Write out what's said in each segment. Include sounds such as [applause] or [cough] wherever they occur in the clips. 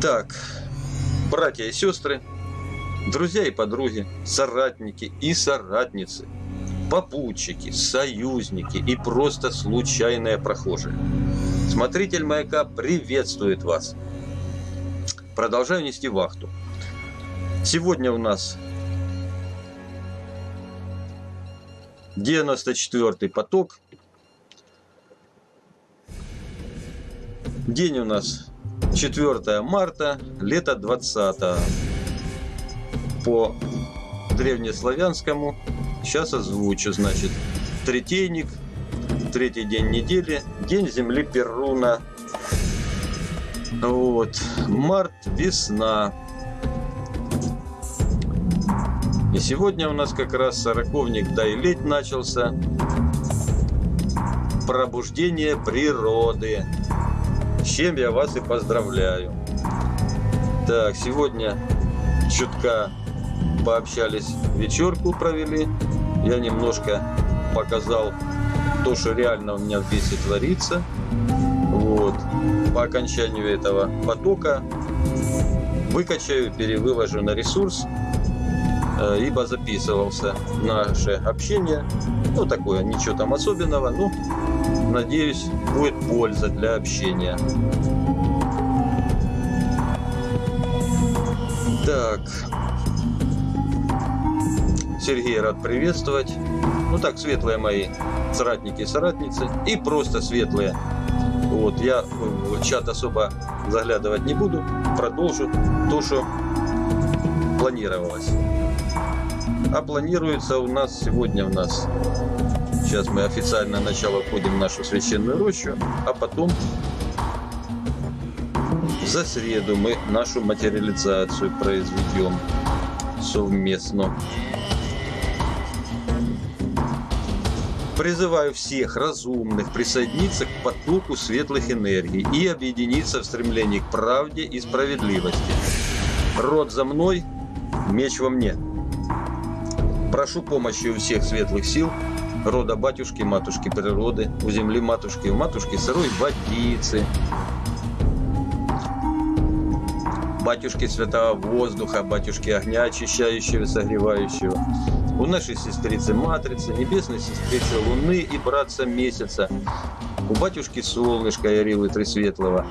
Так, братья и сестры, друзья и подруги, соратники и соратницы, попутчики, союзники и просто случайные прохожие. Смотритель маяка приветствует вас. Продолжаю нести вахту. Сегодня у нас 94 поток. День у нас 4 марта, лето 20 по древнеславянскому. Сейчас озвучу, значит, третейник, третий день недели, день земли Перуна. Вот, март, весна. И сегодня у нас как раз сороковник Дайлеть начался. Пробуждение природы. С чем я вас и поздравляю. Так, сегодня чутка пообщались, вечерку провели. Я немножко показал то, что реально у меня в весе творится. Вот. По окончанию этого потока выкачаю, перевыложу на ресурс, э, ибо записывался наше общение. Ну, такое, ничего там особенного. Ну, надеюсь, будет польза для общения. Так. Сергей рад приветствовать. Ну так, светлые мои соратники и соратницы. И просто светлые. Вот, я в чат особо заглядывать не буду. Продолжу то, что планировалось. А планируется у нас сегодня у нас Сейчас мы официально начало входим в нашу священную рощу, а потом за среду мы нашу материализацию произведем совместно. Призываю всех разумных присоединиться к потоку светлых энергий и объединиться в стремлении к правде и справедливости. Род за мной, меч во мне. Прошу помощи у всех светлых сил рода батюшки, матушки природы, у земли матушки, у матушки сырой водицы, батюшки святого воздуха, батюшки огня очищающего, согревающего, у нашей сестрицы Матрицы, небесной сестрицы Луны и братца Месяца, у батюшки Солнышка и Орилы Тресветлого,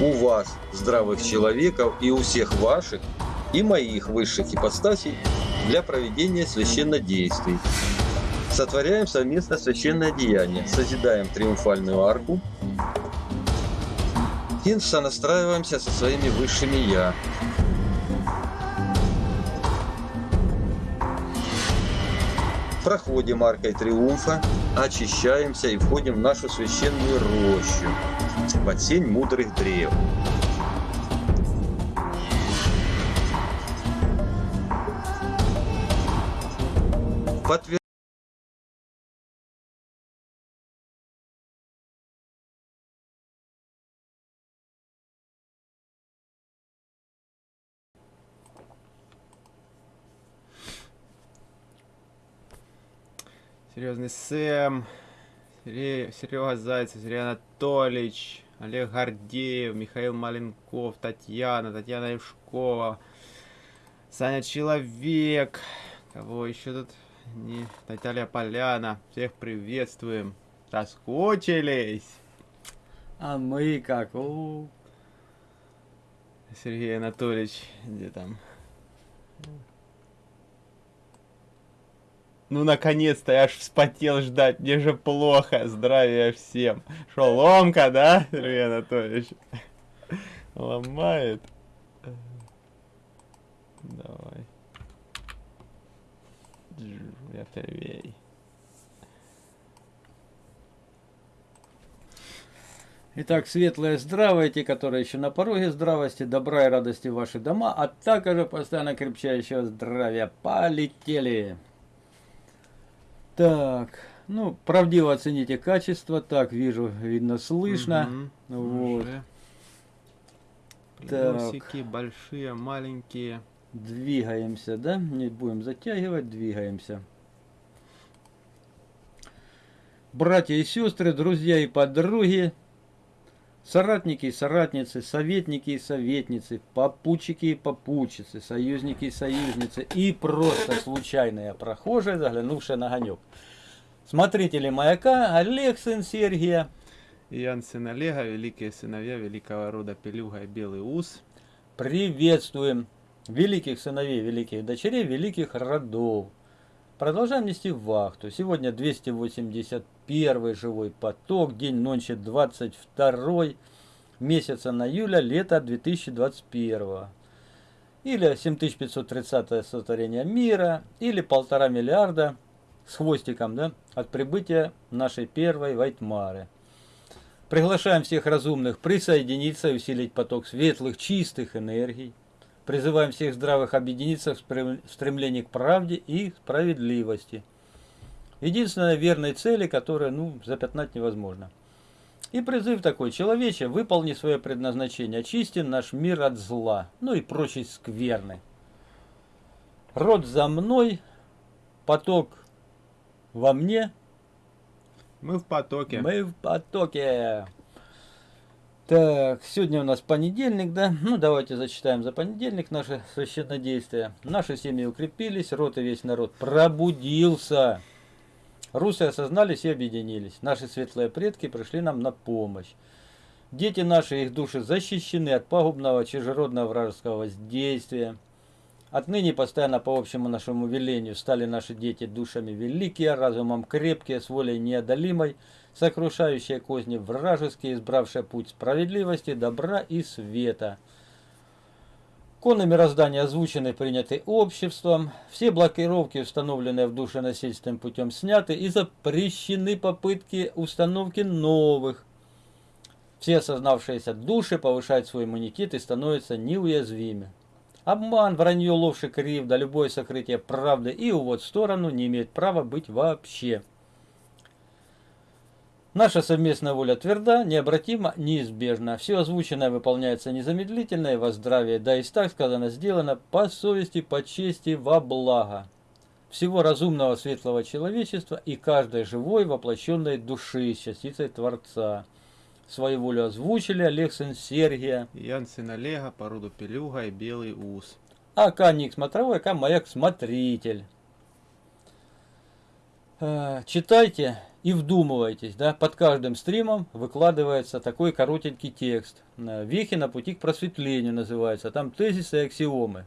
у вас, здравых человеков, и у всех ваших, и моих высших ипостасей для проведения священнодействий. Сотворяем совместно священное деяние, созидаем триумфальную арку и сонастраиваемся со своими высшими «Я». Проходим аркой триумфа, очищаемся и входим в нашу священную рощу под сень мудрых древ. Подтверждаем Серьезный Сэм, Серега Зайцев, Сергей Анатольевич, Олег Гордеев, Михаил Маленков, Татьяна, Татьяна Евшкова, Саня Человек, кого еще тут? Не, Наталья Поляна, всех приветствуем. Соскучились? А мы как? У, Сергей Анатольевич, где там? Ну, наконец-то, я аж вспотел ждать, мне же плохо, здравия всем. Шо, ломка, да, Сергей Анатольевич? Ломает. Давай. Я первей. Итак, светлые здравые, те, которые еще на пороге здравости, добра и радости в ваши дома, а также постоянно крепчающего здравия. Полетели! Так, ну, правдиво оцените качество. Так, вижу, видно, слышно. Угу, вот. Уже. Плюсики большие, маленькие. Двигаемся, да? Не будем затягивать, двигаемся. Братья и сестры, друзья и подруги, Соратники и соратницы, советники и советницы, попутчики и попутчицы, союзники и союзницы и просто случайные прохожие, заглянувшие на огонек. Смотрители маяка Олег, сын Сергия, Ян сын Олега, великие сыновья великого рода Пелюга и Белый Ус. приветствуем великих сыновей, великих дочерей, великих родов. Продолжаем нести вахту. Сегодня 281 живой поток, день ночи 22 месяца на июля, лето 2021. Или 7530 сотворение мира, или полтора миллиарда с хвостиком, да, от прибытия нашей первой Вайтмары. Приглашаем всех разумных присоединиться и усилить поток светлых, чистых энергий. Призываем всех здравых объединиться в стремлении к правде и справедливости. Единственной верной цели, которую ну, запятнать невозможно. И призыв такой, человече, выполни свое предназначение, очисти наш мир от зла, ну и прочей скверны. Род за мной, поток во мне, Мы в потоке. мы в потоке. Так, сегодня у нас понедельник, да? Ну, давайте зачитаем за понедельник наши священнодействия. Наши семьи укрепились, род и весь народ пробудился. Русы осознались и объединились. Наши светлые предки пришли нам на помощь. Дети наши, их души защищены от пагубного чужеродного вражеского воздействия. Отныне постоянно по общему нашему велению стали наши дети душами великие, разумом крепкие, с волей неодолимой, сокрушающие козни вражеские, избравшие путь справедливости, добра и света. Коны мироздания озвучены, приняты обществом, все блокировки, установленные в душе насильственным путем, сняты и запрещены попытки установки новых. Все осознавшиеся души повышают свой иммунитет и становятся неуязвимы. Обман, вранье, ложь и кривда, любое сокрытие правды и увод в сторону не имеют права быть вообще. Наша совместная воля тверда, необратима, неизбежна. Все озвученное выполняется незамедлительно и во здравие, да и так сказано, сделано по совести, по чести, во благо всего разумного светлого человечества и каждой живой воплощенной души, частицей Творца. Свою волю озвучили Олег сын Сергия, Ян сын Олега, по роду Пелюга и Белый Ус. АК Ник Смотровой, АК Маяк Смотритель. Э, Читайте и вдумывайтесь, да, под каждым стримом выкладывается такой коротенький текст. Э, Вехи на пути к просветлению называется, там тезисы и аксиомы.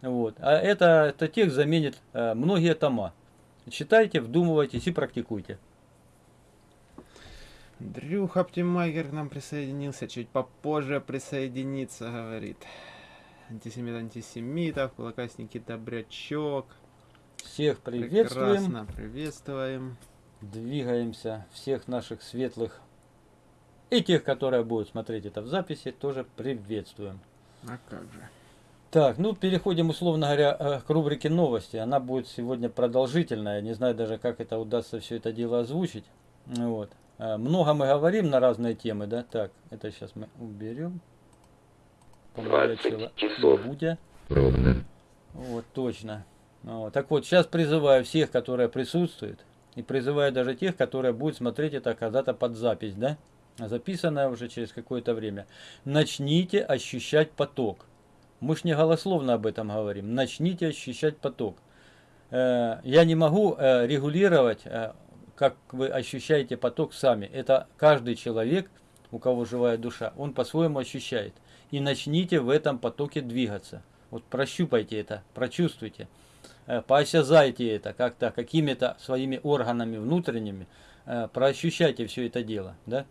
Вот. А это, это текст заменит э, многие тома. Читайте, вдумывайтесь и практикуйте. Дрюх Оптимайгер к нам присоединился, чуть попозже присоединиться, говорит. Антисемит антисемитов, кулакасники добрячок. Всех приветствуем, Прекрасно, приветствуем. Двигаемся, всех наших светлых и тех, которые будут смотреть это в записи, тоже приветствуем. А как же. Так, ну переходим, условно говоря, э, к рубрике новости. Она будет сегодня продолжительная. Не знаю даже, как это удастся все это дело озвучить. Ну Вот. Э, Много мы говорим на разные темы, да? Так, это сейчас мы уберем. Помолодчила 20 часов. Будя. ровно. Вот, точно. Вот. Так вот, сейчас призываю всех, которые присутствуют, и призываю даже тех, которые будут смотреть это когда-то под запись, да? Записанное уже через какое-то время. Начните ощущать поток. Мы ж не голословно об этом говорим. Начните ощущать поток. Э, Я не могу э, регулировать, э, как вы ощущаете поток сами. Это каждый человек, у кого живая душа, он по-своему ощущает. И начните в этом потоке двигаться. Вот прощупайте это, прочувствуйте, поосязайте это как-то, какими-то своими органами внутренними, э, проощущайте все это дело, да?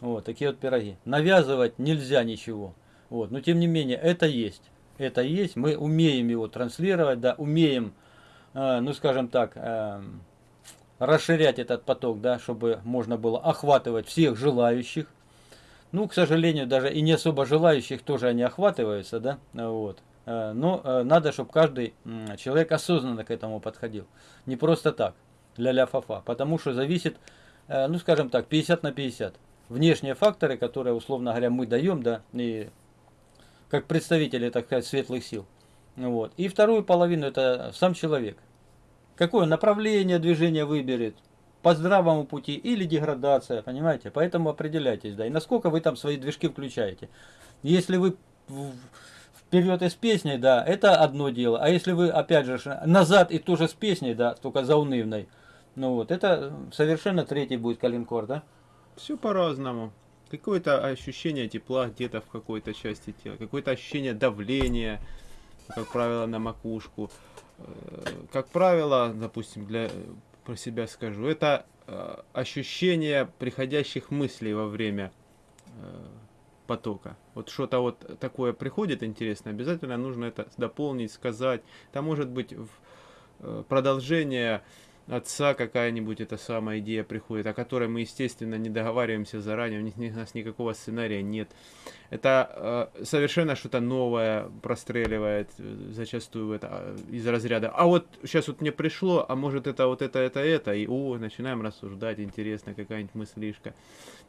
Вот, такие вот пироги. Навязывать нельзя ничего. Вот, но тем не менее, это есть. Это есть, мы умеем его транслировать, да, умеем, э, ну скажем так, расширять этот поток, да, чтобы можно было охватывать всех желающих. Ну, к сожалению, даже и не особо желающих тоже они охватываются, да, вот. Э, Но э, надо, чтобы каждый человек осознанно к этому подходил. Не просто так, ля-ля фа-фа. Потому что зависит, э, ну, скажем так, 50 на 50. Внешние факторы, которые, условно говоря, мы даем, да, и как представители, так сказать, светлых сил. Вот. И вторую половину это сам человек. Какое направление движения выберет, по здравому пути или деградация, понимаете? Поэтому определяйтесь, да. И насколько вы там свои движки включаете. Если вы вперед и с песней, да, это одно дело. А если вы, опять же, назад и тоже с песней, да, только заунывной, ну вот, это совершенно третий будет калинкор, да? Все по-разному. Какое-то ощущение тепла где-то в какой-то части тела, какое-то ощущение давления, как правило, на макушку. Э, Как правило, допустим, для про себя скажу, это э, ощущение приходящих мыслей во время э, потока. Вот что-то вот такое приходит интересно, обязательно нужно это дополнить, сказать. Там может быть э, продолжение отца какая-нибудь эта самая идея приходит, о которой мы, естественно, не договариваемся заранее, у нас никакого сценария нет. Это э, совершенно что-то новое простреливает э, зачастую это, э, из разряда. А вот сейчас вот мне пришло, а может это вот это, это, это, и о, начинаем рассуждать, интересно, какая-нибудь мыслишка.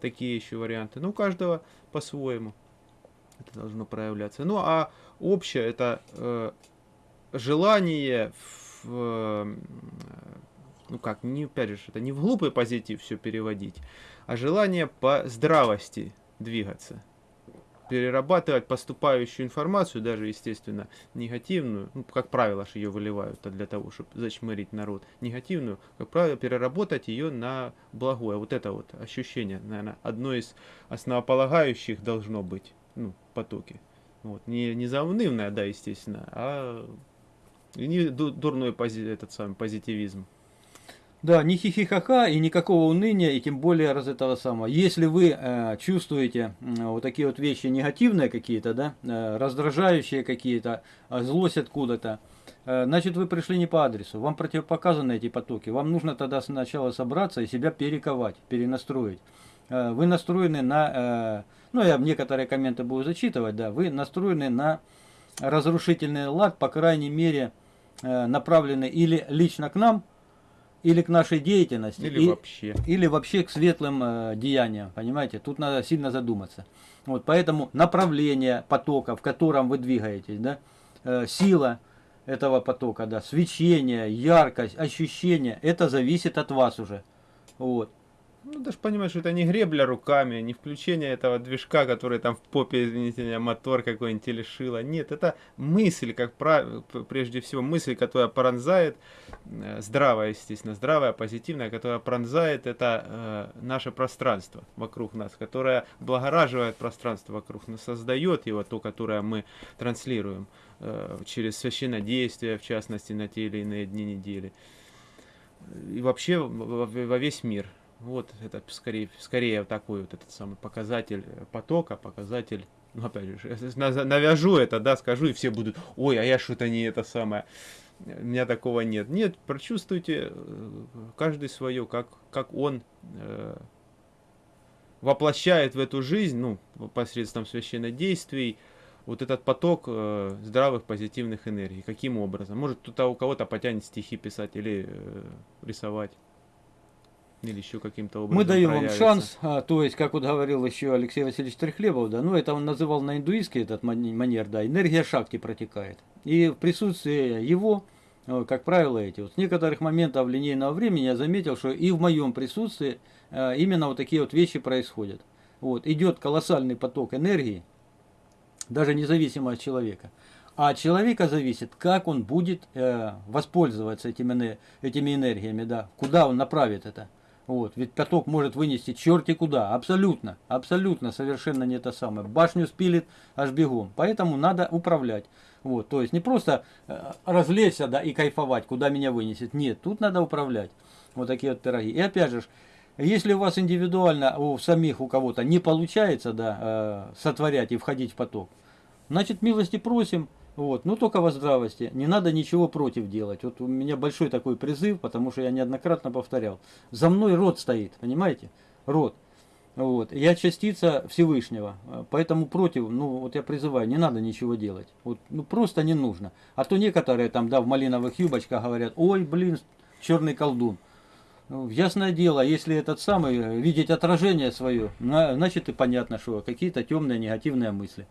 Такие еще варианты. Ну, у каждого по-своему это должно проявляться. Ну, а общее это э, желание в, э, ну как, не, опять же, это не в глупый позитив все переводить, а желание по здравости двигаться. Перерабатывать поступающую информацию, даже, естественно, негативную, ну, как правило, ее выливают а для того, чтобы зачмырить народ, негативную, как правило, переработать ее на благое. Вот это вот ощущение, наверное, одно из основополагающих должно быть, ну, потоки. Вот. Не, не заунывное, да, естественно, а не ду- дурной пози- этот самый позитивизм. Да, ни хихихаха и никакого уныния, и тем более раз этого самого. Если вы э, чувствуете м, вот такие вот вещи негативные какие-то, да, э, раздражающие какие-то, э, злость откуда-то, э, значит вы пришли не по адресу. Вам противопоказаны эти потоки. Вам нужно тогда сначала собраться и себя перековать, перенастроить. Э, вы настроены на, э, ну я некоторые комменты буду зачитывать, да, вы настроены на разрушительный лад, по крайней мере, э, направлены или лично к нам, или к нашей деятельности, Или и- вообще. или вообще к светлым э, деяниям, понимаете? Тут надо сильно задуматься. Вот, поэтому направление потока, в котором вы двигаетесь, да, э, сила этого потока, да, свечение, яркость, ощущение, это зависит от вас уже. Вот. Ну, даже понимаешь, что это не гребля руками, не включение этого движка, который там в попе, извините меня, мотор какой-нибудь или шило. Нет, это мысль, как правило, прежде всего, мысль, которая пронзает, э, здравая, естественно, здравая, позитивная, которая пронзает это э, наше пространство вокруг нас, которая благораживает пространство вокруг нас, создает его, то, которое мы транслируем э, через священнодействие, в частности, на те или иные дни недели. И вообще во, во весь мир. Вот это скорее, скорее такой вот этот самый показатель э, потока, показатель, ну опять же, навяжу это, да, скажу, и все будут, ой, а я что-то не это самое, у меня такого нет. Нет, прочувствуйте э, каждый свое, как, как он э, воплощает в эту жизнь, ну, посредством священнодействий, вот этот поток э, здравых позитивных энергий. Каким образом? Может, кто-то у кого-то потянет стихи писать или э, рисовать. Или еще каким-то образом. Мы даем вам проявится. шанс, а, то есть, как вот говорил еще Алексей Васильевич Трехлебов, да, ну это он называл на индуистский этот манер, да, энергия шакти протекает. И в присутствии его, э, как правило, эти вот с некоторых моментов линейного времени я заметил, что и в моем присутствии э, именно вот такие вот вещи происходят. Вот, идет колоссальный поток энергии, даже независимо от человека. А от человека зависит, как он будет э, воспользоваться этими, этими энергиями, да, куда он направит это. Вот, ведь поток может вынести черти куда, абсолютно, абсолютно, совершенно не то самое. Башню спилит аж бегом, поэтому надо управлять. Вот, то есть не просто э, развлечься, да, и кайфовать, куда меня вынесет. Нет, тут надо управлять. Вот такие вот пироги. И опять же, если у вас индивидуально, у самих у кого-то не получается, да, э, сотворять и входить в поток, значит, милости просим, вот, но только во здравости, не надо ничего против делать. Вот у меня большой такой призыв, потому что я неоднократно повторял. За мной род стоит, понимаете? Род. Вот. Я частица Всевышнего, поэтому против, ну вот я призываю, не надо ничего делать. Вот, ну просто не нужно. А то некоторые там, да, в малиновых юбочках говорят, ой, блин, черный колдун. Ну, ясное дело, если этот самый, э, видеть отражение свое, на- значит и понятно, что какие-то темные негативные мысли.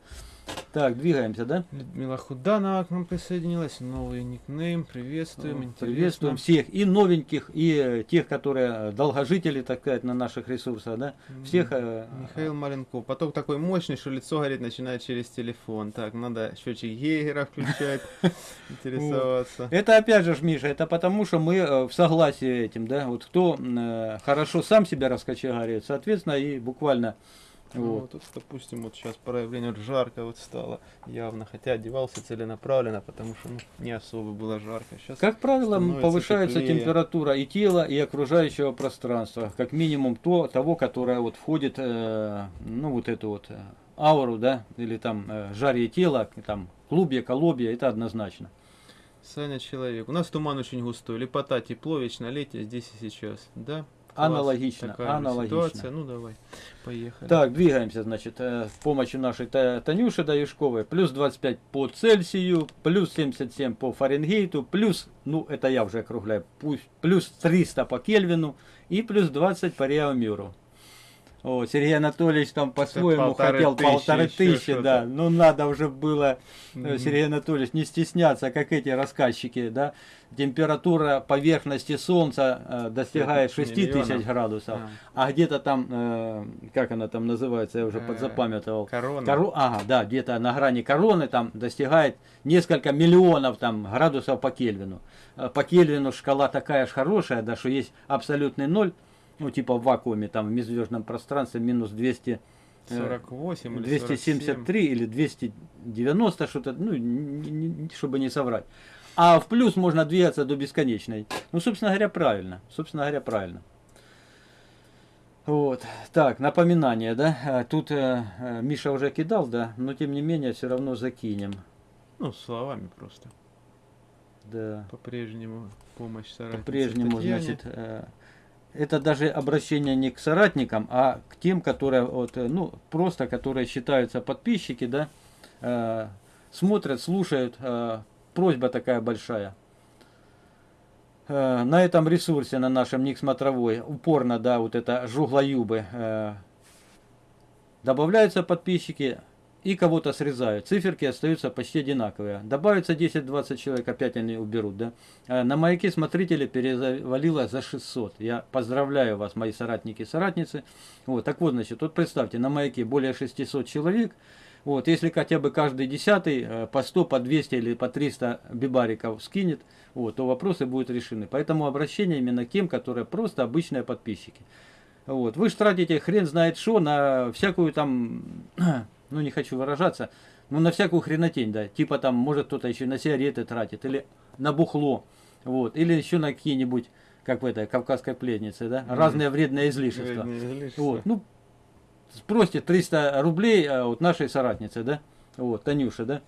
Так, двигаемся, да? Людмила Худанова к нам присоединилась. Новый никнейм. Приветствуем. Интересно. Приветствуем всех, и новеньких, и э, тех, которые э, долгожители, так сказать, на наших ресурсах, да? Всех... э, Михаил Маленков. Поток такой мощный, что лицо горит начинает через телефон. Так, надо счетчик Гейгера включать, [laughs] интересоваться. Это опять же, Миша, это потому, что мы в согласии этим, да? Вот кто хорошо сам себя раскочегарит, соответственно, и буквально... Ну, Вот. допустим, вот сейчас проявление жарко вот стало явно, хотя одевался целенаправленно, потому что ну, не особо было жарко. Сейчас Как правило, повышается теплее. температура и тела, и окружающего пространства. Как минимум то, того, которое вот входит, э, ну вот эту вот э, ауру, да, или там э, жарье тела, там клубья, колобья, это однозначно. Саня человек. У нас туман очень густой, лепота, тепло, вечно летие здесь и сейчас. Да? Аналогично, Такая аналогично. Ситуация. Ну давай, поехали. Так, двигаемся, значит, э, с помощью нашей Та- Танюши Даюшковой. Плюс 25 по Цельсию, плюс 77 по Фаренгейту, плюс, ну это я уже округляю, плюс 300 по Кельвину и плюс 20 по Реомиру. О, Сергей Анатольевич там по-своему хотел тысячи, полторы тысячи, да. Ну надо уже было, э, Мгм. Сергей Анатольевич, не стесняться, как эти рассказчики, да. Температура поверхности Солнца э, достигает 6 тысяч Миллионов. градусов. А, А где-то там, э, как она там называется, я уже Э, подзапамятовал. корона. Коро- Ага, да, где-то на грани короны там достигает несколько миллионов там градусов по Кельвину. Э, По Кельвину шкала такая ж хорошая, да, что есть абсолютный ноль, ну типа в вакууме, там в межзвездном пространстве минус 200, э, 48 или 273 или 290 что-то, ну, н- н- н- чтобы не соврать. А в плюс можно двигаться до бесконечной. Ну, собственно говоря, правильно. Собственно говоря, правильно. Вот. Так, напоминание, да? А, Тут э, э, Миша уже кидал, да? Но тем не менее, все равно закинем. Ну, словами просто. Да. По-прежнему помощь По-прежнему, значит, э, это даже обращение не к соратникам, а к тем, которые, вот, э, ну, просто, которые считаются подписчики, да, э, смотрят, слушают. э, просьба такая большая. Э, на этом ресурсе, на нашем ник смотровой, упорно, да, вот это жуглоюбы, э, добавляются подписчики и кого-то срезают. Циферки остаются почти одинаковые. Добавится 10-20 человек, опять они уберут, да. Э, На маяке смотрители перезавалило за 600. Я поздравляю вас, мои соратники и соратницы. Вот, так вот, значит, вот представьте, на маяке более 600 человек. Вот, если хотя бы каждый десятый э, по 100, по 200 или по 300 бибариков скинет, вот, то вопросы будут решены. Поэтому обращение именно к тем, которые просто обычные подписчики. Вот. Вы же тратите хрен знает что на всякую там, [clears throat] ну не хочу выражаться, ну на всякую хренотень, да. Типа там, может кто-то еще на сигареты тратит, или на бухло, вот, или еще на какие-нибудь, как в этой кавказской пленнице, да, Мгм. разные вредные излишества. Вредные излишества. Вот, ну, спросите 300 рублей а, вот нашей соратницы, да, вот, Танюша, да,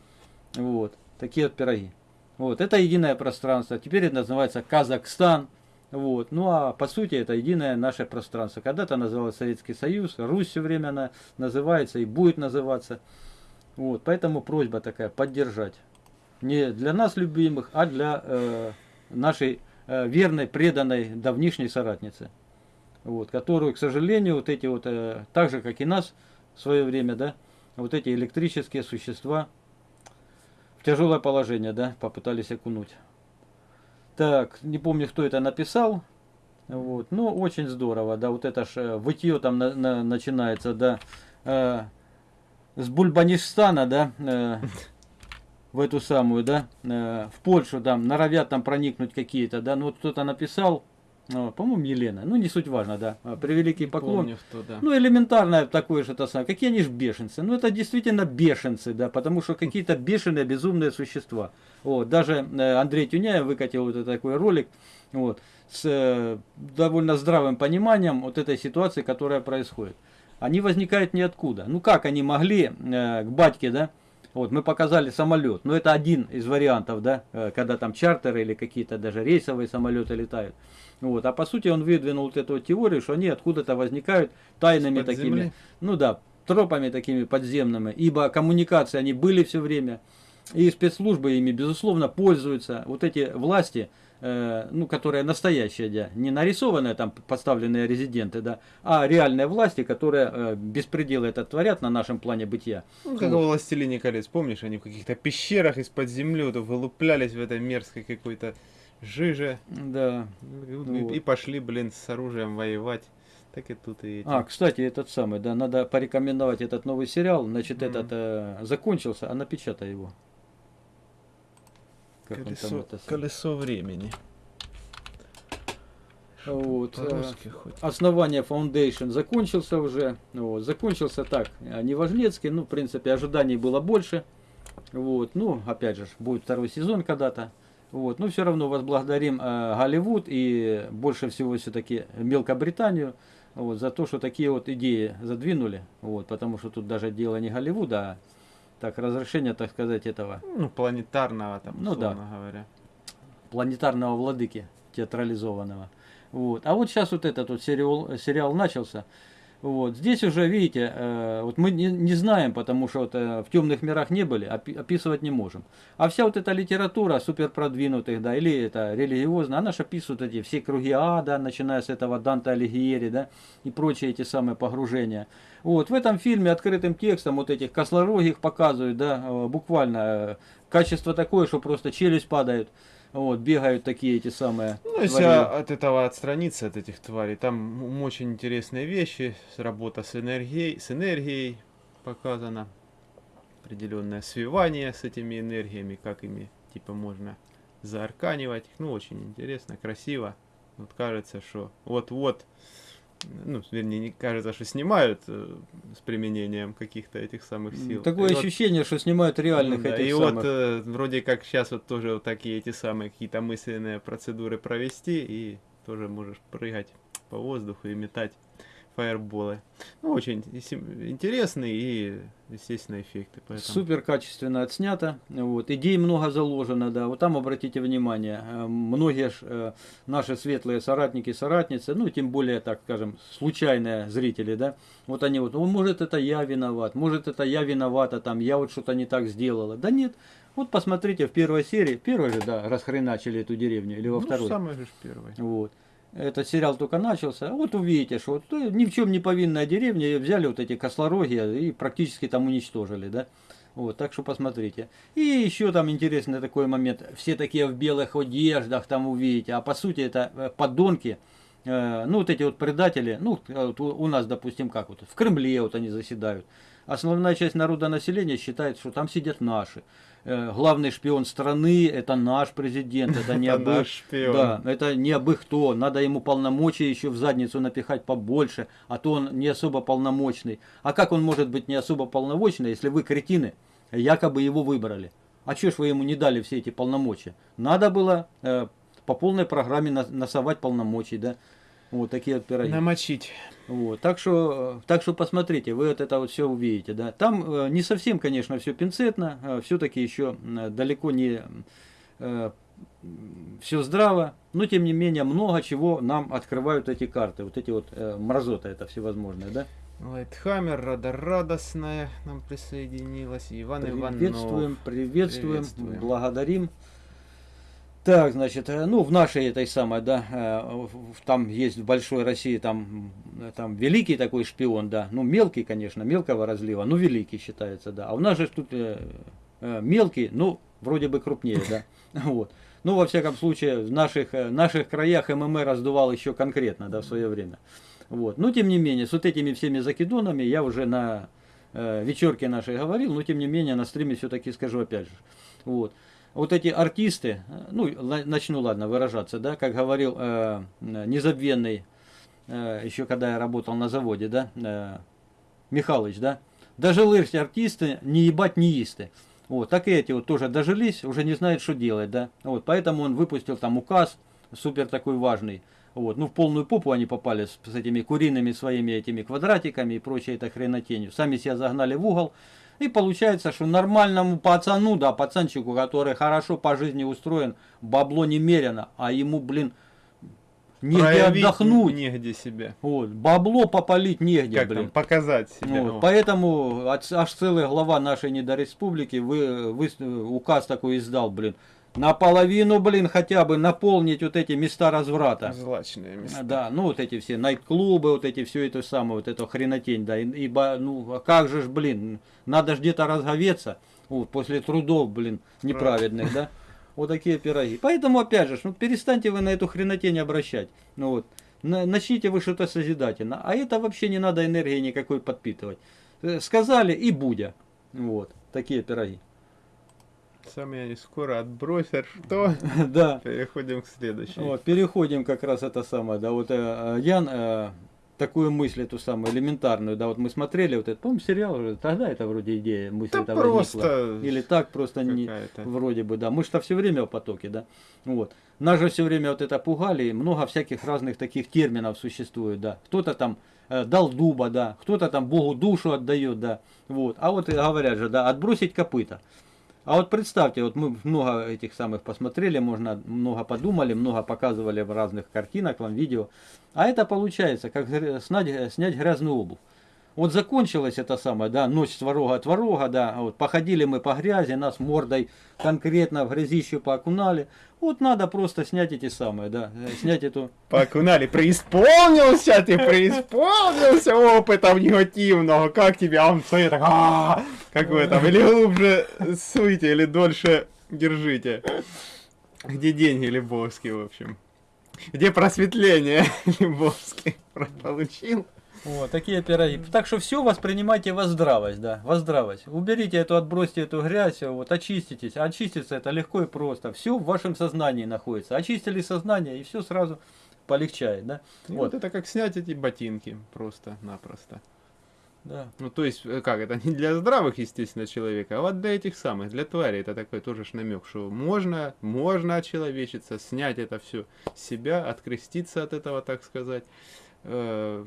вот, такие вот пироги. Вот, это единое пространство, теперь это называется Казахстан, вот, ну а по сути это единое наше пространство. Когда-то называлось Советский Союз, Русь все время она называется и будет называться. Вот, поэтому просьба такая, поддержать. Не для нас любимых, а для э, нашей э, верной, преданной, давнишней соратницы вот, которую, к сожалению, вот эти вот, э, так же, как и нас в свое время, да, вот эти электрические существа в тяжелое положение, да, попытались окунуть. Так, не помню, кто это написал, вот, но очень здорово, да, вот это ж э, вытье там на- на- начинается, да, э, с Бульбанистана, да, э, в эту самую, да, э, в Польшу, там, норовят там проникнуть какие-то, да, ну вот кто-то написал, по-моему, Елена, ну не суть важно, да, э, превеликий поклон. Помню, что да. Ну, элементарное такое же то самое. Какие они ж бешенцы? Ну, это действительно бешенцы, да, потому что какие-то бешеные, безумные существа. Вот, даже э, Андрей Тюняев выкатил вот такой ролик, вот, с э, довольно здравым пониманием вот этой ситуации, которая происходит. Они возникают ниоткуда. Ну, как они могли э, к батьке, да, вот, мы показали самолет, но это один из вариантов, да, когда там чартеры или какие-то даже рейсовые самолеты летают. Вот, а по сути он выдвинул вот эту вот теорию, что они откуда-то возникают тайными Из-под такими, земли? ну да, тропами такими подземными, ибо коммуникации они были все время. И спецслужбы ими, безусловно, пользуются. Вот эти власти, э, ну, которые настоящие, да, не нарисованные там поставленные резиденты, да, а реальные власти, которые э, беспределы это творят на нашем плане бытия. Ну, как Вот. во «Властелине колец», помнишь, они в каких-то пещерах из-под земли вот вылуплялись в этой мерзкой какой-то жиже Да. и, Вот. и пошли, блин, с оружием воевать. Так и тут и эти. А, кстати, этот самый, да, надо порекомендовать этот новый сериал. Значит, Мгм. этот э, закончился, а напечатай его. Как он там колесо, это колесо времени. Вот, э, хоть. Основание Foundation закончился уже. Вот, закончился так, э, неважнецкий, ну, в принципе, ожиданий было больше. Вот, ну, опять же, будет второй сезон когда-то. Вот, но все равно возблагодарим э, Голливуд и больше всего все-таки Мелкобританию вот, за то, что такие вот идеи задвинули. Вот, потому что тут даже дело не Голливуда, а так, разрешение, так сказать, этого Ну, планетарного там, Ну да. говоря. планетарного владыки театрализованного. Вот. А вот сейчас вот этот вот сериал, сериал начался. Вот. Здесь уже, видите, э, вот мы не, не знаем, потому что вот, э, в темных мирах не были, опи- описывать не можем. А вся вот эта литература супер продвинутых, да, или это религиозная, она же описывает эти все круги ада, начиная с этого Данте Алигьери, да, и прочие эти самые погружения. Вот, в этом фильме открытым текстом вот этих кослорогих показывают, да, э, буквально качество такое, что просто челюсть падает. Вот, бегают такие эти самые. Ну, если твари. от этого отстраниться, от этих тварей, там очень интересные вещи, работа с энергией, с энергией показана, определенное свивание с этими энергиями, как ими, типа, можно заарканивать. Ну, очень интересно, красиво. Вот кажется, что вот-вот, ну, вернее, не кажется, что снимают э, с применением каких-то этих самых сил. Такое И вот- ощущение, что снимают реальных да, этих и самых. вот э, вроде как сейчас вот тоже вот такие эти самые какие-то мысленные процедуры провести, и тоже можешь прыгать по воздуху и метать фаерболы. Ну, очень интересные и, естественно, эффекты. Поэтому... Супер качественно отснято. Вот. Идей много заложено, да. Вот там обратите внимание, э, многие ж, э, наши светлые соратники, соратницы, ну, тем более, так скажем, случайные зрители, да, вот они вот, «О, может, это я виноват, может, это я виновата, там, я вот что-то не так сделала. Да нет, вот посмотрите в первой серии, первой же, да, расхреначили эту деревню, или во ну, второй. самый же ж первый. Вот. Этот сериал только начался. Вот увидите, что вот, э, ни в чем не повинная деревня, взяли вот эти кослороги и практически там уничтожили, да. Вот, так что посмотрите. И еще там интересный такой момент. Все такие в белых одеждах там увидите, а по сути это э, подонки, э, ну вот эти вот предатели, ну э, вот у нас, допустим, как вот в Кремле вот они заседают. Основная часть народа населения считает, что там сидят наши. Э, Главный шпион страны это наш президент, это не [laughs] абы-. Да, это не абы кто. Надо ему полномочия еще в задницу напихать побольше, а то он не особо полномочный. А как он может быть не особо полномочный, если вы кретины, якобы его выбрали? А что ж вы ему не дали все эти полномочия? Надо было э, по полной программе на- насовать полномочий, да? Вот такие вот пироги. Намочить. Вот, так что, э, так что посмотрите, вы вот это вот все увидите, да. Там э, не совсем, конечно, все пинцетно, все-таки еще э, далеко не все здраво, но тем не менее много чего нам открывают эти карты, вот эти вот э, мразоты это всевозможные, да. Лайтхаммер, Рада Радостная нам присоединилась. Иван Иванов. Приветствуем, приветствуем, Приветствуем. благодарим. Так, значит, э, ну, в нашей этой самой, да, э, там есть в большой России, там, там великий такой шпион, да, ну, мелкий, конечно, мелкого разлива, но великий считается, да. А у нас же тут э, мелкий, ну, вроде бы крупнее, да, [laughs] вот. Ну, во всяком случае, в наших, наших краях ММР раздувал еще конкретно, да, в свое время. Вот. Но, тем не менее, с вот этими всеми закидонами я уже на вечерке нашей говорил, но, тем не менее, на стриме все-таки скажу опять же. Вот. Вот эти артисты, э, ну, начну, ладно, выражаться, да, как говорил э, э, незабвенный, э, еще когда я работал на заводе, да, э, Михалыч, да, дожились артисты, не ебать не исты. Вот, так и эти вот тоже дожились, уже не знают, что делать, да. Вот, поэтому он выпустил там указ, супер такой важный. Вот, ну в полную попу они попали с, с этими куриными своими этими квадратиками и прочей этой хренотенью. Сами себя загнали в угол. И получается, что нормальному пацану, да, пацанчику, который хорошо по жизни устроен, бабло немерено, а ему, блин, негде Проявить отдохнуть. Негде себя. Вот, бабло попалить негде, Как блин. там, показать себя. Вот, О. поэтому аж целая глава нашей недореспублики вы, вы, указ такой издал, блин. Наполовину, блин, хотя бы наполнить вот эти места разврата. Злачные места. Да, ну вот эти все найт-клубы, вот эти все это самое, вот эту хренотень, да, ибо, ну, а как же ж, блин, надо ж где-то разговеться, вот, после трудов, блин, неправедных, да, вот такие пироги. Поэтому, опять же, ну, перестаньте вы на эту хренотень обращать, ну вот, На- начните вы что-то созидательно, а это вообще не надо энергии никакой подпитывать. Э, Сказали и будя, вот, такие пироги. Сами они скоро отбросят. Что? [laughs] Да. Переходим к следующей. Вот, переходим как раз это самое, да, вот э, э, Ян э, такую мысль эту самую элементарную, да, вот мы смотрели вот этот, по сериал уже, тогда это вроде идея, мысль Да это просто возникла. Или так просто не, вроде бы, да, мы что все время в потоке, да, вот. Нас же все время вот это пугали, и много всяких разных таких терминов существует, да, кто-то там э, дал дуба, да, кто-то там Богу душу отдает, да, вот, а вот говорят же, да, отбросить копыта. А вот представьте, вот мы много этих самых посмотрели, можно много подумали, много показывали в разных картинах, вам видео. А это получается, как снять, снять грязную обувь. Вот закончилось это самое, да, ночь сварога творога, да, а вот походили мы по грязи, нас мордой конкретно в грязищу поокунали. Вот надо просто снять эти самые, да, э, снять эту [laughs] Покунали, преисполнился ты, преисполнился опытом негативного. Как тебе, а он стоит так, «А, какой там, или глубже суйте, или дольше держите. Где деньги Лебовский, в общем? Где просветление [laughs] Лебовский [laughs] получил? Вот, такие пироги. Так что все воспринимайте во здравость, да, во здравость. Уберите эту, отбросьте эту грязь, вот, очиститесь. Очиститься это легко и просто. Все в вашем сознании находится. Очистили сознание, и все сразу полегчает, да. И Вот, вот это как снять эти ботинки, просто-напросто. да. Ну, то есть, э, как, это не для здравых, естественно, человека, а вот для этих самых, для тварей, это такой тоже ж намек, что можно, можно очеловечиться, снять это все с себя, откреститься от этого, так сказать, э,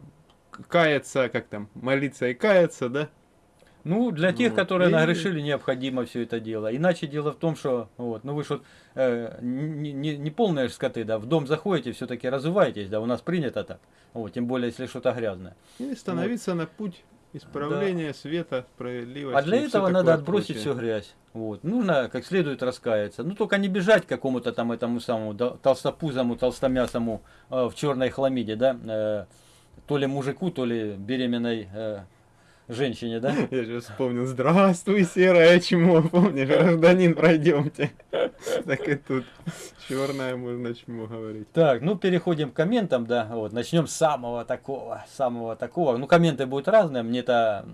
каяться, как там, молиться и каяться, да? Ну, для тех, Вот. которые И- нагрешили, необходимо все это дело. Иначе дело в том, что, вот, ну вы же вот, э, не, не, не полные скоты, да, в дом заходите, все-таки разуваетесь, да, у нас принято так. Вот, тем более, если что-то грязное. И становиться на путь исправления света, справедливости. А для этого надо отбросить прочее. всю грязь. Вот. Нужно как следует раскаяться. Ну только не бежать к какому-то там этому самому да, толстопузому, толстомясому э, в черной хламиде, да, э, то ли мужику, то ли беременной э, женщине, да. [laughs] Я же вспомнил, здравствуй, серое чмо, помнишь, гражданин, пройдемте. [laughs] Так и тут черное можно чмо говорить. Так, ну переходим к комментам, да, вот, начнем с самого такого, самого такого. Ну, комменты будут разные, мне-то,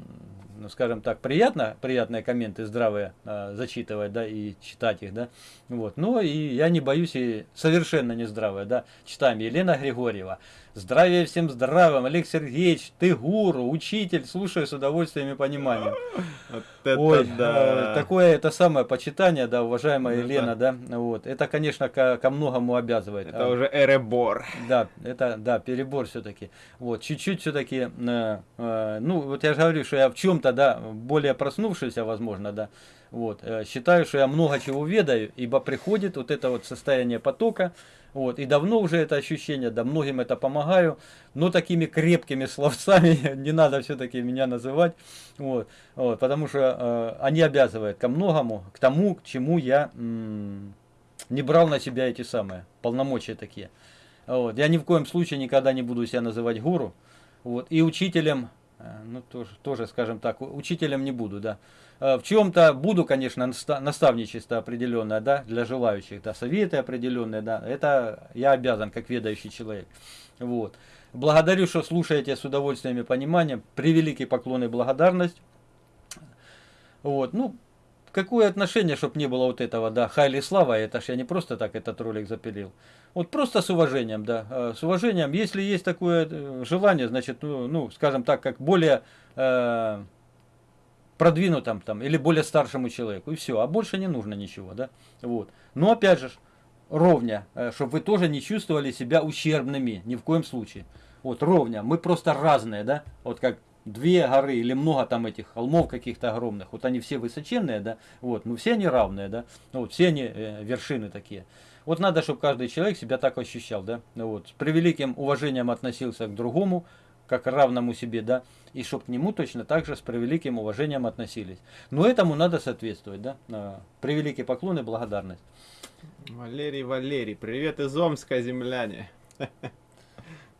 ну, скажем так, приятно, приятные комменты здравые э, зачитывать, да, и читать их, да, вот. Но и я не боюсь и совершенно не здравые, да. Читаем Елена Григорьева. Здравия всем здравым, Олег Сергеевич, ты гуру, учитель, слушаю с удовольствием и пониманием. Вот это Ой, да. э, такое это самое почитание, да, уважаемая Ну Елена, да, вот. Это, конечно, ко, ко многому обязывает. Это А, уже эребор. да, это, да, перебор все-таки. Вот, чуть-чуть все-таки, э, э, ну, вот я же говорю, что я в чем-то, да, более проснувшийся, возможно, да, вот, э, считаю, что я много чего ведаю, ибо приходит вот это вот состояние потока, вот, и давно уже это ощущение, да, многим это помогаю, но такими крепкими [laughs] словцами не надо все-таки меня называть, вот, вот, потому что э, они обязывают ко многому, к тому, к чему я не брал на себя эти самые полномочия такие. Вот. Я ни в коем случае никогда не буду себя называть гуру. Вот. И учителем, э, ну тоже, тоже, скажем так, учителем не буду, да. Э, В чем-то буду, конечно, наста- наставничество определенное, да, для желающих, да, советы определенные, да. Это я обязан, как ведающий человек. Вот. Благодарю, что слушаете с удовольствием и пониманием. Превеликий поклон и благодарность. Вот, ну, какое отношение, чтобы не было вот этого, да, хайли слава, это ж я не просто так этот ролик запилил. Вот просто с уважением, да, э, с уважением. Если есть такое э, желание, значит, ну, ну, скажем так, как более продвинутым там или более старшему человеку, и все, а больше не нужно ничего, да, вот. Но опять же, ровня, чтобы вы тоже не чувствовали себя ущербными, ни в коем случае. Вот, ровня, мы просто разные, да, вот как две горы или много там этих холмов каких-то огромных, вот они все высоченные, да, вот, ну все они равные, да, ну, вот все они э, вершины такие. Вот надо, чтобы каждый человек себя так ощущал, да, ну, вот, с превеликим уважением относился к другому, как равному себе, да, и чтобы к нему точно так же с превеликим уважением относились. Но этому надо соответствовать, да, превеликий поклон и благодарность. Валерий, Валерий, привет из Омска, земляне.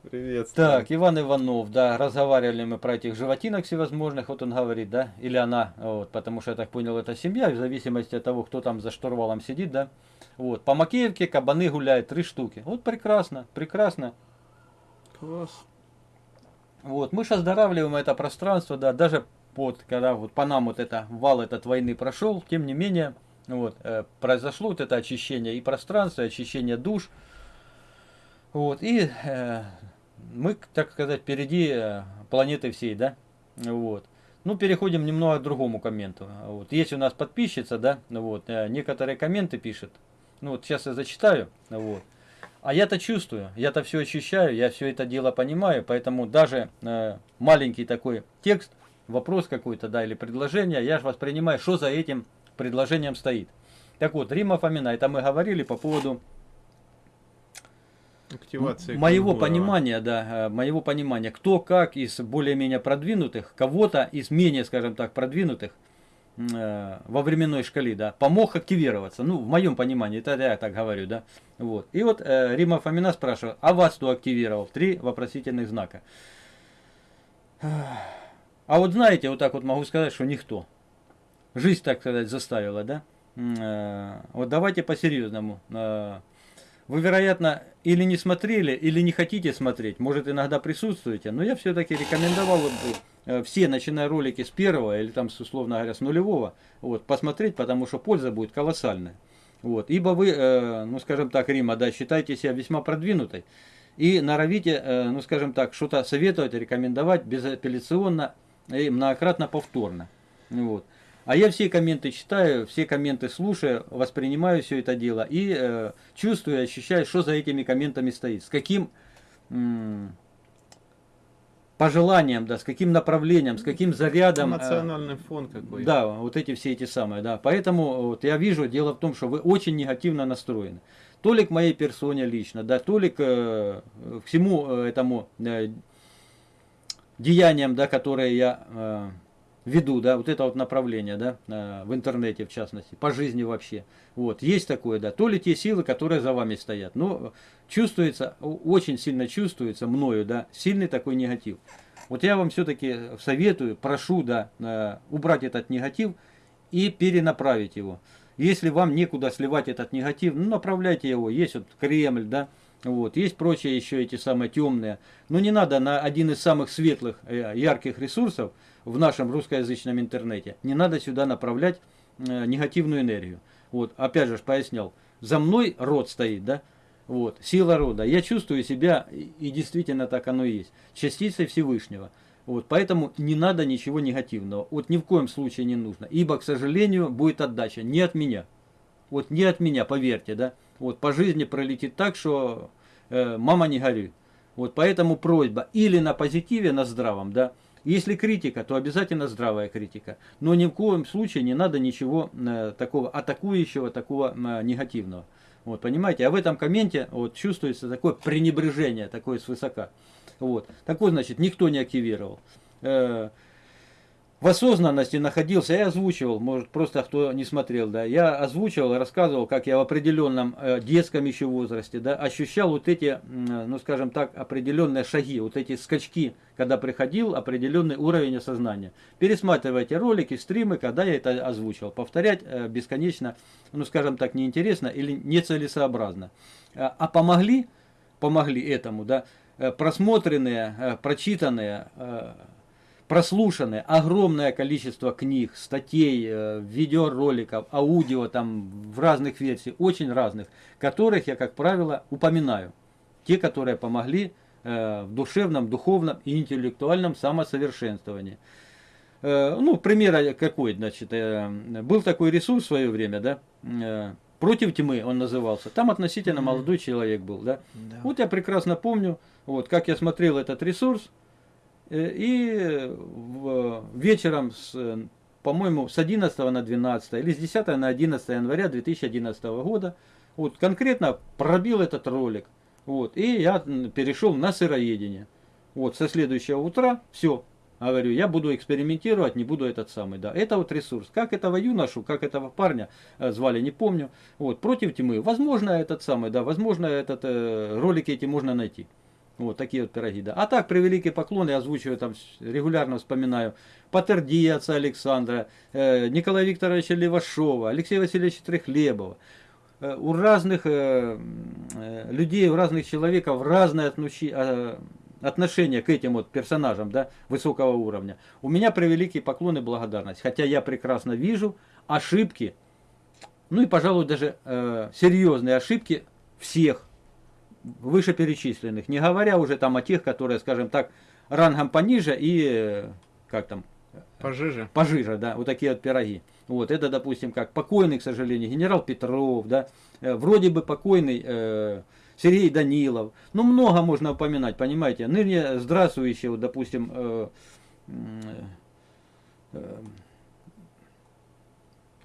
Привет. Так, Иван Иванов, да, разговаривали мы про этих животинок всевозможных, вот он говорит, да, или она, вот, потому что я так понял, это семья, в зависимости от того, кто там за штурвалом сидит, да. Вот, по Макеевке кабаны гуляют, три штуки. Вот прекрасно, прекрасно. Класс. Вот, мы же оздоравливаем это пространство, да, даже вот, когда вот по нам вот это вал этот войны прошел, тем не менее, вот, э, произошло вот это очищение и пространства, и очищение душ. Вот, и э, мы, так сказать, впереди э, планеты всей, да, вот. Ну, переходим немного к другому комменту. Вот. Есть у нас подписчица, да, вот, э, некоторые комменты пишет. Ну, вот сейчас я зачитаю, вот. А я-то чувствую, я-то все ощущаю, я все это дело понимаю, поэтому даже э, маленький такой текст, вопрос какой-то, да, или предложение, я же воспринимаю, что за этим предложением стоит. Так вот, Рима Фомина, это мы говорили по поводу Активация. моего кенгура. понимания, да, э, моего понимания, кто как из более-менее продвинутых, кого-то из менее, скажем так, продвинутых э, во временной шкале, да, помог активироваться. Ну, в моем понимании, это я так говорю, да. Вот. И вот э, Рима Фомина спрашивает, а вас кто активировал? Три вопросительных знака. А вот знаете, вот так вот могу сказать, что никто. Жизнь, так сказать, заставила, да. Э, Вот давайте по-серьезному. Э, Вы, вероятно, или не смотрели, или не хотите смотреть, может иногда присутствуете, но я все-таки рекомендовал бы все, начиная ролики с первого или там, условно говоря, с нулевого, вот, посмотреть, потому что польза будет колоссальная. Вот. Ибо вы, э, ну скажем так, Рима, да, считаете себя весьма продвинутой и норовите, э, ну скажем так, что-то советовать, рекомендовать безапелляционно и многократно повторно. Вот. А я все комменты читаю, все комменты слушаю, воспринимаю все это дело и э, чувствую, ощущаю, что за этими комментами стоит, с каким м, пожеланием, да, с каким направлением, с каким зарядом. э, Эмоциональный фон какой. да, вот эти все эти самые, да. Поэтому вот я вижу, дело в том, что вы очень негативно настроены. То ли к моей персоне лично, да, то ли к, э, к всему э, этому э, деяниям, да, которые я э, веду, да, вот это вот направление, да, в интернете в частности, по жизни вообще. Вот, есть такое, да, то ли те силы, которые за вами стоят. Но чувствуется, очень сильно чувствуется мною, да, сильный такой негатив. Вот я вам все-таки советую, прошу, да, э, убрать этот негатив и перенаправить его. Если вам некуда сливать этот негатив, ну направляйте его. Есть вот Кремль, да, вот, есть прочие еще эти самые темные. Но не надо на один из самых светлых, э, ярких ресурсов в нашем русскоязычном интернете, не надо сюда направлять э, негативную энергию. Вот, опять же пояснял, за мной род стоит, да, вот, сила рода. Я чувствую себя, и действительно так оно и есть, частицей Всевышнего. Вот, поэтому не надо ничего негативного. Вот ни в коем случае не нужно. Ибо, к сожалению, будет отдача не от меня. Вот не от меня, поверьте, да. Вот по жизни пролетит так, что э, мама не горюй. Вот поэтому просьба или на позитиве, на здравом, да. Если критика, то обязательно здравая критика. Но ни в коем случае не надо ничего э, такого атакующего, такого э, негативного. Вот, понимаете? А в этом комменте вот, чувствуется такое пренебрежение, такое свысока. Вот. Так вот, значит, никто не активировал. Э, в осознанности находился, я озвучивал, может просто кто не смотрел, да, я озвучивал, рассказывал, как я в определенном э, детском еще возрасте, да, ощущал вот эти, м, ну скажем так, определенные шаги, вот эти скачки, когда приходил определенный уровень осознания. Пересматривайте ролики, стримы, когда я это озвучивал. Повторять э, бесконечно, ну скажем так, неинтересно или нецелесообразно. А помогли, помогли этому, да, э, просмотренные, э, прочитанные, прослушанное огромное количество книг, статей, э, видеороликов, аудио там в разных версиях, очень разных, которых я, как правило, упоминаю. Те, которые помогли э, в душевном, духовном и интеллектуальном самосовершенствовании. Э, Ну, пример какой, значит, был такой ресурс в свое время, да, против тьмы он назывался. Там относительно молодой человек был, да. Да. Вот я прекрасно помню, вот как я смотрел этот ресурс, И в- вечером, э, по-моему, с 11 на 12 или с 10 на 11 января 2011 года, вот конкретно пробил этот ролик. Вот, и я перешел на сыроедение. Вот, со следующего утра, все, говорю, я буду экспериментировать, не буду этот самый, да. Это вот ресурс. Как этого юношу, как этого парня э, звали, не помню. Вот, против тьмы. Возможно, этот самый, да, возможно, этот э, ролики эти можно найти. Вот такие вот пироги, да. А так, превеликий поклон, я озвучиваю там, регулярно вспоминаю. Патерди отца Александра, э, Николая Викторовича Левашова, Алексея Васильевича Трехлебова. Э, у разных э, э, людей, у разных человеков разное отноши- э, отношение к этим вот персонажам, да, высокого уровня. У меня превеликий поклон и благодарность. Хотя я прекрасно вижу ошибки, ну и, пожалуй, даже э, серьезные ошибки всех вышеперечисленных, не говоря уже там о тех, которые, скажем так, рангом пониже и, э, как там, Пожиже. пожиже, да, вот такие вот пироги. Вот это, допустим, как покойный, к сожалению, генерал Петров, да, э, вроде бы покойный э, Сергей Данилов. Ну, много можно упоминать, понимаете. Ныне здравствующий, вот, допустим, э, м, э,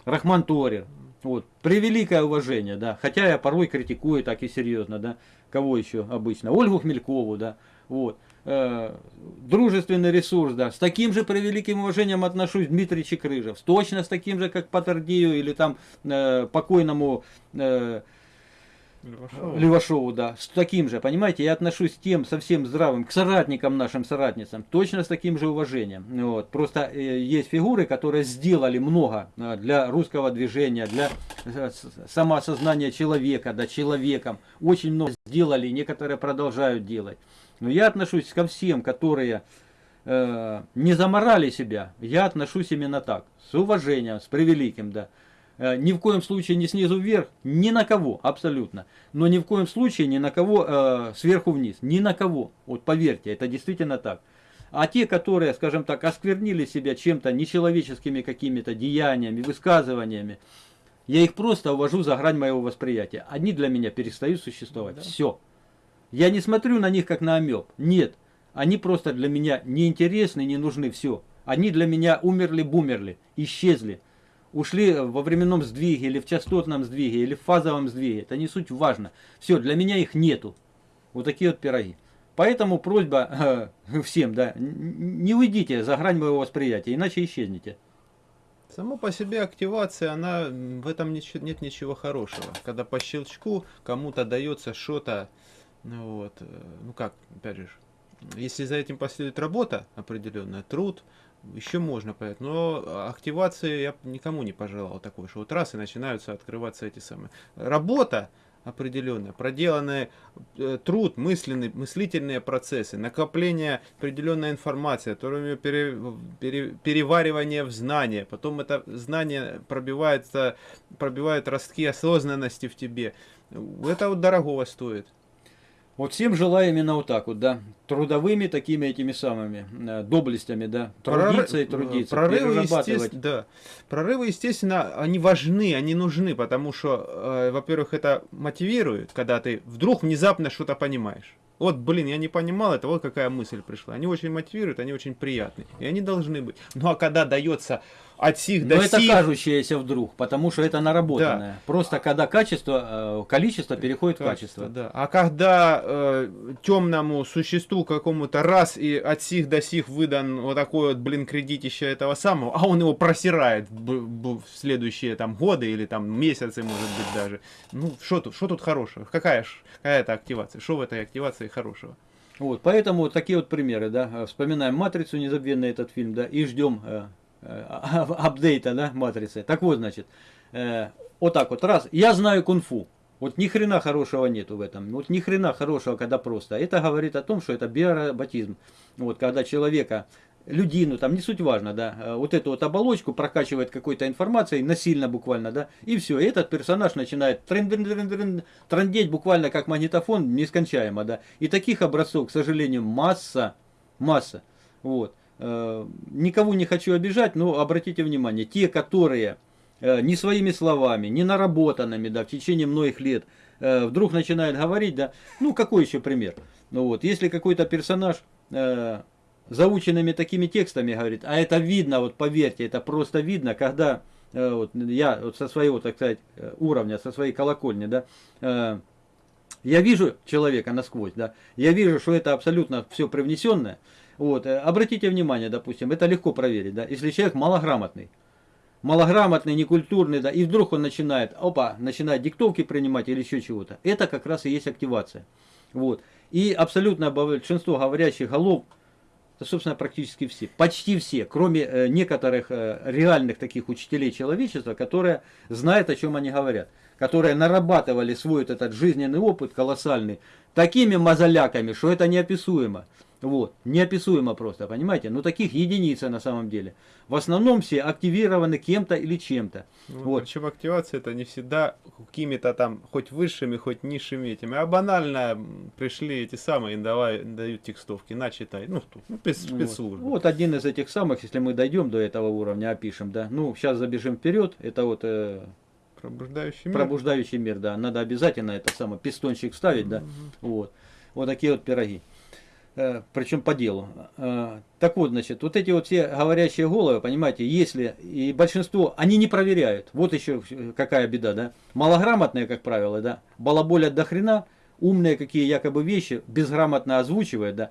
Рахман Торер. Вот, превеликое уважение, да. Хотя я порой критикую так и серьезно, да. Кого еще обычно? Ольгу Хмелькову, да. Вот. Э, дружественный ресурс, да. С таким же превеликим уважением отношусь Дмитрий Чекрыжев. Точно с таким же, как Патардию или там э, покойному э, Левашова. Левашову, да, с таким же, понимаете, я отношусь к тем совсем здравым, к соратникам нашим, соратницам, точно с таким же уважением. Вот. Просто э, есть фигуры, которые сделали много э, для русского движения, для э, самоосознания человека, да, человеком. Очень много сделали, некоторые продолжают делать. Но я отношусь ко всем, которые э, не заморали себя, я отношусь именно так, с уважением, с превеликим, да. Э, Ни в коем случае не снизу вверх, ни на кого, абсолютно. Но ни в коем случае ни на кого э, сверху вниз, ни на кого. Вот поверьте, это действительно так. А те, которые, скажем так, осквернили себя чем-то нечеловеческими какими-то деяниями, высказываниями, я их просто увожу за грань моего восприятия. Они для меня перестают существовать. Да. Все. Я не смотрю на них как на амеб. Нет. Они просто для меня неинтересны, не нужны. Все. Они для меня умерли-бумерли, исчезли. Ушли во временном сдвиге, или в частотном сдвиге, или в фазовом сдвиге. Это не суть важно. Все, для меня их нету. Вот такие вот пироги. Поэтому просьба э, [laughs] всем, да, не уйдите за грань моего восприятия, иначе исчезнете. Само по себе активация, она в этом нет ничего хорошего. Когда по щелчку кому-то дается что-то, ну вот, э, ну как, опять же, если за этим последует работа определенная, труд, еще можно понять. Но активации я никому не пожелал такой, что вот раз и начинаются открываться эти самые. Работа определенная, проделанный э, труд, мысленный, мыслительные процессы, накопление определенной информации, которую пере- пере- переваривание в знание, потом это знание пробивается, пробивает ростки осознанности в тебе. Это вот дорогого стоит. Вот всем желаю именно вот так вот, да, трудовыми такими этими самыми э, доблестями, да, трудиться и Проры- трудиться, Прорывы, перерабатывать. да. Прорывы, естественно, они важны, они нужны, потому что, э, во-первых, это мотивирует, когда ты вдруг внезапно что-то понимаешь. Вот, блин, я не понимал это, вот какая мысль пришла. Они очень мотивируют, они очень приятны. И они должны быть. Ну а когда дается от сих Но до это сих... кажущееся вдруг, потому что это наработанное. Просто когда качество, э, количество переходит в качество. Да. А когда э, темному существу какому-то раз и от сих до сих выдан вот такой вот, блин, кредитище этого самого, а он его просирает в следующие там годы или там месяцы, может быть, даже. Ну, что тут, что тут хорошего? Какая, какая это активация? Что в этой активации хорошего? Вот, поэтому вот такие вот примеры, да. Э, Вспоминаем Матрицу, незабвенный этот фильм, да, и ждем э, [laughs] апдейта, да, Матрицы. Так вот, значит, э, вот так вот, раз, я знаю кунг-фу. Вот ни хрена хорошего нету в этом. Вот ни хрена хорошего, когда просто. Это говорит о том, что это биороботизм. Вот, когда человека, людину, там не суть важно, да, э, вот эту вот оболочку прокачивает какой-то информацией, насильно буквально, да, и все, и этот персонаж начинает трындеть буквально как магнитофон нескончаемо, да. И таких образцов, к сожалению, масса, масса. Вот. Э, Никого не хочу обижать, но обратите внимание, те, которые э, не своими словами, не наработанными, да, в течение многих лет, э, вдруг начинают говорить, да, ну какой еще пример? Ну вот, если какой-то персонаж заученными такими текстами говорит, а это видно, вот поверьте, это просто видно, когда вот, я вот со своего, так сказать, уровня, со своей колокольни, да, я вижу человека насквозь, да, я вижу, что это абсолютно все привнесенное. Вот, э, обратите внимание, допустим, это легко проверить, да, если человек малограмотный, малограмотный, некультурный, да, и вдруг он начинает, опа, начинает диктовки принимать или еще чего-то, это как раз и есть активация. Вот. И абсолютно большинство говорящих голов, это, собственно, практически все, почти все, кроме э, некоторых э, реальных таких учителей человечества, которые знают, о чем они говорят, которые нарабатывали свой этот жизненный опыт колоссальный, такими мозоляками, что это неописуемо. Вот, неописуемо просто, понимаете? Но таких единицы на самом деле. В основном все активированы кем-то или чем-то. Ну, Вот. Причем активация это не всегда какими-то там хоть высшими, хоть низшими этими, а банально пришли эти самые, давай, дают текстовки, на читай. Ну, ну, спец- Вот. спецслужбы. Вот один из этих самых, если мы дойдем до этого уровня, опишем, да. Ну, сейчас забежим вперед, это вот э, Пробуждающий мир. пробуждающий мир, да. Надо обязательно это самое, пистончик ставить, да. Вот. Вот такие вот пироги. Э, Причем по делу. Э, Так вот, значит, вот эти вот все говорящие головы, понимаете, если и большинство, они не проверяют. Вот еще какая беда, да. Малограмотные, как правило, да, балаболят до хрена, умные какие якобы вещи, безграмотно озвучивают, да.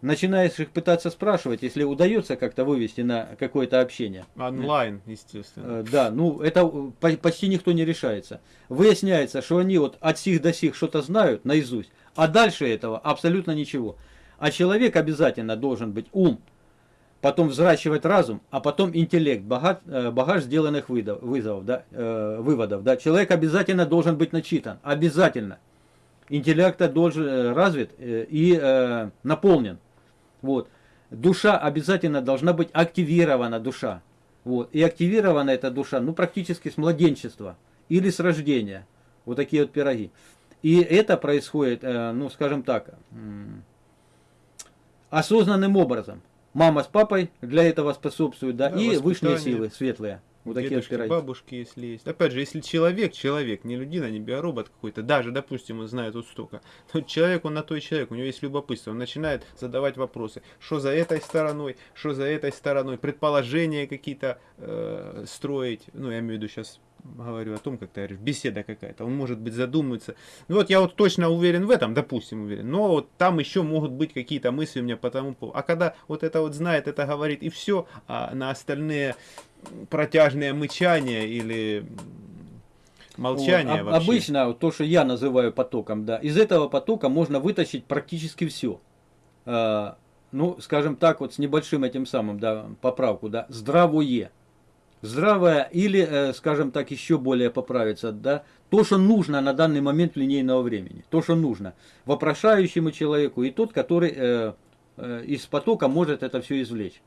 Начинаешь их пытаться спрашивать, если удается как-то вывести на какое-то общение. Онлайн, естественно. Э, Да, ну это по- почти никто не решается. Выясняется, что они вот от сих до сих что-то знают наизусть, а дальше этого абсолютно ничего. А человек обязательно должен быть ум, потом взращивать разум, а потом интеллект, багаж, э, багаж сделанных выдов- вызовов, да, э, выводов. Да. Человек обязательно должен быть начитан, обязательно. Интеллект должен э, развит э, и э, наполнен. Вот. Душа обязательно должна быть активирована, душа. Вот. И активирована эта душа, ну, практически с младенчества или с рождения. Вот такие вот пироги. И это происходит, ну, скажем так, осознанным образом. Мама с папой для этого способствуют, да, Да, и высшие силы, светлые. Вот такие Дедушки, бабушки, если есть. Опять же, если человек, человек, не людина, не биоробот какой-то, даже, допустим, он знает вот столько, [laughs] то человек, он на той человек, у него есть любопытство, он начинает задавать вопросы, что за этой стороной, что за этой стороной, предположения какие-то э, строить, ну, я имею в виду сейчас говорю о том, как ты говоришь, беседа какая-то, он может быть задумывается. Ну вот я вот точно уверен в этом, допустим, уверен, но вот там еще могут быть какие-то мысли у меня по тому поводу. А когда вот это вот знает, это говорит и все, а на остальные протяжное мычание или молчание Вот, об- вообще. Обычно то, что я называю потоком, да, из этого потока можно вытащить практически все. ну, скажем так, вот с небольшим этим самым, да, поправку, да, здравое. Здравое или, э, скажем так, еще более поправиться, да, то, что нужно на данный момент линейного времени, то, что нужно вопрошающему человеку и тот, который э, э, из потока может это все извлечь.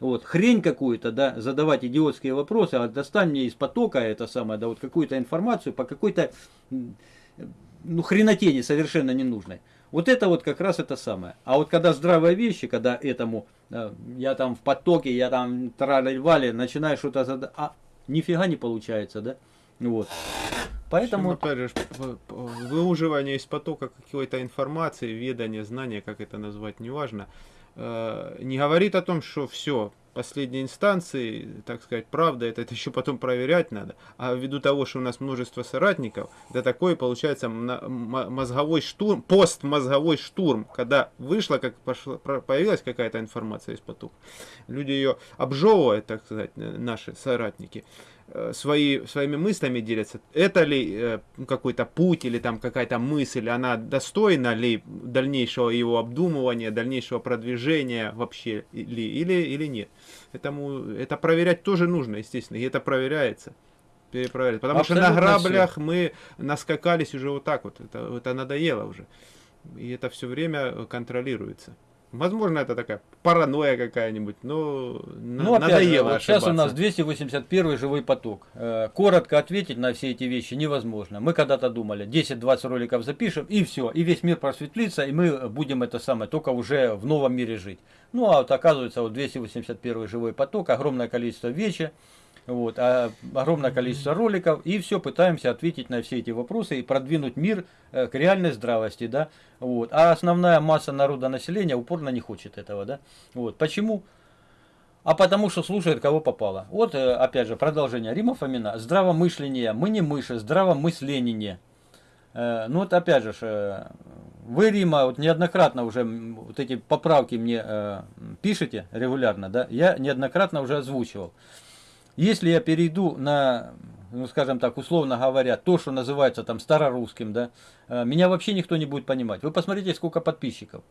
Вот, хрень какую-то, да, задавать идиотские вопросы, а достань мне из потока это самое, да, вот какую-то информацию по какой-то, ну, хренотени совершенно ненужной. Вот это вот как раз это самое. А вот когда здравые вещи, когда этому, э, я там в потоке, я там трали-вали, начинаю что-то а нифига не получается, да, вот. Поэтому, опять выуживание из потока какой-то информации, ведание, знания, как это назвать, неважно, э, не говорит о том, что все, последней инстанции, так сказать, правда, это, это еще потом проверять надо. А ввиду того, что у нас множество соратников, это такой получается мозговой штурм, постмозговой штурм, когда вышла, как пошла, появилась какая-то информация из потока. Люди ее обжевывают, так сказать, э, наши соратники свои, своими мыслями делятся. Это ли э, какой-то путь или там какая-то мысль, она достойна ли дальнейшего его обдумывания, дальнейшего продвижения вообще или, или, или нет. Этому, это проверять тоже нужно, естественно, и это проверяется. Перепроверять. Потому что на Абсолютно граблях мы наскакались уже вот так вот. Это, это надоело уже. И это все время э, контролируется. Возможно, это такая паранойя какая-нибудь, но на- ну, опять же, надоело вот сейчас у нас ошибаться. 281 живой поток. Э, Коротко ответить на все эти вещи невозможно. Мы когда-то думали, 10-20 роликов запишем, и все, и весь мир просветлится, и мы будем это самое, только уже в новом мире жить. Ну, а вот оказывается, вот 281 живой поток, огромное количество вечи, Вот, а огромное количество роликов, и все пытаемся ответить на все эти вопросы и продвинуть мир э, к реальной здравости, да. Вот. А основная масса народа населения упорно не хочет этого, да. Вот. Почему? А потому что слушает, кого попало. Вот, э, опять же, продолжение Рима Фомина. Здравомышление, мы не мыши, здравомысление. Э, ну вот опять же, вы, Рима, вот неоднократно уже вот эти поправки мне пишете регулярно, да, я неоднократно уже озвучивал. Если я перейду на, ну скажем так, условно говоря, то, что называется там старорусским, да, меня вообще никто не будет понимать. Вы посмотрите, сколько подписчиков,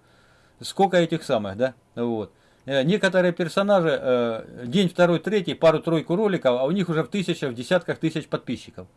сколько этих самых, да, вот. Некоторые персонажи, день второй, третий, пару-тройку роликов, а у них уже в тысячах, в десятках тысяч подписчиков.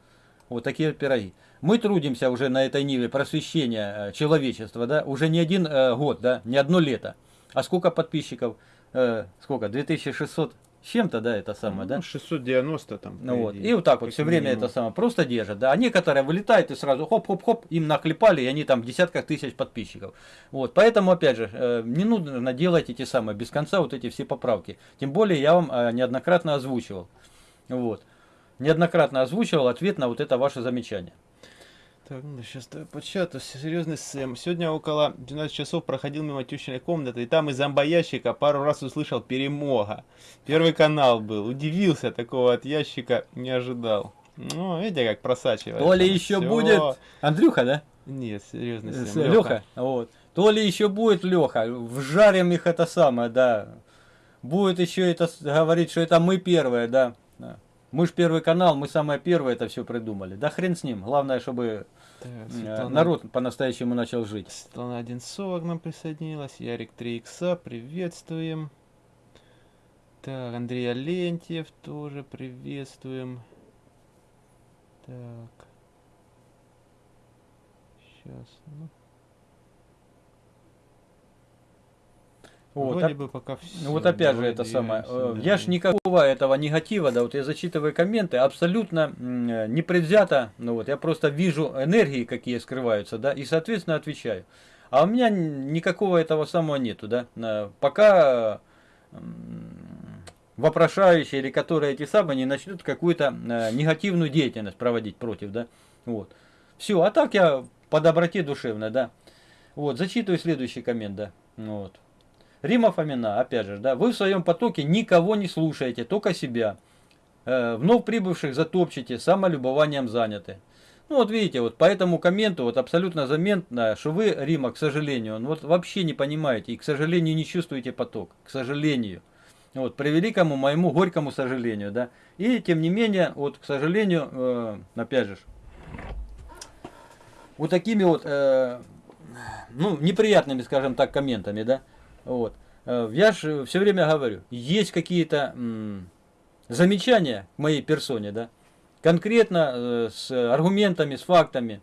Вот такие пироги. Мы трудимся уже на этой ниве просвещения э, человечества, да, уже не один э, год, да, не одно лето. А сколько подписчиков? Э, сколько? 2600 чем-то, да, это самое, ну, да? 690 там. Ну вот. И вот так вот все время это самое просто держат, да. А некоторые вылетают и сразу хоп-хоп-хоп, им наклепали, и они там в десятках тысяч подписчиков. Вот. Поэтому, опять же, э, не нужно делать эти самые, без конца вот эти все поправки. Тем более я вам э, неоднократно озвучивал. Вот неоднократно озвучивал ответ на вот это ваше замечание. Так, ну сейчас по чату, серьезный Сэм. Сегодня около 12 часов проходил мимо тещиной комнаты, и там из зомбоящика пару раз услышал перемога. Первый канал был, удивился, такого от ящика не ожидал. Ну, видите, как просачивается. То ли еще Всё. будет... Андрюха, да? Нет, серьезный Сэм. Леха. Вот. То ли еще будет Леха. Вжарим их это самое, да. Будет еще это говорить, что это мы первые, да. Мы ж первый канал, мы самое первое это все придумали. Да хрен с ним. Главное, чтобы так, э, Светлана... народ по-настоящему начал жить. Светлана Одинцова к нам присоединилась. Ярик 3 икса, приветствуем. Так, Андрей Алентьев тоже приветствуем. Так. Сейчас. Ну. Вот, Вроде бы пока все. Ну вот опять же это самое. Э, да. Я ж никакого этого негатива, да, вот я зачитываю комменты, абсолютно непредвзято, ну вот, я просто вижу энергии, какие скрываются, да, и соответственно отвечаю. А у меня никакого этого самого нету, да. Пока вопрошающие или которые эти самые не начнут какую-то э, негативную деятельность проводить против, да. Вот. Все, а так я по доброте душевной, да. Вот, зачитываю следующий коммент, да. Вот. Рима Фомина, опять же, да, вы в своем потоке никого не слушаете, только себя. Э, вновь прибывших затопчете, самолюбованием заняты. Ну вот видите, вот по этому комменту вот абсолютно заметно, что вы, Рима, к сожалению, ну, вот вообще не понимаете и, к сожалению, не чувствуете поток. К сожалению. Вот, при великому моему горькому сожалению, да. И, тем не менее, вот, к сожалению, э, опять же, вот такими вот, э, ну, неприятными, скажем так, комментами, да, вот. Э, я же все время говорю, есть какие-то замечания к моей персоне, да, конкретно э, с аргументами, с фактами,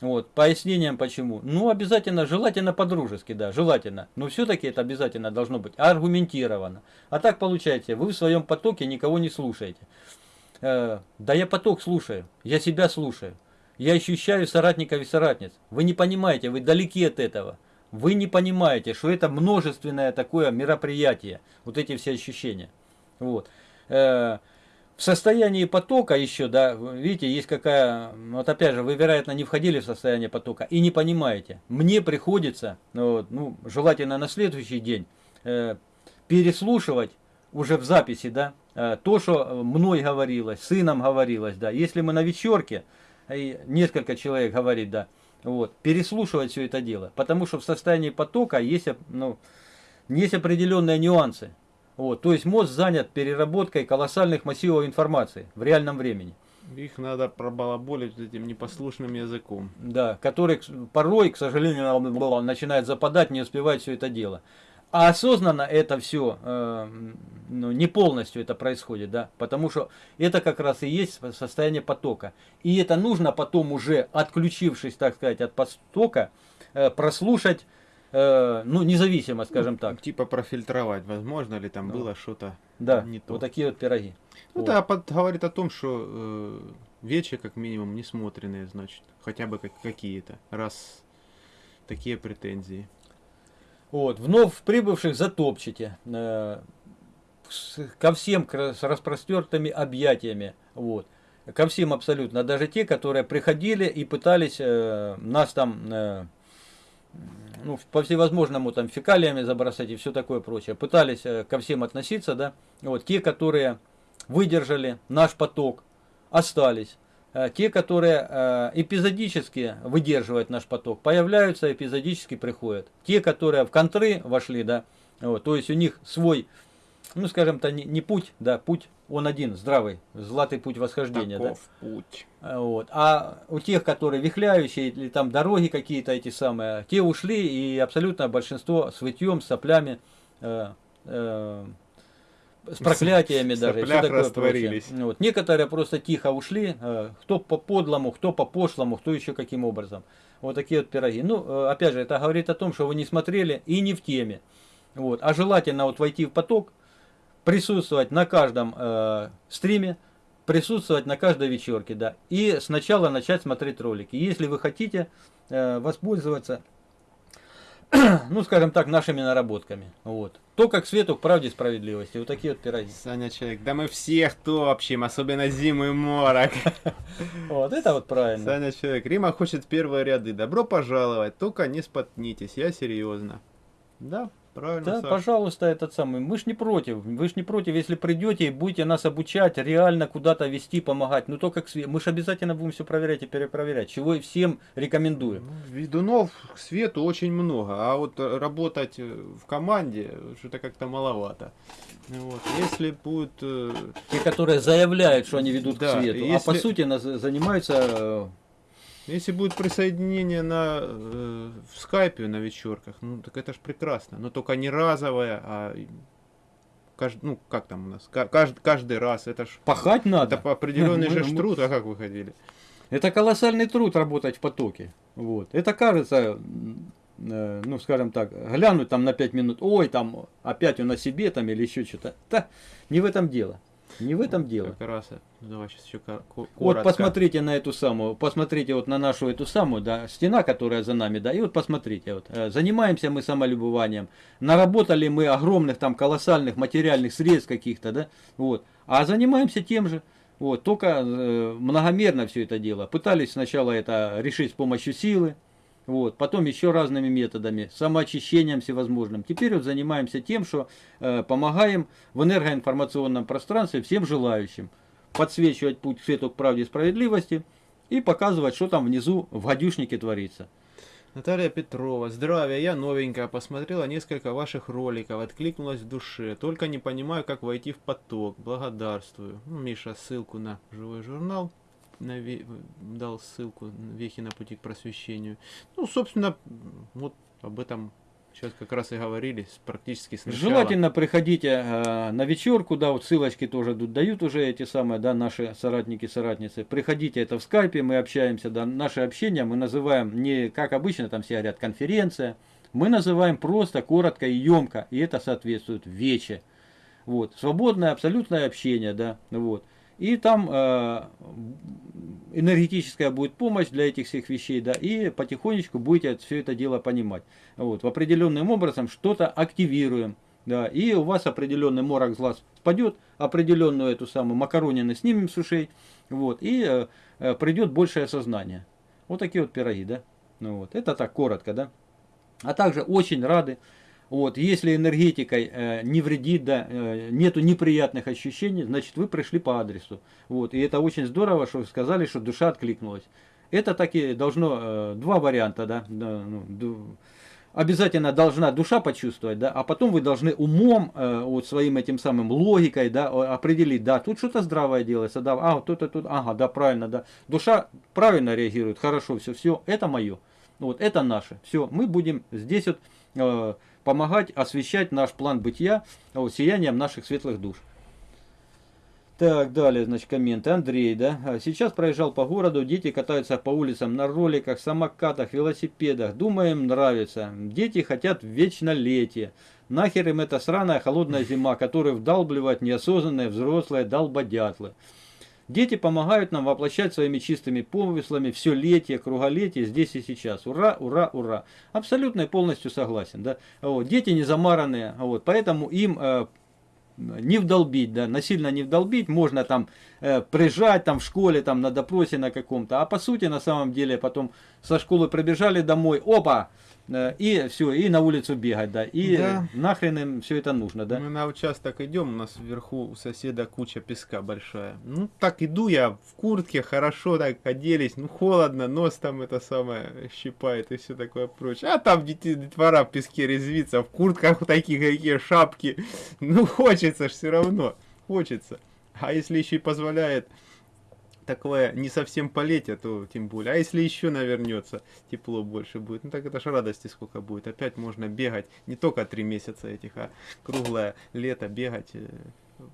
вот, пояснением почему. Ну, обязательно, желательно по-дружески, да, желательно. Но все-таки это обязательно должно быть аргументировано. А так получается, вы в своем потоке никого не слушаете. Э, да я поток слушаю, я себя слушаю. Я ощущаю соратников и соратниц. Вы не понимаете, вы далеки от этого. Вы не понимаете, что это множественное такое мероприятие, вот эти все ощущения. Вот. Э, в состоянии потока еще, да, видите, есть какая, вот опять же, вы, вероятно, не входили в состояние потока и не понимаете. Мне приходится, ну, ну желательно на следующий день, э, переслушивать уже в записи, да, э, то, что мной говорилось, сыном говорилось, да. Если мы на вечерке, и несколько человек говорит, да, вот, переслушивать все это дело. Потому что в состоянии потока есть, ну, есть определенные нюансы. Вот, то есть мозг занят переработкой колоссальных массивов информации в реальном времени. Их надо пробалаболить этим непослушным языком. Да, который порой, к сожалению, начинает западать, не успевает все это дело. А осознанно это все э, ну, не полностью это происходит, да, потому что это как раз и есть состояние потока. И это нужно потом уже, отключившись, так сказать, от потока, э, прослушать, э, ну, независимо, скажем ну, так. Типа профильтровать, возможно ли там ну, было что-то да, не то. вот такие вот пироги. Ну, вот. это под, говорит о том, что э, вечи, как минимум, не смотренные, значит, хотя бы как, какие-то, раз такие претензии. Вот, вновь прибывших затопчете. Э, ко всем с распростертыми объятиями. Вот. Ко всем абсолютно. Даже те, которые приходили и пытались э, нас там э, ну, по всевозможному там фекалиями забросать и все такое прочее. Пытались ко всем относиться, да. Вот. Те, которые выдержали наш поток, остались. Э, Те, которые э, эпизодически выдерживают наш поток, появляются, эпизодически приходят. Те, которые в контры вошли, да, вот, то есть у них свой, ну скажем то не, не путь, да, путь он один, здравый, златый путь восхождения, да. Таков путь. А, Вот. А у тех, которые вихляющие или там дороги какие-то эти самые, те ушли и абсолютно большинство с вытьем, с соплями, э, э, с проклятиями В даже. соплях такое растворились. прочее. Вот. Некоторые просто тихо ушли, э, кто по подлому, кто по пошлому, кто еще каким образом. Вот такие вот пироги. Ну, э, опять же, это говорит о том, что вы не смотрели и не в теме. Вот. А желательно вот войти в поток, присутствовать на каждом э, стриме, присутствовать на каждой вечерке, да. И сначала начать смотреть ролики. Если вы хотите э, воспользоваться, [clears throat] ну, скажем так, нашими наработками. Вот. То, как свету к правде и справедливости. Вот такие вот пироги. Саня человек, да мы всех топчем, особенно зиму и морок. [laughs] Вот, это вот правильно. Саня человек, Рима хочет первые ряды. Добро пожаловать, только не спотнитесь, я серьезно. Да, правильно, Да, Саш. пожалуйста, этот самый. Мы ж не против. Вы ж не против, если придете и будете нас обучать, реально куда-то вести, помогать. Ну только к све- Мы же обязательно будем все проверять и перепроверять. Чего и всем рекомендуем. Ну, Ведунов к свету очень много, а вот э, работать э, в команде что-то как-то маловато. Вот. Если будет э, Те, которые заявляют, что они ведут Да, к свету, а если- по сути нас занимаются Если будет присоединение на, э, в скайпе на вечерках, ну так это ж прекрасно. Но только не разовое, а кажд- ну как там у нас, Ка- кажд- каждый раз. Это ж пахать надо. это определенный [laughs] же труд, а как вы ходили? Это колоссальный труд работать в потоке. Вот. Это кажется, э, ну скажем так, глянуть там на 5 минут, ой, там опять он на себе там или еще что-то. Да, не в этом дело. Не в этом дело. Как раз, ну, давай сейчас еще ко- ко- Вот коротко. посмотрите на эту самую, посмотрите вот на нашу эту самую, да, стена, которая за нами, да, и вот посмотрите, вот, э, занимаемся мы самолюбованием, наработали мы огромных там колоссальных материальных средств каких-то, да, вот, а занимаемся тем же, вот, только э, многомерно все это дело. Пытались сначала это решить с помощью силы, вот, потом еще разными методами, самоочищением всевозможным. Теперь вот занимаемся тем, что э, помогаем в энергоинформационном пространстве всем желающим подсвечивать путь к свету к правде и справедливости и показывать, что там внизу в гадюшнике творится. Наталья Петрова, здравия, я новенькая, посмотрела несколько ваших роликов, откликнулась в душе, только не понимаю, как войти в поток, благодарствую. Ну, Миша ссылку на живой журнал, на дал ссылку вехи на пути к просвещению. Ну, собственно, вот об этом сейчас как раз и говорили, практически сначала. Желательно приходите э, на вечерку, да, вот ссылочки тоже дают уже эти самые, да, наши соратники, соратницы. Приходите, это в скайпе, мы общаемся, да, наше общение мы называем не, как обычно, там все говорят, конференция, мы называем просто, коротко и емко, и это соответствует вече. Вот, свободное, абсолютное общение, да, вот. И там э, энергетическая будет помощь для этих всех вещей, да, и потихонечку будете все это дело понимать. Вот, определенным образом что-то активируем, да, и у вас определенный морок глаз спадет, определенную эту самую макаронину снимем с ушей, вот, и э, э, придет большее сознание. Вот такие вот пироги, да. Ну вот, это так коротко, да. А также очень рады, вот, если энергетикой э, не вредит, да, э, нету неприятных ощущений, значит вы пришли по адресу. Вот, и это очень здорово, что вы сказали, что душа откликнулась. Это таки должно, э, два варианта, да, да, ну, обязательно должна душа почувствовать, да, а потом вы должны умом, э, вот своим этим самым логикой, да, определить, да, тут что-то здравое делается, да, а, вот тут, тут, ага, да, правильно, да. Душа правильно реагирует, хорошо, все, все, это мое. Вот это наше. Все, мы будем здесь вот э, помогать освещать наш план бытия вот, сиянием наших светлых душ. Так, далее, значит, комменты. Андрей, да. А, Сейчас проезжал по городу, дети катаются по улицам на роликах, самокатах, велосипедах. Думаем, нравится. Дети хотят вечнолетие. Нахер им эта сраная холодная зима, которую вдалбливают неосознанные взрослые долбодятлы. Дети помогают нам воплощать своими чистыми помыслами все летие, круголетие здесь и сейчас. Ура, ура, ура. Абсолютно и полностью согласен. Да? Вот. Дети не замаранные, вот, поэтому им э, не вдолбить, да, насильно не вдолбить, можно там э, прижать там в школе, там на допросе на каком-то, а по сути на самом деле потом со школы пробежали домой, опа, и все, и на улицу бегать, да, и Да. нахрен им все это нужно, да. Мы на участок идем, у нас вверху у соседа куча песка большая. Ну, так иду я в куртке, хорошо так оделись, ну, холодно, нос там это самое щипает и все такое прочее. А там дети, детвора в песке резвится, в куртках такие какие шапки. [laughs] Ну, хочется ж все равно, хочется. А если еще и позволяет такое не совсем полетие, то тем более. А если еще навернется, тепло больше будет. Ну так это ж радости сколько будет. Опять можно бегать не только три месяца этих, а круглое лето бегать. э,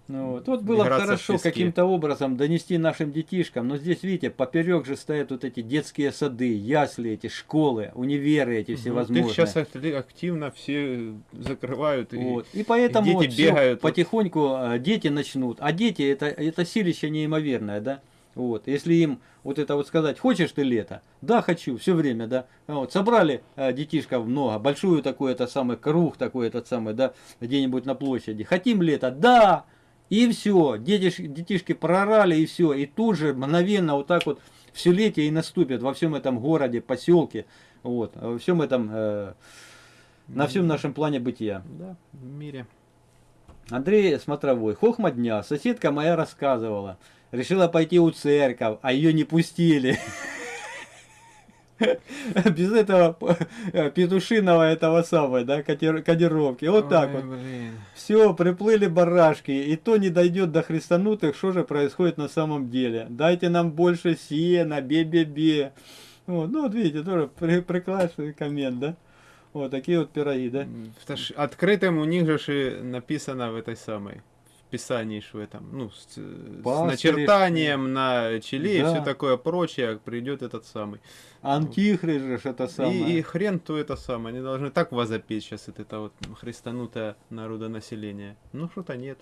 Ну, вот. вот было хорошо каким-то образом донести нашим детишкам, но здесь, видите, поперек же стоят вот эти детские сады, ясли эти, школы, универы эти всевозможные. Их сейчас активно все закрывают. И... Вот. И поэтому дети вот бегают. потихоньку э, дети начнут. А дети это, это силище неимоверное, да? Вот. Если им вот это вот сказать, хочешь ты лето? Да, хочу, все время, да. Вот. Собрали э, детишков много, большую такой это самый круг такой этот самый, да, где-нибудь на площади. Хотим лето? Да! И все, детиш, детишки прорали и все. И тут же мгновенно вот так вот все летие и наступит во всем этом городе, поселке, вот, во всем этом, э, на всем нашем плане бытия. Да, в мире. Андрей Смотровой. Хохма дня. Соседка моя рассказывала. Решила пойти у церковь, а ее не пустили. Без этого петушиного этого самого, да, кодировки. Вот так Ой, вот. блин. Все, приплыли барашки, и то не дойдет до христанутых, что же происходит на самом деле. Дайте нам больше сена, бе-бе-бе. Вот, ну вот видите, тоже прекрасный коммент, да? Вот такие вот пироги, да? Открытым у них же написано в этой самой в этом, ну, с, с начертанием на челе и Да. все такое прочее, придет этот самый. Антихрист же это самое. И, и хрен то это самое, они должны так возопеть сейчас, это, это вот христанутое народонаселение. Ну, что-то нет.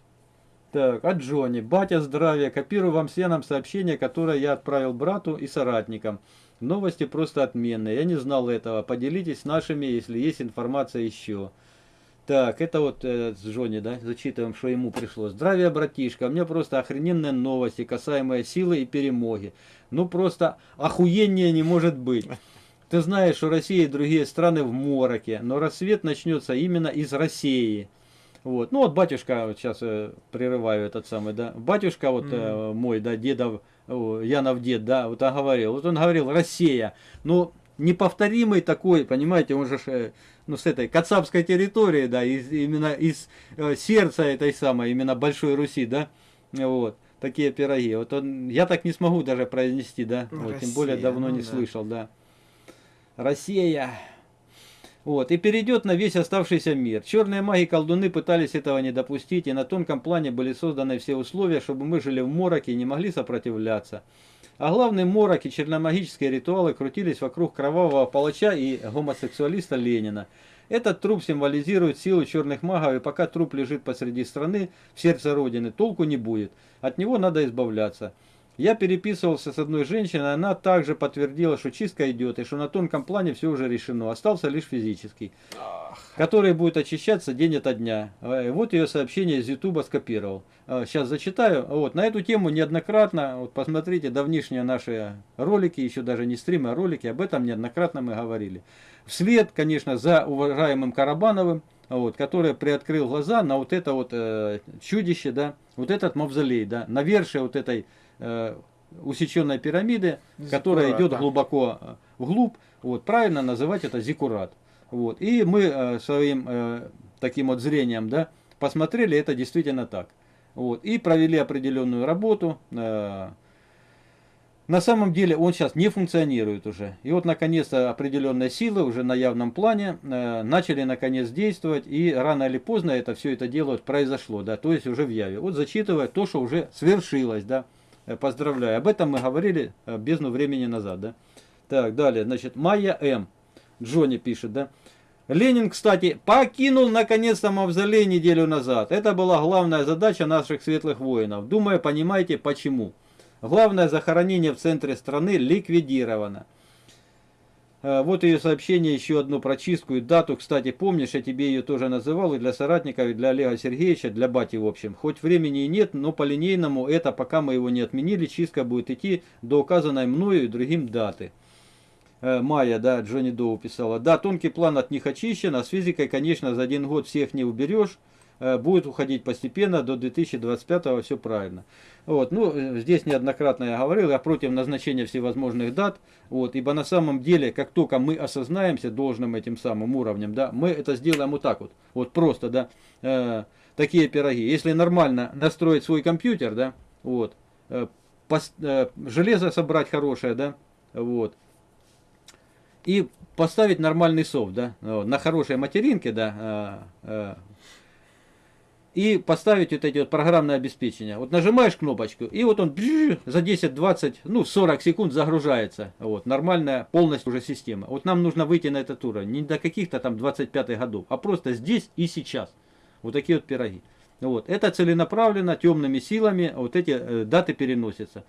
Так, от Джонни. Батя, здравия. Копирую вам всем сообщение, которое я отправил брату и соратникам. Новости просто отменные. Я не знал этого. Поделитесь с нашими, если есть информация еще. Так, это вот э, с Джонни, да, зачитываем, что ему пришло. Здравия, братишка, у меня просто охрененные новости, касаемые силы и перемоги. Ну просто охуение не может быть. Ты знаешь, что Россия и другие страны в мороке, но рассвет начнется именно из России. Вот. Ну вот батюшка, вот сейчас э, прерываю этот самый, да, батюшка вот э, мой, да, дедов, о, Янов дед, да, вот он говорил, вот он говорил, Россия, ну, неповторимый такой, понимаете, он же, э, ну, с этой кацапской территории, да, из, именно из э, сердца этой самой, именно Большой Руси, да, вот, такие пироги. Вот он, я так не смогу даже произнести, да, вот, тем более Россия, давно ну не да. слышал, да. Россия. Вот, и перейдет на весь оставшийся мир. Черные маги и колдуны пытались этого не допустить, и на тонком плане были созданы все условия, чтобы мы жили в мороке и не могли сопротивляться. А главный морок и черномагические ритуалы крутились вокруг кровавого палача и гомосексуалиста Ленина. Этот труп символизирует силу черных магов, и пока труп лежит посреди страны, в сердце Родины, толку не будет. От него надо избавляться. Я переписывался с одной женщиной, она также подтвердила, что чистка идет, и что на тонком плане все уже решено, остался лишь физический, который будет очищаться день ото дня. Э, Вот ее сообщение из Ютуба скопировал. Сейчас зачитаю. Вот, на эту тему неоднократно, вот посмотрите давнишние наши ролики, еще даже не стримы, а ролики, об этом неоднократно мы говорили. Вслед, конечно, за уважаемым Карабановым, вот, который приоткрыл глаза на вот это вот э, чудище, да, вот этот мавзолей, да, навершие вот этой э, усеченной пирамиды, которая Зиккурат, идет да. глубоко э, вглубь, вот, правильно называть это зикурат. Вот, и мы э, своим таким вот зрением, да, посмотрели, это действительно так. Вот, и провели определенную работу. на самом деле он сейчас не функционирует уже. И вот наконец-то определенные силы уже на явном плане э, начали наконец действовать. И рано или поздно это все это дело произошло, да, то есть уже в яве. Вот зачитывая то, что уже свершилось, да. Поздравляю. Об этом мы говорили э, бездну времени назад, да. Так, далее, значит, Майя М. Джонни пишет, да. Ленин, кстати, покинул наконец-то мавзолей неделю назад. Это была главная задача наших светлых воинов. Думаю, понимаете почему. Главное захоронение в центре страны ликвидировано. Э, Вот ее сообщение, еще одну прочистку и дату. Кстати, помнишь, я тебе ее тоже называл и для соратников, и для Олега Сергеевича, для бати, в общем. Хоть времени и нет, но по линейному это, пока мы его не отменили, чистка будет идти до указанной мною и другим даты. Э, Майя, да, Джонни Доу писала. Да, тонкий план от них очищен, а с физикой, конечно, за один год всех не уберешь. Э, Будет уходить постепенно, до 2025 все правильно. Вот, ну, э, здесь неоднократно я говорил, я против назначения всевозможных дат, вот, ибо на самом деле, как только мы осознаемся должным этим самым уровнем, да, мы это сделаем вот так вот, вот просто, да, э, такие пироги. Если нормально настроить свой компьютер, да, вот, э, пос- э, железо собрать хорошее, да, вот, и поставить нормальный софт, да, на хорошей материнке, да, э, и поставить вот эти вот программное обеспечение. Вот нажимаешь кнопочку, и вот он за 10-20, ну 40 секунд загружается. Вот, нормальная полностью уже система. Вот нам нужно выйти на этот уровень. Не до каких-то там 25 годов, а просто здесь и сейчас. Вот такие вот пироги. Вот. Это целенаправленно, темными силами, вот эти э, даты переносятся.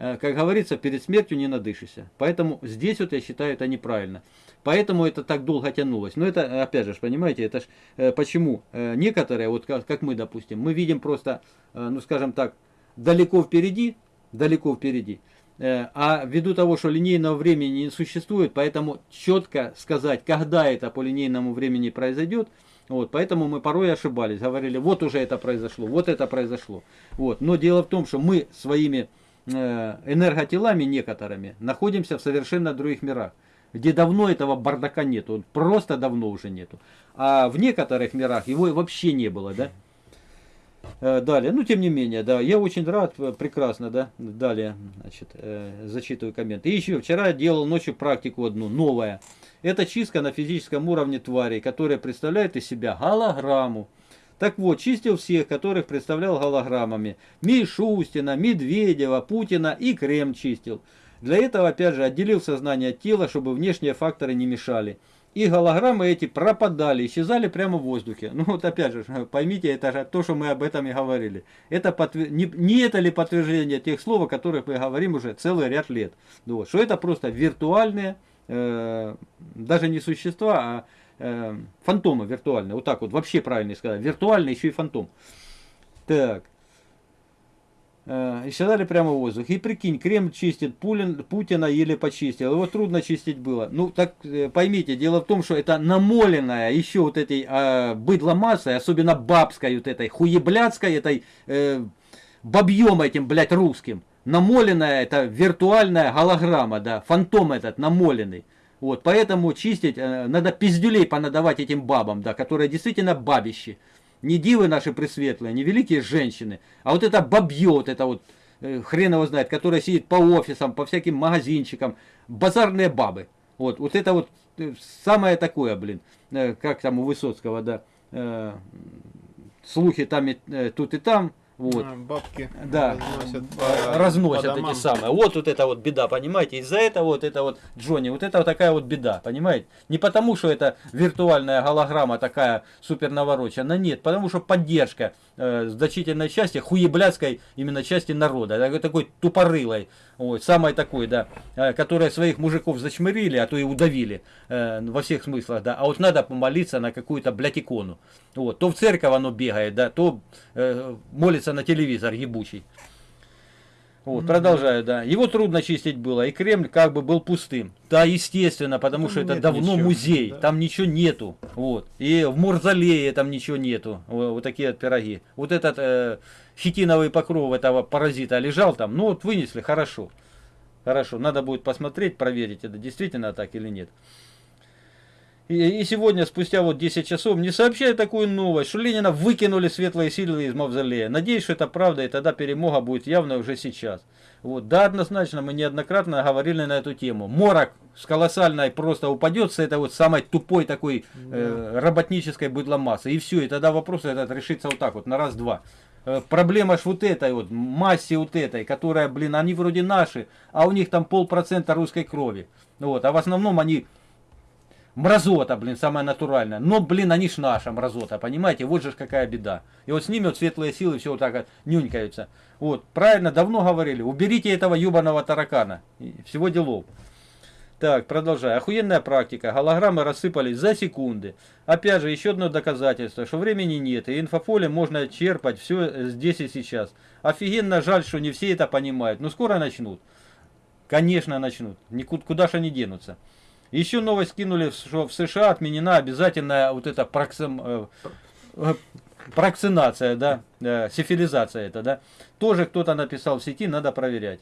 Э, как говорится, перед смертью не надышишься. Поэтому здесь вот я считаю это неправильно. Поэтому это так долго тянулось. Но это, опять же, понимаете, это ж э, почему э, некоторые, вот как, как мы, допустим, мы видим просто, ну скажем так, далеко впереди, далеко впереди. А ввиду того, что линейного времени не существует, поэтому четко сказать, когда это по линейному времени произойдет, вот, поэтому мы порой ошибались, говорили, вот уже это произошло, вот это произошло. Вот. Но дело в том, что мы своими энерготелами некоторыми находимся в совершенно других мирах, где давно этого бардака нету, просто давно уже нету. А в некоторых мирах его и вообще не было, да? Э, Далее, ну тем не менее, да, я очень рад, э, прекрасно, да, далее, значит, э, зачитываю комменты. И еще вчера делал ночью практику одну, новая. Это чистка на физическом уровне тварей, которая представляет из себя голограмму. Так вот, чистил всех, которых представлял голограммами. Мишустина, Медведева, Путина и Крем чистил. Для этого, опять же, отделил сознание от тела, чтобы внешние факторы не мешали. И голограммы эти пропадали, исчезали прямо в воздухе. Ну вот опять же, [laughs] поймите, это же то, что мы об этом и говорили. Это подтвер... не, не это ли подтверждение тех слов, о которых мы говорим уже целый ряд лет. Вот, что это просто виртуальные, э, даже не существа, а э, фантомы виртуальные. Вот так вот, вообще правильно сказать. Виртуальный еще и фантом. Так. Э, исчезали прямо в воздух. И прикинь, Кремль чистит, Пулин, Путина еле почистил. Его трудно чистить было. Ну, так э, поймите, дело в том, что это намоленная еще вот этой э, быдломассой, особенно бабской вот этой, хуеблядской, этой э, бабьем этим, блядь, русским. Намоленная, это виртуальная голограмма, да, фантом этот намоленный. Вот, поэтому чистить, э, надо пиздюлей понадавать этим бабам, да, которые действительно бабищи. Не дивы наши пресветлые, не великие женщины, а вот это бабье, вот это вот, э, хрен его знает, которая сидит по офисам, по всяким магазинчикам, базарные бабы. Вот, вот это вот э, самое такое, блин, как там у Высоцкого, да, слухи там и тут и там, вот. А, Бабки Да, разносят э, по- разносят по эти домам. самые. Вот вот это вот беда, понимаете? Из-за этого вот это вот Джонни, вот это вот такая вот беда, понимаете? Не потому, что это виртуальная голограмма такая супер навороченная, нет, потому что поддержка э, значительной части, хуеблядской именно части народа, такой, такой тупорылой, ой, самой такой, да, э, которая своих мужиков зачмырили, а то и удавили э, во всех смыслах, да, а вот надо помолиться на какую-то, блядь, икону. Вот, то в церковь оно бегает, да, то э, молится на телевизор ебучий. Вот, продолжаю, да. Его трудно чистить было, и Кремль как бы был пустым. Да, естественно, потому Там что это давно ничего, музей, да. там ничего нету. Вот. И в Мурзалее там ничего нету. Во- Вот, такие вот пироги. Вот этот э, хитиновый покров этого паразита лежал там, ну вот вынесли, хорошо. Хорошо, надо будет посмотреть, проверить, это действительно так или нет. И, сегодня, спустя вот 10 часов, мне сообщают такую новость, что Ленина выкинули светлые силы из мавзолея. Надеюсь, что это правда, и тогда перемога будет явно уже сейчас. Вот. Да, однозначно, мы неоднократно говорили на эту тему. Морок с колоссальной просто упадет с этой вот самой тупой такой э, работнической быдломассы. И все, и тогда вопрос этот решится вот так вот, на раз-два. Э, Проблема ж вот этой вот, массе вот этой, которая, блин, они вроде наши, а у них там полпроцента русской крови. Вот, а в основном они мразота, блин, самая натуральная. Но, блин, они ж наша мразота, понимаете? Вот же какая беда. И вот с ними вот светлые силы все вот так вот нюнькаются. Вот, правильно, давно говорили, уберите этого юбаного таракана. И Всего делов. Так, продолжай. Охуенная практика. Голограммы рассыпались за секунды. Опять же, еще одно доказательство, что времени нет, и инфополе можно черпать все здесь и сейчас. Офигенно жаль, что не все это понимают. Но скоро начнут. Конечно, начнут. Никуда куда же они денутся. Еще новость кинули, что в США отменена обязательная вот эта проксим, э, э, прокцинация, да, э, сифилизация это, да. Тоже кто-то написал в сети, надо проверять.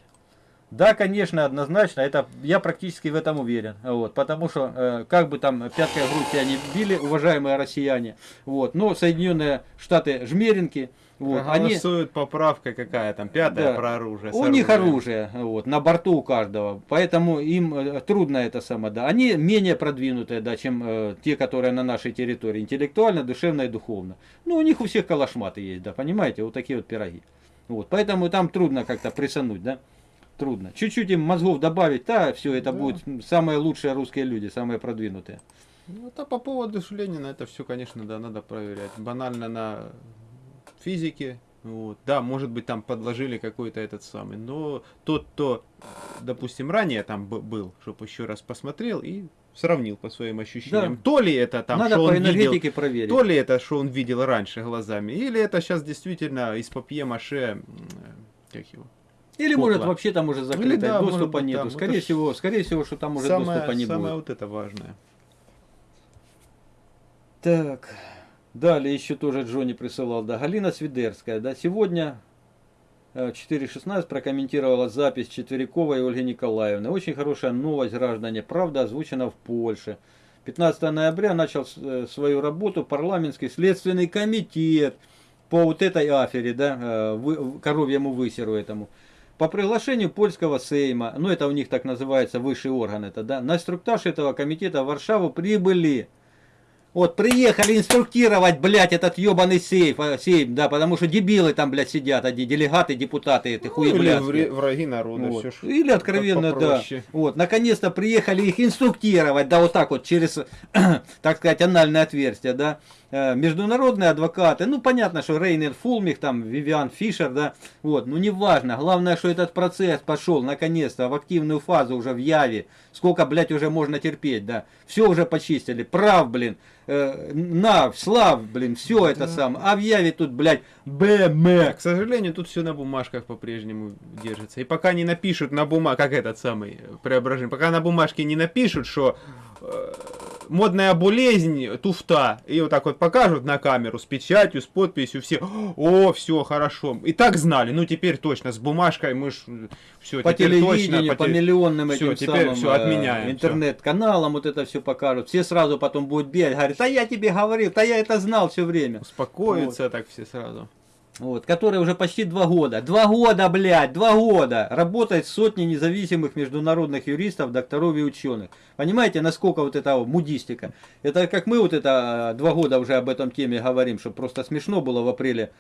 Да, конечно, однозначно, это я практически в этом уверен, вот, потому что э, как бы там пяткой грудь тебя не били, уважаемые россияне, вот, но Соединенные Штаты жмеринки, вот, они, Голосуют поправка какая там, пятая Да. про оружие. у них оружие, вот, на борту у каждого, поэтому им э, трудно это само, да. Они менее продвинутые, да, чем э, те, которые на нашей территории, интеллектуально, душевно и духовно. Ну, у них у всех калашматы есть, да, понимаете, вот такие вот пироги. Вот, поэтому там трудно как-то присануть, да, трудно. Чуть-чуть им мозгов добавить, да, все, это Да. будут самые лучшие русские люди, самые продвинутые. Ну, то по поводу Ленина, это все, конечно, да, надо проверять. Банально на физике. Вот. Да, может быть, там подложили какой-то этот самый. Но тот, кто, допустим, ранее там был, чтобы еще раз посмотрел и сравнил по своим ощущениям. Да. То ли это там, Надо что по он видел, проверить. то ли это, что он видел раньше глазами, или это сейчас действительно из папье-маше, как его, Или кукла. может вообще там уже закрыто, Или да, может доступа быть, нету. там. Скорее Это всего, скорее всего, что там уже самое, доступа не самое будет. вот это важное. Так, далее еще тоже Джонни присылал, да, Галина Свидерская, да, сегодня э, 4.16 прокомментировала запись Четвериковой Ольги Николаевны. Очень хорошая новость, граждане, правда озвучена в Польше. 15 ноября начал э, свою работу парламентский следственный комитет по вот этой афере, да, э, коровьему высеру этому. По приглашению польского сейма, ну это у них так называется высший орган это, да, на инструктаж этого комитета в Варшаву прибыли вот, приехали инструктировать, блядь, этот ебаный сейф, а, сейф, да, потому что дебилы там, блядь, сидят, одни делегаты, депутаты, эти Ну, или хуеблядские. вре- враги народа, Вот. все ж Или откровенно, да. Вот, наконец-то приехали их инструктировать, да, вот так вот, через, [clears throat] так сказать, анальное отверстие, да. Э, Международные адвокаты, ну, понятно, что Рейнер Фулмих, там, Вивиан Фишер, да, вот, ну, неважно. Главное, что этот процесс пошел, наконец-то, в активную фазу уже в Яве. Сколько, блядь, уже можно терпеть, да. Все уже почистили, прав, блин. Э, на, слав, блин, все это самое. А в Яве тут, блядь, БМ. К сожалению, тут все на бумажках по-прежнему держится. И пока не напишут на бумаге, как этот самый э, преображение, пока на бумажке не напишут, что э, модная болезнь, туфта, и вот так вот покажут на камеру с печатью, с подписью, все, о, все, хорошо. И так знали, ну теперь точно, с бумажкой мы ж все, по теперь телевидению, точно, по, те- миллионным всё, этим теперь самым всё, э, отменяем, интернет-каналам вот это все покажут. Все сразу потом будут бегать, говорят, да я тебе говорил, да я это знал все время. успокоятся так все сразу. Вот, который уже почти два года. Два года, блядь, два года работает сотни независимых международных юристов, докторов и ученых. Понимаете, насколько вот это мудистика. Это как мы вот это э, два года уже об этом теме говорим, что просто смешно было в апреле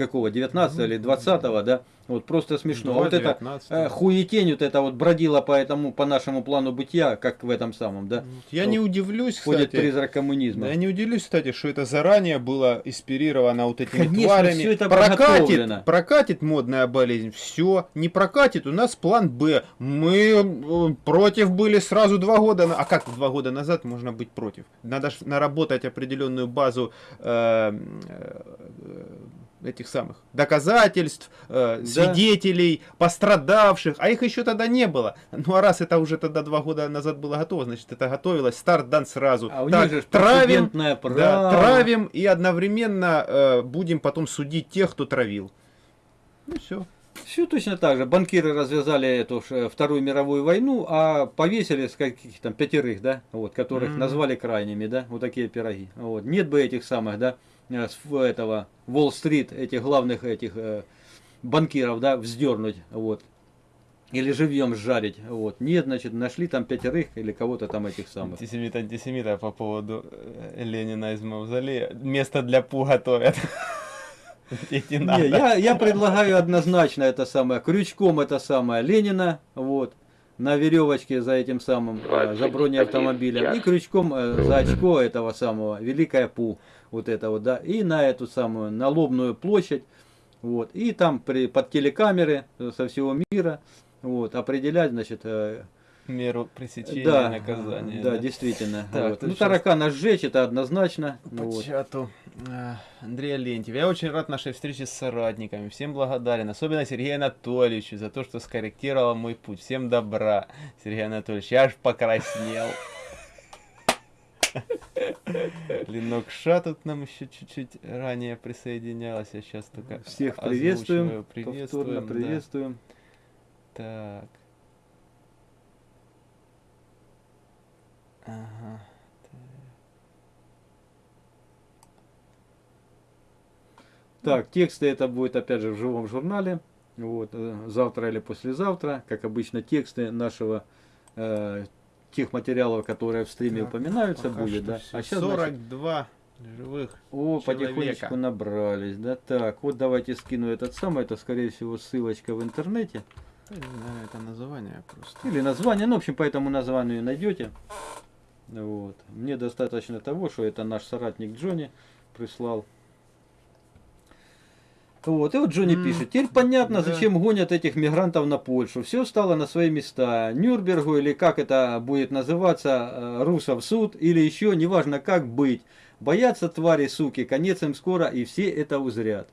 какого, 19 или 20 да? Вот просто смешно. А вот это 19. э, хуетень вот это вот бродила по этому, по нашему плану бытия, как в этом самом, да? Я не удивлюсь, Ходит кстати. призрак коммунизма. Я не удивлюсь, кстати, что это заранее было инспирировано вот этими Конечно, тварями. всё это прокатит, прокатит модная болезнь, все, не прокатит, у нас план Б. Мы э, против были сразу два года, а как два года назад можно быть против? Надо наработать определенную базу э, э, этих самых доказательств, э, свидетелей, пострадавших, а их еще тогда не было. Ну а раз это уже тогда два года назад было готово, значит это готовилось, старт дан сразу. А у Так, них же травим, право. да, травим и одновременно э, будем потом судить тех, кто травил. Ну все. Все точно так же. Банкиры развязали эту э, Вторую мировую войну, а повесили с каких там пятерых, да, вот, которых Мгм. назвали крайними, да, вот такие пироги. Вот. Нет бы этих самых, да, этого Уолл-стрит, этих главных этих э, банкиров, да, вздернуть, вот. Или живьем сжарить, вот. Нет, значит, нашли там пятерых или кого-то там этих самых. Антисемит, антисемита по поводу э, Ленина из Мавзолея. Место для пу готовят. [laughs] Не, надо. я, я предлагаю однозначно это самое, крючком это самое Ленина, вот, на веревочке за этим самым, э, за бронеавтомобилем, и крючком э, за очко этого самого, Великая Пу, вот это вот, да, и на эту самую, на Лобную площадь, вот, и там при, под телекамеры э, со всего мира, вот, определять, значит, э, меру пресечения Да, наказания. да, действительно. [laughs] Так, Вот. Ну, щас- таракана сжечь, это однозначно. По Вот. чату. А, Андрей Алентьев. Я очень рад нашей встрече с соратниками. Всем благодарен. Особенно Сергею Анатольевичу за то, что скорректировал мой путь. Всем добра, Сергей Анатольевич. Я аж покраснел. Ленокша тут нам еще чуть-чуть ранее присоединялась. Я сейчас только Всех приветствуем. Приветствуем. Повторно да. приветствуем. Так. Ага. Так, тексты это будет опять же в живом журнале. Вот, э, завтра или послезавтра. Как обычно, тексты нашего э, тех материалов, которые в стриме Так, упоминаются, будет, да. А сейчас 42 живых. О, человека. потихонечку набрались, да. Так, вот давайте скину этот самый, это скорее всего ссылочка в интернете. Наверное, это название просто. Или название, ну, в общем, по этому названию найдете. Вот. Мне достаточно того, что это наш соратник Джонни прислал. Вот, и вот Джонни М, пишет, теперь понятно, да. зачем гонят этих мигрантов на Польшу. Все стало на свои места. Нюрнбергу или как это будет называться, э, русов суд или еще, неважно как быть. Боятся твари, суки, конец им скоро, и все это узрят.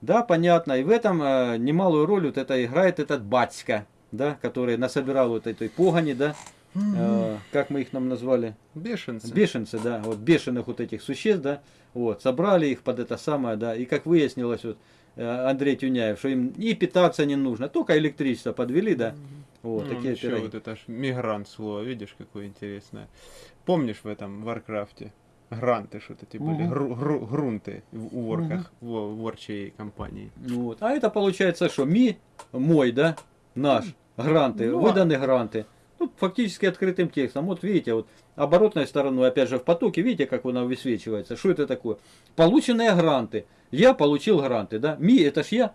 Да, понятно. И в этом э, немалую роль вот это играет этот батька, да, который насобирал вот этой погони, да, э, как мы их нам назвали, Бешенцы. бешенцы, да, вот бешеных вот этих существ, да, вот, собрали их под это самое, да, и как выяснилось, вот, э, Андрей Тюняев, что им и питаться не нужно, только электричество подвели, да, вот, Ну, такие еще пироги. вот это ж мигрант слово, видишь, какое интересное. Помнишь в этом Варкрафте? Гранты что-то были, Мгм. гру- гру- грунты в у ворках, в ворчей компании. Вот. А это получается, что ми, мой, да, наш, гранты, Ну, а- выданы гранты. Ну, фактически открытым текстом. Вот видите, вот оборотной стороной, опять же, в потоке, видите, как она высвечивается. Что это такое? Полученные гранты. Я получил гранты, да. Ми, это ж я,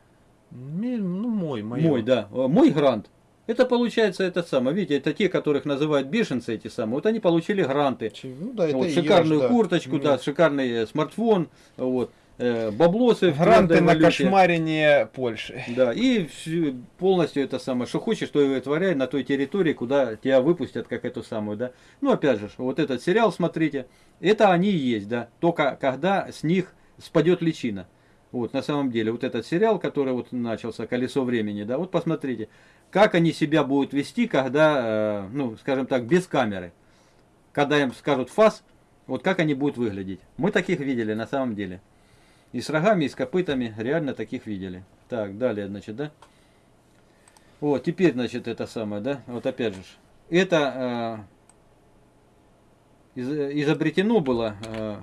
Ми- Ну, мой, моё. мой, да. Э, Мой грант. Это получается это самое. Видите, это те, которых называют бешенцы эти самые. Вот они получили гранты. Ну, да, Вот, шикарную ж, да. курточку, Нет. да, шикарный э, смартфон, вот, баблосы в Гранты на кошмарение Польши. Да, и полностью это самое, что хочешь, то и вытворяй на той территории, куда тебя выпустят, как эту самую, да. Ну, опять же, вот этот сериал смотрите, это они и есть, да, только когда с них спадет личина. Вот, на самом деле, вот этот сериал, который вот начался, «Колесо времени», да, вот посмотрите, как они себя будут вести, когда, э, ну, скажем так, без камеры. Когда им скажут фас, вот как они будут выглядеть. Мы таких видели на самом деле. И с рогами, и с копытами реально таких видели. Так, далее, значит, да? Вот, теперь, значит, это самое, да? Вот опять же. Это э, из- изобретено было э,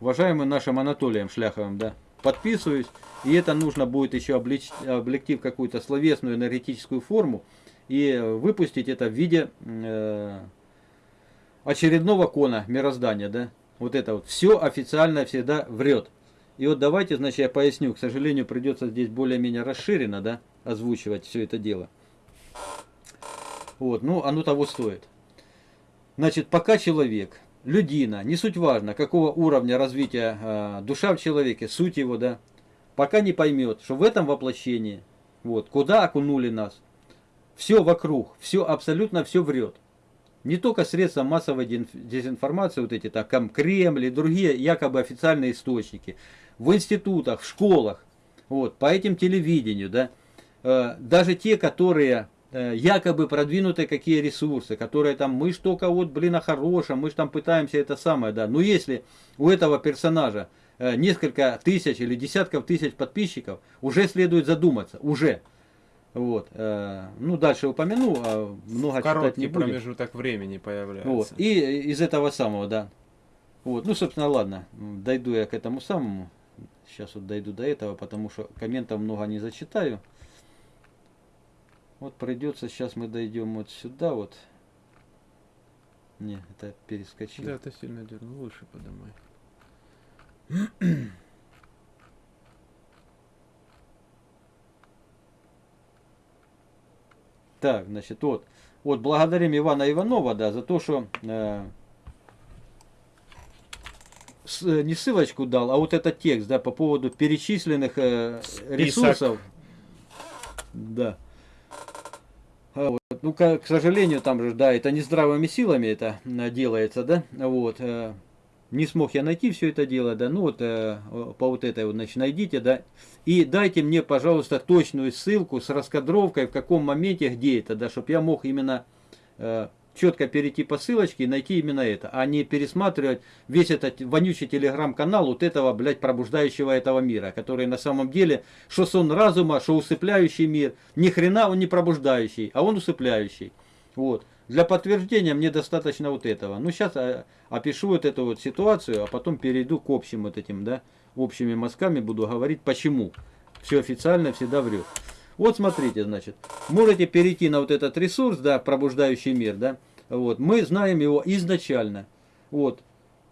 уважаемым нашим Анатолием Шляховым, да? Подписываюсь. И это нужно будет еще облечь, облегти в какую-то словесную энергетическую форму и выпустить это в виде э, очередного кона мироздания, да? Вот это вот. Все официально всегда врет. И вот давайте, значит, я поясню. К сожалению, придется здесь более-менее расширенно, да, озвучивать все это дело. Вот, ну, оно того стоит. Значит, пока человек, людина, не суть важно, какого уровня развития э, душа в человеке, суть его, да, пока не поймет, что в этом воплощении, вот, куда окунули нас, все вокруг, все абсолютно все врет. Не только средства массовой дезинформации, вот эти там Кремль и другие якобы официальные источники, в институтах, в школах, вот, по этим телевидению, да, Э, даже те, которые э, якобы продвинутые какие ресурсы, которые там, мы ж только вот, блин, о хорошем, мы ж там пытаемся это самое, да, но если у этого персонажа э, несколько тысяч или десятков тысяч подписчиков, уже следует задуматься, уже. Вот. Ну, дальше упомяну, а много читать Короткий не будем. промежуток времени появляется. Вот. И из этого самого, да. Вот. Ну, собственно, ладно. Дойду я к этому самому. Сейчас вот дойду до этого, потому что комментов много не зачитаю. Вот придется, сейчас мы дойдем вот сюда вот. Не, это перескочил. Да, ты сильно дернул, выше подымай. Так, значит, вот. Вот благодарим Ивана Иванова, да, за то, что э, не ссылочку дал, а вот этот текст, да, по поводу перечисленных э, ресурсов. Да. А вот Вот. Ну, к, к сожалению, там же, да, это не здравыми силами это э, делается, да, вот. э, Не смог я найти все это дело, да, ну вот э, по вот этой вот, значит, найдите, да, и дайте мне, пожалуйста, точную ссылку с раскадровкой, в каком моменте, где это, да, чтобы я мог именно э, четко перейти по ссылочке и найти именно это, а не пересматривать весь этот вонючий телеграм-канал вот этого, блядь, пробуждающего этого мира, который на самом деле, что сон разума, что усыпляющий мир, ни хрена он не пробуждающий, а он усыпляющий. Вот. Для подтверждения мне достаточно вот этого. Ну, сейчас опишу вот эту вот ситуацию, а потом перейду к общим вот этим, да, общими мазками буду говорить, почему. Все официально всегда врет. Вот смотрите, значит, можете перейти на вот этот ресурс, да, пробуждающий мир, да, вот, мы знаем его изначально, вот.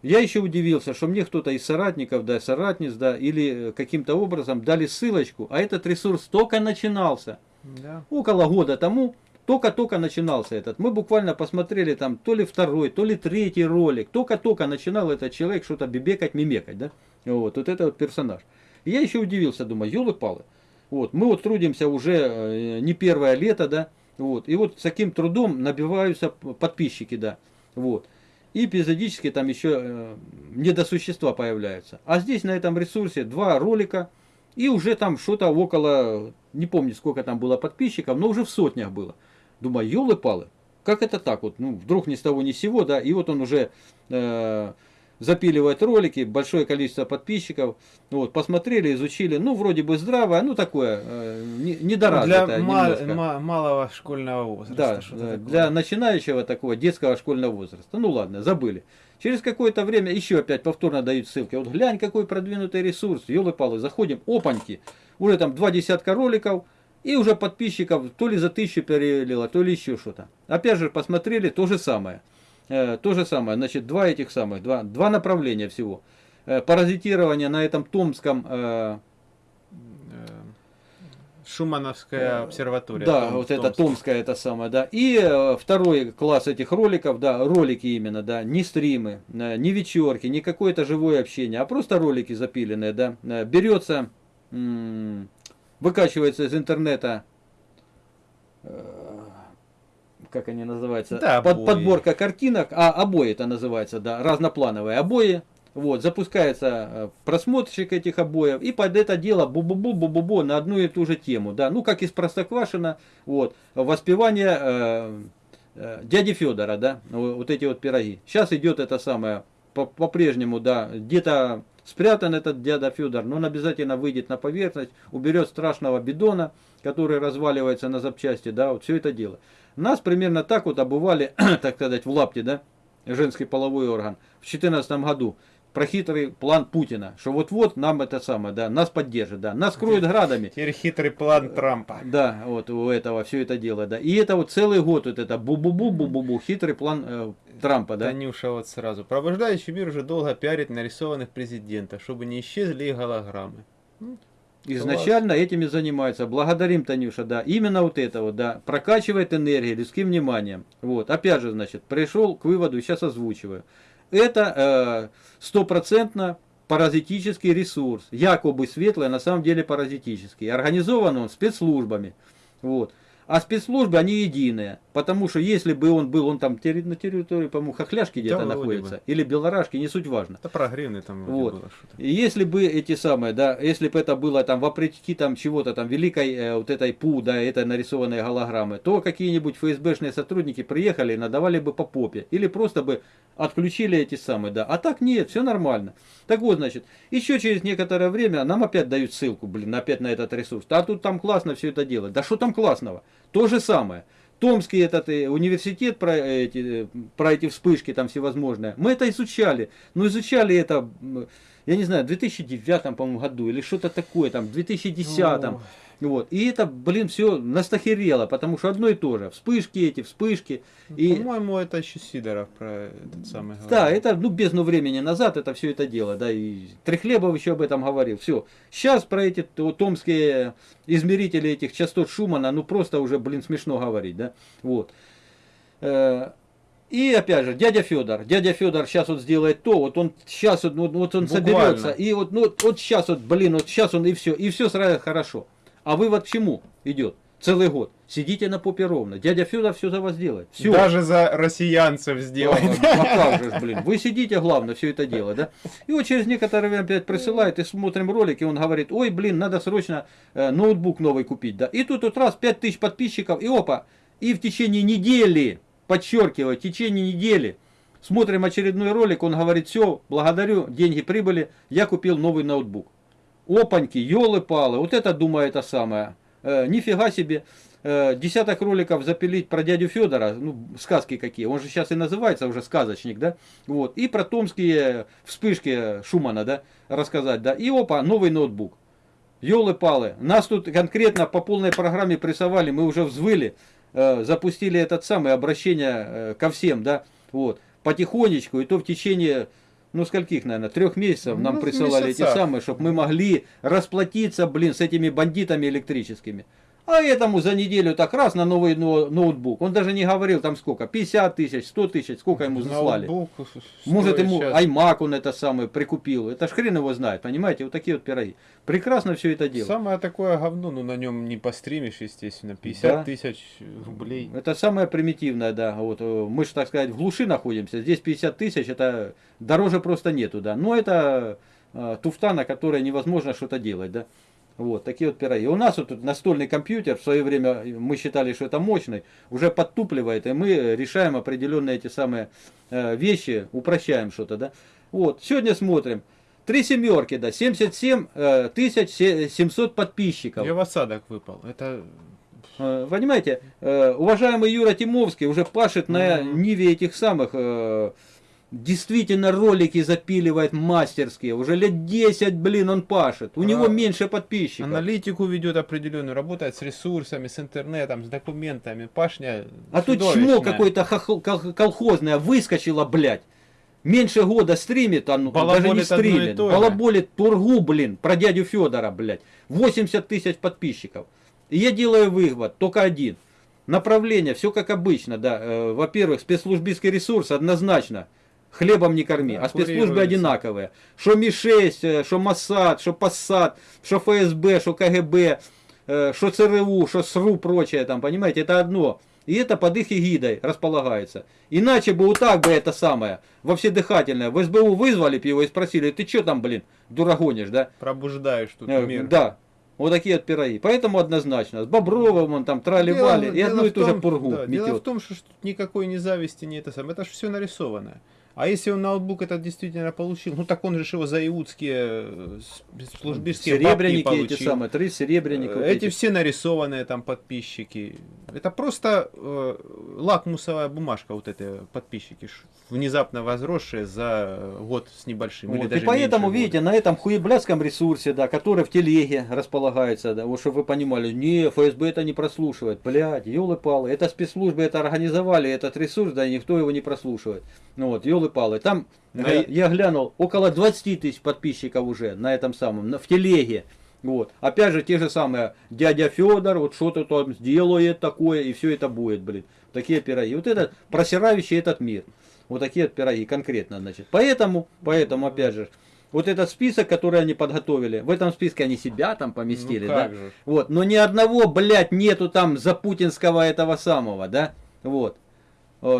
Я еще удивился, что мне кто-то из соратников, да, соратниц, да, или каким-то образом дали ссылочку, а этот ресурс только начинался. Да. Около года тому только-только начинался этот. Мы буквально посмотрели там то ли второй, то ли третий ролик. Только-только начинал этот человек что-то бибекать, мимекать, да? Вот, вот это вот персонаж. И я еще удивился, думаю, елы-палы. Вот, мы вот трудимся уже э, не первое лето, да, вот, и вот с таким трудом набиваются подписчики, да, вот. И эпизодически там еще э, недосущества появляются. А здесь на этом ресурсе два ролика, и уже там что-то около, не помню сколько там было подписчиков, но уже в сотнях было. Думаю, елы-палы, как это так вот, ну, вдруг ни с того ни с сего, да, и вот он уже э, запиливает ролики, большое количество подписчиков, вот, посмотрели, изучили, ну, вроде бы здравое, ну, такое, э, не- недоразвитое Для ма- немножко. ма- малого школьного возраста. Да, для начинающего такого детского школьного возраста. Ну ладно, забыли. Через какое-то время еще опять повторно дают ссылки. Вот глянь, какой продвинутый ресурс. Елы-палы, заходим, опаньки. Уже там два десятка роликов. И уже подписчиков то ли за тысячу перелило, то ли еще что-то. Опять же, посмотрели, то же самое. Э, то же самое. Значит, два этих самых, два, два направления всего. Э, паразитирование на этом томском э, Э, Шумановская обсерватория. Да, Том- вот это Томск. Томская, это самое, да. И э, второй класс этих роликов, да, ролики именно, да, не стримы, э, не вечерки, не какое-то живое общение, а просто ролики запиленные, да. Э, Берется, выкачивается из интернета, как они называются, Да, Под- обои. подборка картинок, а обои это называется, да, разноплановые обои, вот, запускается э, просмотрщик этих обоев, и под это дело бу-бу-бу-бу-бу на одну и ту же тему, да, ну, как из Простоквашино, вот, воспевание э, э, дяди Федора, да, вот эти вот пироги. Сейчас идет это самое, по- по-прежнему, да, где-то спрятан этот дядя Федор, но он обязательно выйдет на поверхность, уберет страшного бидона, который разваливается на запчасти, да, вот все это дело. Нас примерно так вот обували, [clears throat] так сказать, в лапте, да, женский половой орган в 2014 году про хитрый план Путина, что вот-вот нам это самое, да, нас поддержит, да, нас кроют градами. Теперь хитрый план Трампа. Да, вот у этого все это дело, да. И это вот целый год вот это бу-бу-бу-бу-бу-бу, хитрый план э, Трампа, да. Танюша вот сразу. Пробуждающий мир уже долго пиарит нарисованных президентов, чтобы не исчезли их голограммы. Изначально этими занимается. Благодарим, Танюша, да. Именно вот это вот, да. Прокачивает энергией, людским вниманием. Вот. Опять же, значит, пришел к выводу, сейчас озвучиваю. Это э, стопроцентно паразитический ресурс. Якобы светлый, а на самом деле паразитический. Организован он спецслужбами. Вот. А спецслужбы, они единые. Потому что если бы он был, он там на территории, по-моему, Хохляшки где-то вроде находится. бы. Или Белорашки, не суть важно. Это про гривны там Вот. было что-то. И Если бы эти самые, да, если бы это было там вопреки там чего-то там великой э, вот этой ПУ, да, этой нарисованной голограммы, то какие-нибудь ФСБшные сотрудники приехали и надавали бы по попе. Или просто бы отключили эти самые, да. А так нет, все нормально. Так вот, значит, еще через некоторое время нам опять дают ссылку, блин, опять на этот ресурс. А тут там классно все это делать. Да что там классного? То же самое. Томский этот э, университет про эти, э, про эти вспышки там всевозможные. Мы это изучали. Но изучали это, м, я не знаю, в 2009, по-моему, году или что-то такое, там, в 2010. Ой. Вот. И это, блин, все настахерело, потому что одно и то же. Вспышки эти, вспышки. И, По-моему, это еще Сидоров про этот самый да, говорил. это, ну, бездну времени назад это все это дело, да, и Трехлебов еще об этом говорил. Все. Сейчас про эти то- томские измерители этих частот Шумана, ну, просто уже, блин, смешно говорить, да. Вот. Э, И опять же, дядя Федор, дядя Федор сейчас вот сделает то, вот он сейчас вот, вот- вот он Буквально. соберется, и вот, ну, вот сейчас вот, блин, вот сейчас он и все, и все сразу хорошо. А вывод к чему идет? целый год. Сидите на попе ровно. Дядя Федор все за вас делает. Все. Даже за россиянцев сделать. А как же, блин. Вы сидите, главное, все это дело, да? И вот через некоторое время опять присылает, и смотрим ролик, и он говорит, ой, блин, надо срочно э, ноутбук новый купить, да? И тут вот раз 5000 подписчиков, и опа, и в течение недели, подчеркиваю, в течение недели, смотрим очередной ролик, он говорит, все, благодарю, деньги прибыли, я купил новый ноутбук. Опаньки, елы-палы, вот это, думаю, это самое. Э, нифига себе. Э, десяток роликов запилить про дядю Федора, ну, сказки какие, он же сейчас и называется уже сказочник, да, вот, и про томские вспышки Шумана, да, рассказать, да, и опа, новый ноутбук. Елы-палы, нас тут конкретно по полной программе прессовали, мы уже взвыли, э, запустили этот самый обращение э, ко всем, да, вот, потихонечку, и то в течение ну скольких, наверное, трех месяцев нам Ну, присылали эти месяца. самые, чтобы мы могли расплатиться, блин, с этими бандитами электрическими. А этому за неделю так раз на новый но- ноутбук. Он даже не говорил там сколько, 50 тысяч, 100 тысяч, сколько ему заслали. Ноутбук Может ему щас- iMac он это самый прикупил. Это ж хрен его знает, понимаете, вот такие вот пироги. Прекрасно все это дело. Самое такое говно, ну на нем не постримишь, естественно. 50 Да. тысяч рублей. Это самое примитивное, да. Вот э, мы же, так сказать, в глуши находимся. Здесь 50 тысяч, это дороже просто нету, да. Но это э, туфта, на которой невозможно что-то делать, да. Вот, такие вот пироги. У нас вот тут настольный компьютер, в свое время мы считали, что это мощный, уже подтупливает, и мы решаем определенные эти самые э, вещи, упрощаем что-то, да. Вот, сегодня смотрим. Три семерки, да, 77 э, тысяч се- 700 подписчиков. Я в осадок выпал. Это Э, Понимаете, уважаемый Юра Тимовский уже пашет на ниве этих самых, действительно ролики запиливает мастерские, уже лет 10, блин, он пашет, у А, него меньше подписчиков. аналитику ведет определенную, работает с ресурсами, с интернетом, с документами. Пашня А тут чмо какое-то колхозное выскочило, блядь. Меньше года стримит, а ну, даже не стримит. Балаболит тургу, блин, про дядю Федора, блядь. 80 тысяч подписчиков. И я делаю вывод, только один. Направление, все как обычно, да. Э, Во-первых, спецслужбистский ресурс однозначно. Хлебом не корми, Да, а спецслужбы одинаковые. Что Ми-6, э, что Моссад, что Пассад, что ФСБ, что КГБ, э, что ЦРУ, что СРУ, прочее там, понимаете, это одно. И это под их эгидой располагается. Иначе бы вот так бы это самое, во вседыхательное, в СБУ вызвали бы его и спросили, ты что там, блин, дурагонишь, да? Пробуждаешь тут Э, мир. Да. Вот такие вот пироги. Поэтому однозначно. С Бобровым он там трали-вали, и одну и ту же пургу да, Дело в том, что тут никакой ни зависти, ни это самое. Это же все нарисованное. А если он ноутбук этот действительно получил, ну так он же его за иудские э, службистские Серебряники эти самые, три серебряника. Э, Эти эти. все нарисованные там подписчики. Это просто э, лакмусовая бумажка вот эти подписчики, внезапно возросшие за год с небольшим. Вот, и поэтому, видите, на этом хуеблядском ресурсе, да, который в телеге располагается, да, вот чтобы вы понимали, не, ФСБ это не прослушивает, блядь, елы-палы, это спецслужбы это организовали, этот ресурс, да, и никто его не прослушивает. Ну вот, елы-палы, там, Да я, и- я глянул, около 20 тысяч подписчиков уже на этом самом, на- в телеге. Вот. Опять же, те же самые, дядя Федор, вот что-то там сделает такое, и все это будет, блин. Такие пироги. Вот этот, просирающий этот мир. Вот такие вот пироги конкретно, значит. Поэтому, поэтому, опять же, вот этот список, который они подготовили, в этом списке они себя там поместили, Ну да? же. Вот, но ни одного, блядь, нету там за путинского этого самого, да? Вот.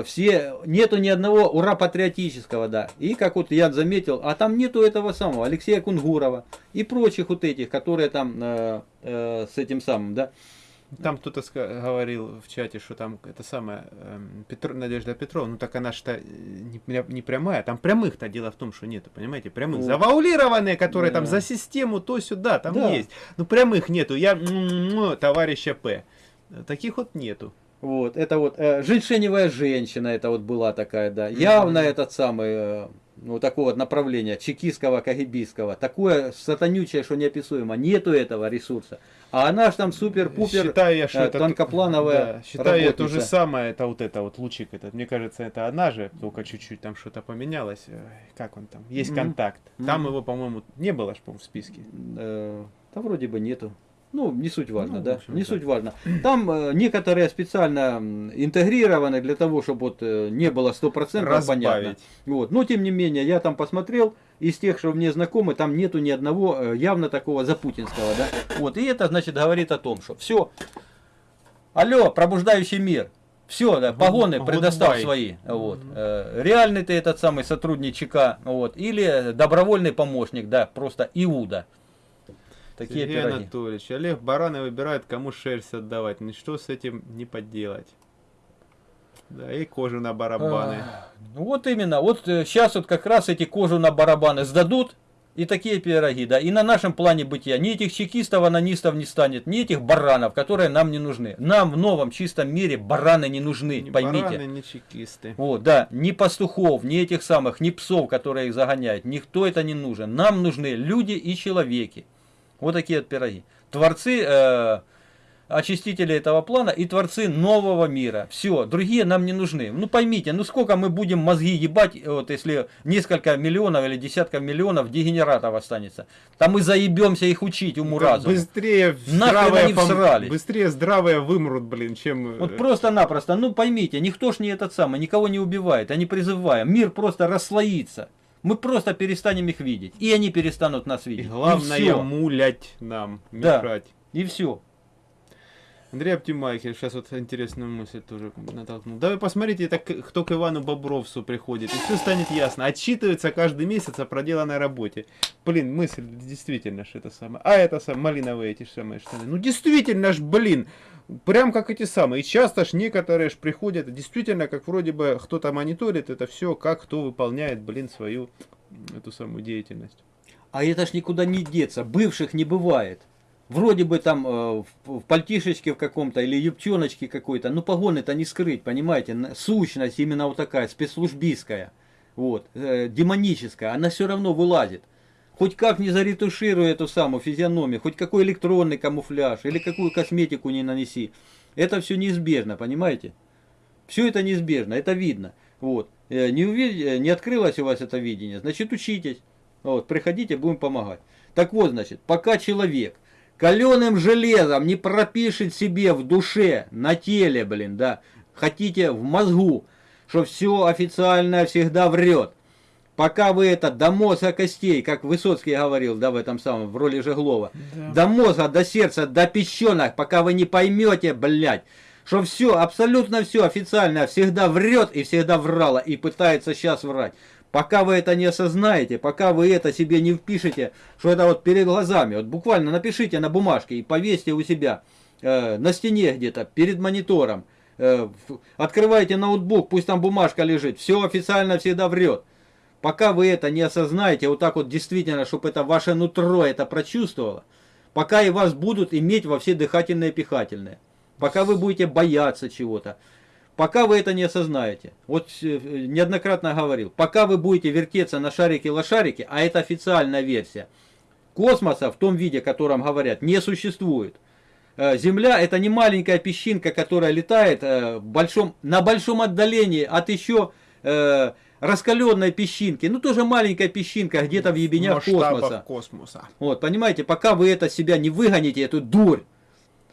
Все, нету ни одного ура патриотического, да. И как вот я заметил, а там нету этого самого Алексея Кунгурова и прочих вот этих, которые там э, э, с этим самым, да. Там кто-то говорил в чате, что там это самое Петр- Надежда Петровна, ну так она что не, пря- не прямая, там прямых-то дело в том, что нету, понимаете, прямых Вот. завуалированные, которые там Да. за систему то сюда, там Да. есть, ну прямых нету, я м-м-м, товарища П, таких вот нету. Вот, это вот э, женьшеневая женщина, это вот была такая, да. Явно этот самый, э, ну, такого вот направления, чекистского, кагибистского. Такое сатанючее, что неописуемо. Нету этого ресурса. А она ж там супер-пупер Считаю что э, это... тонкоплановая Да, считаю я то же самое, это вот это вот лучик этот. Мне кажется, это она же, только чуть-чуть там что-то поменялось. Ой, Как он там? Есть Мгм. контакт. Там Мгм. его, по-моему, не было ж, по-моему, в списке. Э, да вроде бы нету. Ну, не суть важно, Ну, да, не да. суть важно. Там э, некоторые специально интегрированы для того, чтобы вот э, не было стопроцентно понятно. Вот. Но тем не менее, я там посмотрел, из тех, что мне знакомы, там нету ни одного э, явно такого запутинского, да. Вот. И это, значит, говорит о том, что все, Алло, пробуждающий мир. Все, да, погоны предоставь goodbye. свои. Вот. Э, Реальный ты этот самый сотрудник ЧК, вот. Или добровольный помощник, да, просто Иуда. Такие Сергей пироги. Анатольевич, Олег Бараны выбирает, кому шерсть отдавать. Ничто с этим не поделать. Да, и кожу на барабаны. Ну вот именно, вот сейчас вот как раз эти кожу на барабаны сдадут, и такие пироги, да, и на нашем плане бытия. Ни этих чекистов, анонистов не станет, ни этих баранов, которые нам не нужны. Нам в новом чистом мире бараны не нужны, Ни поймите. бараны, ни чекисты. Вот, да, ни пастухов, ни этих самых, ни псов, которые их загоняют, никто это не нужен. Нам нужны люди и человеки. Вот такие вот пироги. Творцы, э, очистители этого плана и творцы нового мира. Все, другие нам не нужны. Ну поймите, ну сколько мы будем мозги ебать, вот если несколько миллионов или десятков миллионов дегенератов останется. Там мы заебемся их учить уму Да разуму. Быстрее здравые, они всрались? быстрее здравые вымрут, блин, чем... э, Вот просто-напросто, ну поймите, никто ж не этот самый, никого не убивает, а не призываем. Мир просто расслоится. Мы просто перестанем их видеть. И они перестанут нас И видеть. главное, и все. мулять нам, Да. мешать. И все. Андрей Оптимайкер, сейчас вот интересную мысль тоже натолкнул. Да вы посмотрите, это к- кто к Ивану Бобровцу приходит, и все станет ясно. Отчитывается каждый месяц о проделанной работе. Блин, мысль действительно ж это самое. А это самое, малиновые эти самые штаны. Ну действительно ж, блин, прям как эти самые. И часто ж некоторые ж приходят, действительно, как вроде бы кто-то мониторит это все, как кто выполняет, блин, свою эту самую деятельность. А это ж никуда не деться. Бывших не бывает. Вроде бы там э, в, пальтишечке в каком-то или юбчоночке какой-то. Ну погоны-то не скрыть, понимаете. Сущность именно вот такая, спецслужбистская. Вот, э, демоническая. Она все равно вылазит. Хоть как не заретушируй эту самую физиономию, хоть какой электронный камуфляж или какую косметику не нанеси. Это все неизбежно, понимаете? Все это неизбежно, это видно. Вот. Э, Не, уви- э, не открылось у вас это видение, значит учитесь. Вот, приходите, будем помогать. Так вот, значит, пока человек каленым железом не пропишет себе в душе, на теле, блин, да, хотите в мозгу, что все официальное всегда врет. Пока вы это до мозга костей, как Высоцкий говорил, да, в этом самом, в роли Жеглова, до мозга, до сердца, до песченок, пока вы не поймете, блядь, что все, абсолютно все официально всегда врет и всегда врало и пытается сейчас врать. Пока вы это не осознаете, пока вы это себе не впишете, что это вот перед глазами, вот буквально напишите на бумажке и повесьте у себя э, на стене где-то, перед монитором, э, открывайте ноутбук, пусть там бумажка лежит, все официально всегда врет. Пока вы это не осознаете, вот так вот действительно, чтобы это ваше нутро это прочувствовало, пока и вас будут иметь во все дыхательные и пихательные, пока вы будете бояться чего-то, пока вы это не осознаете. Вот э, неоднократно говорил, пока вы будете вертеться на шарике-лошарике, а это официальная версия, космоса в том виде, о котором говорят, не существует. Э, Земля это не маленькая песчинка, которая летает э, большом, на большом отдалении от еще раскаленной песчинки. Ну тоже маленькая песчинка где-то в ебенях космоса. космоса. Вот, понимаете, пока вы это себя не выгоните, эту дурь,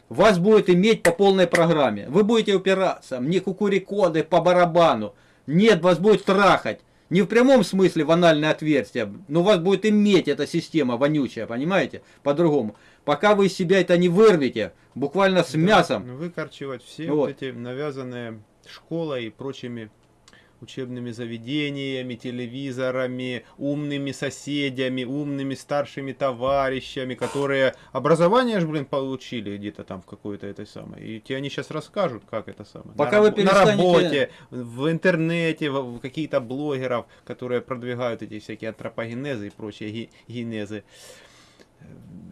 вас будет иметь по полной программе. Вы будете упираться, мне кукурикоды по барабану. Нет, вас будет трахать. Не в прямом смысле в анальное отверстие, но вас будет иметь эта система вонючая, понимаете? По-другому. Пока вы из себя это не вырвете, буквально с мясом, Ну, Выкорчевать все Вот. вот эти навязанные школой и прочими учебными заведениями, телевизорами, умными соседями, умными старшими товарищами, которые образование же, блин, получили где-то там в какой-то этой самой. И тебе они сейчас расскажут, как это самое. Пока на, вы рабо- на перестанете- работе, в интернете, в, в какие-то блогеров, которые продвигают эти всякие антропогенезы и прочие ги- генезы.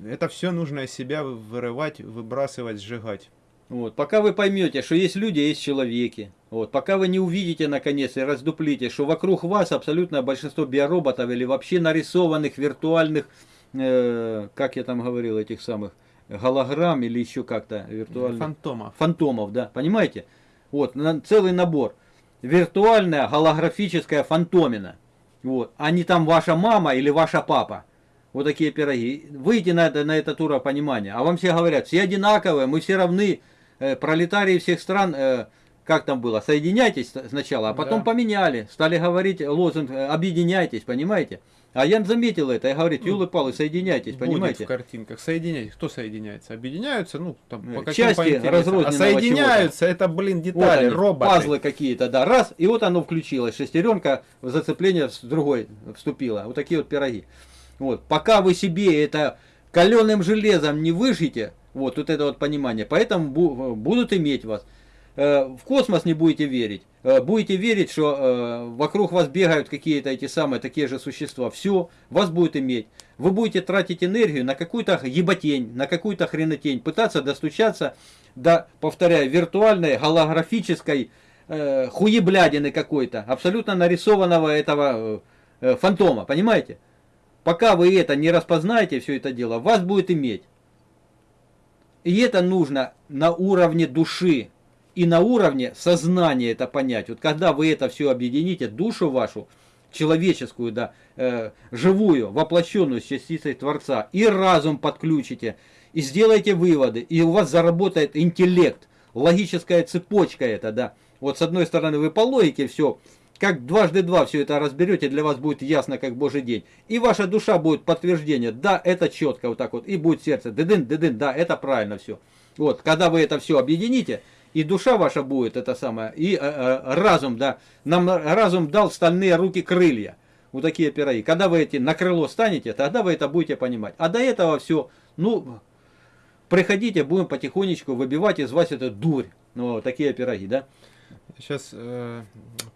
Это все нужно из себя вы- вырывать, выбрасывать, сжигать. Вот, пока вы поймете, что есть люди, а есть человеки. Вот, пока вы не увидите наконец и раздуплите, что вокруг вас абсолютное большинство биороботов или вообще нарисованных виртуальных, э, как я там говорил, этих самых голограмм или еще как-то виртуальных Фантомов. фантомов, да, понимаете? Вот, на- целый набор. Виртуальная голографическая фантомина. Вот, а не там ваша мама или ваша папа. Вот такие пироги. Выйти на, это, на этот уровень понимания. А вам все говорят, все одинаковые, мы все равны, э, пролетарии всех стран, э, как там было, соединяйтесь сначала, а потом Да. поменяли, стали говорить лозунг э, объединяйтесь, понимаете? А я заметил это, я говорю, юлы палы, соединяйтесь, Будет понимаете? в картинках. Соединяйтесь. Кто соединяется? Объединяются, ну, там, Э, по части интересам. разрозненного А соединяются, это, блин, Вот детали, они, роботы. пазлы какие-то, да, раз, и вот оно включилось, шестеренка в зацепление с другой вступила, вот такие вот пироги. Вот, пока вы себе это каленым железом не выжите, вот, вот это вот понимание, поэтому бу- будут иметь вас. Э, В космос не будете верить. Э, Будете верить, что э, вокруг вас бегают какие-то эти самые такие же существа. Все, вас будет иметь. Вы будете тратить энергию на какую-то еботень, на какую-то хренотень, пытаться достучаться до, повторяю, виртуальной, голографической э, хуеблядины какой-то, абсолютно нарисованного этого э, фантома, понимаете? Пока вы это не распознаете, все это дело, вас будет иметь. И это нужно на уровне души и на уровне сознания это понять. Вот когда вы это все объедините, душу вашу, человеческую, да, э, живую, воплощенную с частицей Творца, и разум подключите, и сделаете выводы, и у вас заработает интеллект, логическая цепочка это, да. Вот с одной стороны вы по логике все, как дважды два все это разберете, для вас будет ясно, как Божий день. И ваша душа будет подтверждение, да, это четко вот так вот, и будет сердце, дыдын, дыдын, да, это правильно все. Вот, когда вы это все объедините, и душа ваша будет это самое, и э, э, разум, да, нам разум дал стальные руки крылья. Вот такие пироги. Когда вы эти на крыло станете, тогда вы это будете понимать. А до этого все, ну, приходите, будем потихонечку выбивать из вас эту дурь. Ну, такие пироги, да? Сейчас э,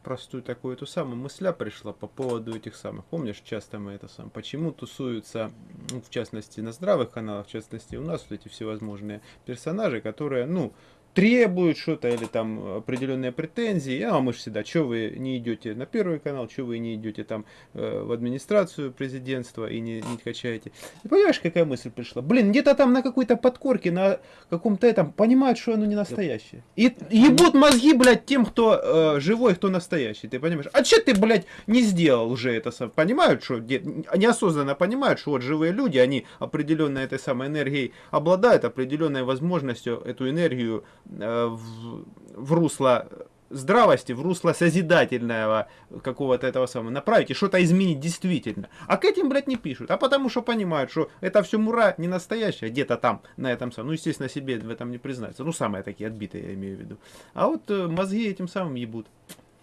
простую такую эту самую мысля пришла по поводу этих самых. Помнишь, часто мы это сам. Почему тусуются, ну, в частности, на здравых каналах, в частности, у нас вот эти всевозможные персонажи, которые, ну, требуют что-то или там определенные претензии, а мы же всегда, что вы не идете на первый канал, что вы не идете там э, в администрацию президентства и не, не качаете. И понимаешь, какая мысль пришла? Блин, где-то там на какой-то подкорке, на каком-то этом понимают, что оно не настоящее. И ебут мозги, блядь, тем, кто э, живой, кто настоящий, ты понимаешь? А что ты, блядь, не сделал уже это сам? Понимают, что неосознанно понимают, что вот живые люди, они определенной этой самой энергией обладают, определенной возможностью эту энергию в, в русло здравости, в русло созидательного какого-то этого самого направить и что-то изменить действительно. А к этим, блядь, не пишут. А потому что понимают, что это все мура не настоящая, где-то там, на этом самом. Ну, естественно, себе в этом не признаются. Ну, самые такие отбитые, я имею в виду. А вот э, мозги этим самым ебут.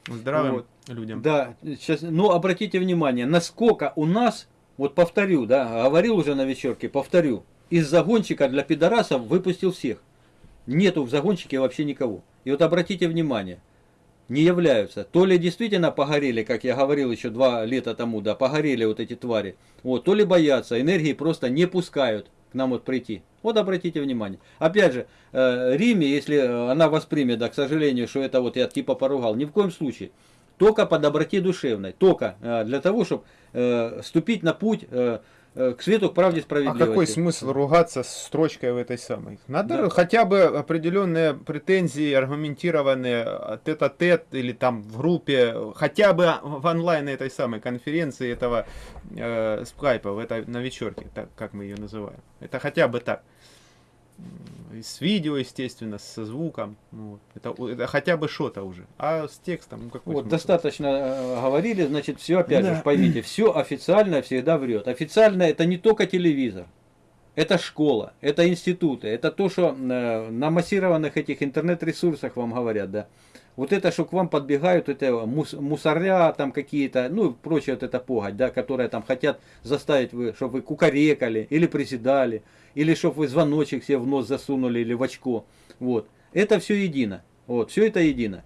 Здравым Вот. людям. Да, сейчас, ну обратите внимание, насколько у нас, вот повторю, да, говорил уже на вечерке, повторю, из загонщика для пидорасов выпустил всех. Нету в загонщике вообще никого. И вот обратите внимание, не являются. То ли действительно погорели, как я говорил еще два лета тому, да, погорели вот эти твари. Вот, то ли боятся, энергии просто не пускают к нам вот прийти. Вот обратите внимание. Опять же, э, Риме, если э, она воспримет, да, к сожалению, что это вот я типа поругал, ни в коем случае. Только по доброте душевной. Только э, для того, чтобы ступить на путь к свету, к правде, А справедливости. какой смысл ругаться с строчкой в этой самой? Надо Да. хотя бы определенные претензии, аргументированные тет-а-тет или там в группе, хотя бы в онлайн этой самой конференции этого э, скайпа, в этой, на вечерке, так, как мы ее называем. Это хотя бы так. И С видео, естественно, со звуком. ну вот. это, это хотя бы что-то уже. А с текстом, ну какой Вот, смысл? достаточно э, говорили, значит, все опять Да. же, поймите, все официально всегда врет. Официально это не только телевизор, это школа, это институты, это то, что э, на массированных этих интернет-ресурсах вам говорят, да. Вот это, что к вам подбегают, это мус- мусоря там какие-то, ну, и прочее вот это погать, да, которые там хотят заставить вы, чтобы вы кукарекали или приседали, или чтобы вы звоночек себе в нос засунули или в очко. Вот. Это все едино. Вот, все это едино.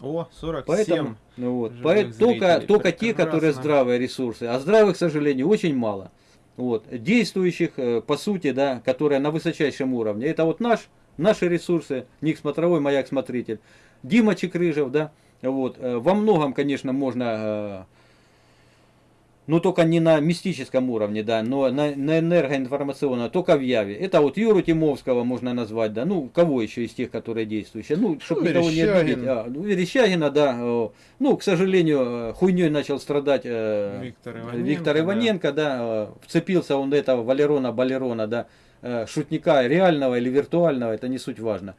О, 47. Поэтому, ну вот, живых поэт- только, только те, которые здравые ресурсы. А здравых, к сожалению, очень мало. Вот. Действующих, э, по сути, да, которые на высочайшем уровне. Это вот наш, наши ресурсы, Ник Смотровой, Маяк Смотритель. Дима Чекрыжев, да. Вот. э, Во многом, конечно, можно, э, ну только не на мистическом уровне, да, но на, на энергоинформационном, только в Яве. Это вот Юру Тимовского можно назвать, да, ну кого еще из тех, которые действующие. Ну, чтобы Ну, никого не обидеть. А, ну, Верещагина, да, ну, к сожалению, э, хуйней начал страдать э, Виктор Иваненко, Виктор да. Иваненко, да, э, вцепился он до этого Валерона Балерона, да, шутника реального или виртуального, это не суть важно.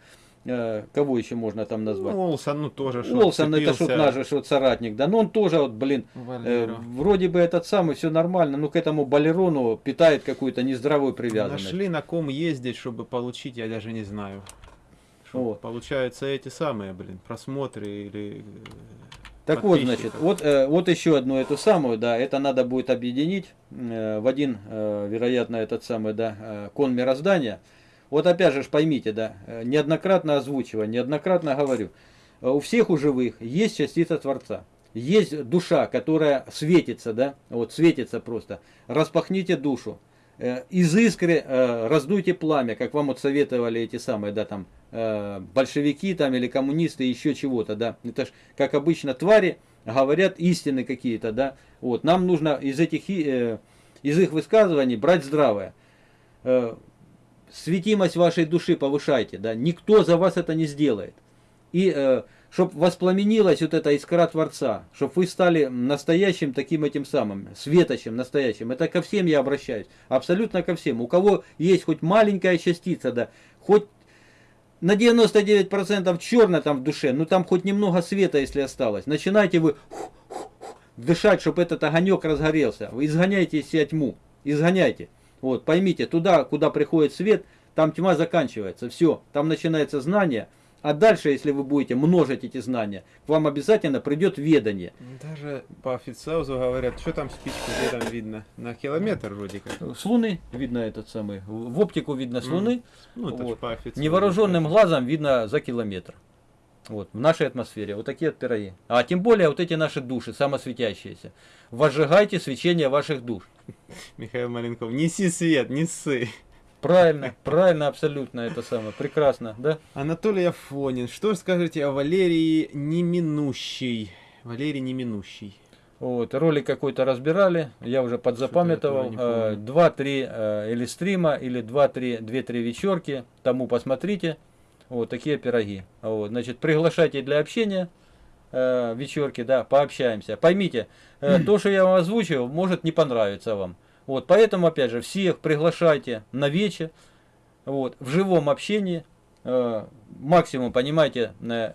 э, кого еще можно там назвать? Ну, Олсон, ну тоже что Уолсон, это вцепился наш что соратник, да, но он тоже вот, блин, э, вроде бы этот самый, все нормально, но к этому балерону питает какую-то нездоровую привязанность. Нашли на ком ездить, чтобы получить, я даже не знаю. Что, Вот. Получается эти самые, блин, просмотры или... Так вот, значит, вот, э, вот еще одну эту самую, да, это надо будет объединить э, в один, э, вероятно, этот самый, да, э, кон мироздания. Вот опять же поймите, да, э, неоднократно озвучиваю, неоднократно говорю, э, у всех у живых есть частица Творца. Есть душа, которая светится, да, вот светится просто. Распахните душу. Э, Из искры э, раздуйте пламя, как вам вот советовали эти самые, да, там, э, большевики там или коммунисты, еще чего-то, да. Это ж, как обычно, твари говорят истины какие-то, да. Вот, нам нужно из этих, из их высказываний брать здравое. Светимость вашей души повышайте, да. Никто за вас это не сделает. И чтобы воспламенилась вот эта искра Творца, чтобы вы стали настоящим таким этим самым, светочем настоящим. Это ко всем я обращаюсь, абсолютно ко всем. У кого есть хоть маленькая частица, да, хоть на 99% черно там в душе, ну там хоть немного света, если осталось. Начинайте вы дышать, чтобы этот огонек разгорелся. Вы изгоняйте из себя тьму, изгоняйте. Вот, поймите, туда, куда приходит свет, там тьма заканчивается. Все, там начинается знание. А дальше, если вы будете множить эти знания, к вам обязательно придет ведание. Даже по официозу говорят, что там спичку, где там видно? На километр вроде как. С Луны видно этот самый, в оптику видно с. Луны, Ну, это Вот. по официозу. невооруженным глазом видно за километр. Вот, в нашей атмосфере. Вот такие вот пироги. А тем более вот эти наши души, самосветящиеся. Возжигайте свечение ваших душ. Михаил Маленков, неси свет, неси. Правильно, правильно, абсолютно это самое. Прекрасно, да? Анатолий Афонин, что скажете о Валерии Неминущей? Валерий Неминущий. Вот, ролик какой-то разбирали, я уже подзапамятовал. Помню. Два-три э, или стрима, или два-три, две-три вечерки, тому посмотрите. Вот такие пироги. Вот, значит, приглашайте для общения э, вечерки, да, пообщаемся. Поймите, э, то, что я вам озвучил, может не понравиться вам. Вот, поэтому, опять же, всех приглашайте на вечер, вот, в живом общении, э, максимум, понимаете, э,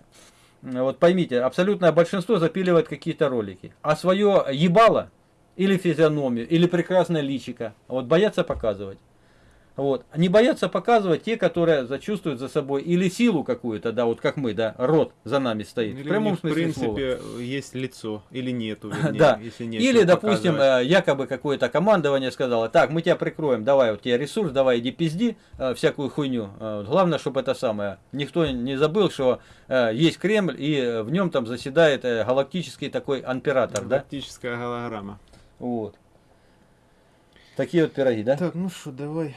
вот поймите, абсолютное большинство запиливает какие-то ролики. А свое ебало, или физиономию, или прекрасное личико, вот боятся показывать. Вот. Не боятся показывать те, которые зачувствуют за собой или силу какую-то, да, вот как мы, да, род за нами стоит. Или в прямом в смысле слова. принципе, есть лицо, или нету, [laughs] вернее, Да. если нет. Или, допустим, показывать. э, якобы какое-то командование сказало, так, мы тебя прикроем, давай, вот тебе ресурс, давай, иди пизди э, всякую хуйню. Э, Главное, чтобы это самое, никто не забыл, что есть Кремль, и в нем там заседает галактический такой император, да? Галактическая голограмма. Вот. Такие вот пироги, да? Так, ну что, давай.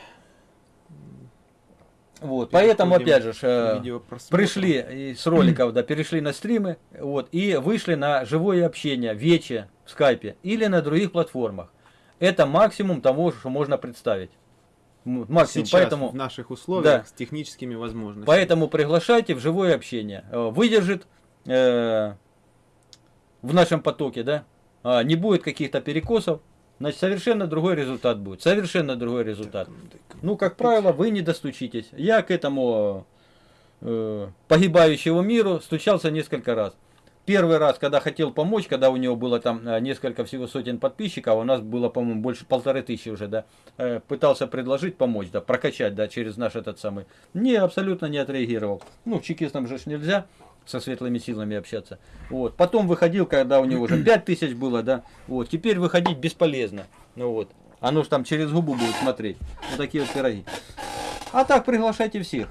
Вот, поэтому, опять же, э, пришли из роликов, да, перешли на стримы, вот, и вышли на живое общение, вече в скайпе или на других платформах. Это максимум того, что можно представить. Максимум, Сейчас, поэтому, в наших условиях, Да. с техническими возможностями. поэтому приглашайте в живое общение. Э, Выдержит э, в нашем потоке, да, а, не будет каких-то перекосов, значит, совершенно другой результат будет. Совершенно другой результат. Ну, как правило, вы не достучитесь. Я к этому э, погибающему миру стучался несколько раз. Первый раз, когда хотел помочь, когда у него было там э, несколько всего сотен подписчиков, а у нас было, по-моему, больше полторы тысячи уже, да, э, пытался предложить помочь, да, прокачать, да, через наш этот самый. Не, абсолютно не отреагировал. Ну, чекистам же нельзя со светлыми силами общаться. Вот. Потом выходил, когда у него уже [clears throat] 5 тысяч было, да. Вот. Теперь выходить бесполезно. Ну вот. Оно ж там через губу будет смотреть. Вот такие вот пироги. А так приглашайте всех.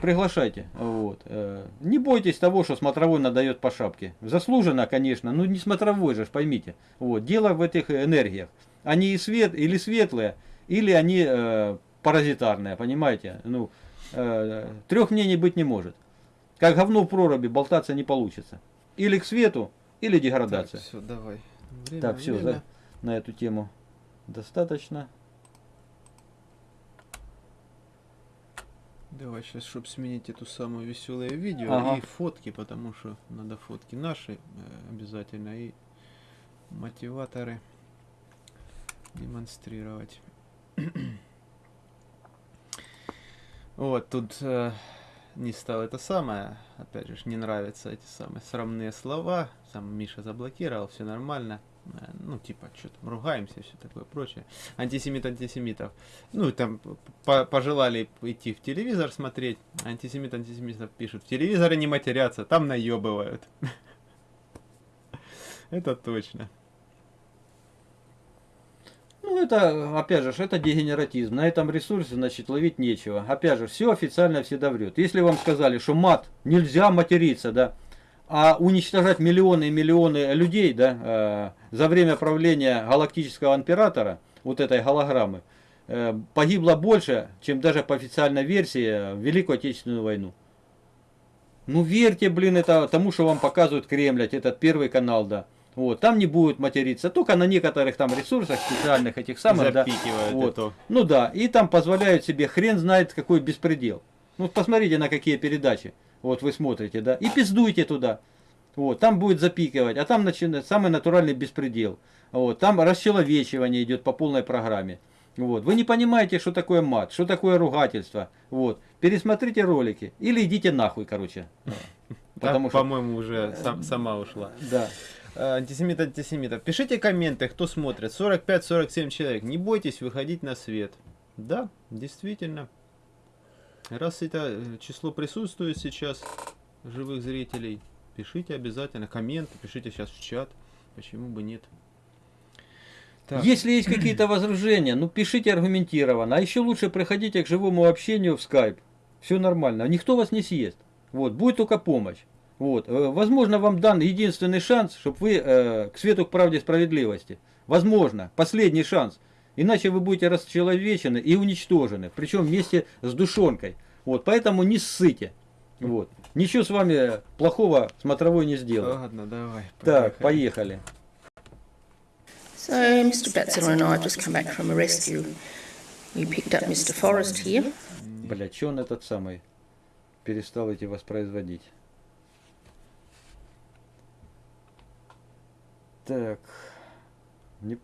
Приглашайте. Вот. Э, Не бойтесь того, что смотровой надает по шапке. Заслуженно, конечно, но не смотровой же, поймите. Вот. Дело в этих энергиях. Они и свет, или светлые, или они э, паразитарные, понимаете? Ну, э, трех мнений быть не может. Как говно в проруби болтаться не получится. Или к свету, или деградация. все, давай. Время, Так, все, время. на эту тему достаточно. Давай сейчас, чтобы сменить эту самую веселое видео Ага. и фотки, потому что надо фотки наши э, обязательно и мотиваторы демонстрировать. [clears throat] Вот тут э, не стал это самое, опять же, не нравятся эти самые срамные слова, сам Миша заблокировал, все нормально, Э, ну, типа, что там, ругаемся, все такое прочее, антисемит антисемитов, ну, там, по пожелали идти в телевизор смотреть, антисемит антисемитов пишут, в телевизоре не матерятся, там наебывают. [laughs] Это точно. Ну, это, опять же, это дегенератизм. На этом ресурсе, значит, ловить нечего. Опять же, все официально всегда врет. Если вам сказали, что мат, нельзя материться, да, а уничтожать миллионы и миллионы людей, да, э, за время правления галактического императора, вот этой голограммы, э, погибло больше, чем даже по официальной версии в Великую Отечественную войну. Ну верьте, блин, это тому, что вам показывают Кремль, этот первый канал, да. Вот, там не будет материться, только на некоторых там ресурсах специальных этих самых, да. Вот. это. Ну да, и там позволяют себе хрен знает какой беспредел. Ну посмотрите на какие передачи. Вот вы смотрите, да, и пиздуйте туда. Вот, там будет запикивать, а там начинает самый натуральный беспредел. Вот, там расчеловечивание идет по полной программе. Вот, вы не понимаете, что такое мат, что такое ругательство. Вот, пересмотрите ролики или идите нахуй, короче. [laughs] Потому что, по-моему, уже сам, сама ушла. Да. Э, антисемит антисемитов. Пишите комменты, кто смотрит. 45-47 человек. Не бойтесь выходить на свет. Да, действительно. Раз это э, число присутствует сейчас, живых зрителей, пишите обязательно комменты, пишите сейчас в чат. Почему бы нет? Так. Если есть какие-то [clears throat] возражения, ну пишите аргументированно. А еще лучше приходите к живому общению в скайп. Все нормально. Никто вас не съест. Вот, будет только помощь. Вот. Э, возможно, вам дан единственный шанс, чтобы вы э, к свету, к правде, справедливости. Возможно, последний шанс. Иначе вы будете расчеловечены и уничтожены. Причем вместе с душонкой. Вот, поэтому не ссыте. Вот. Ничего с вами плохого смотровой не сделает. Ладно, давай. Так, поехали. So, Mr. Betzer and I have just come back from a rescue. We picked up Mr. Forrest here. Бля, че он этот самый перестал эти воспроизводить? Так. Не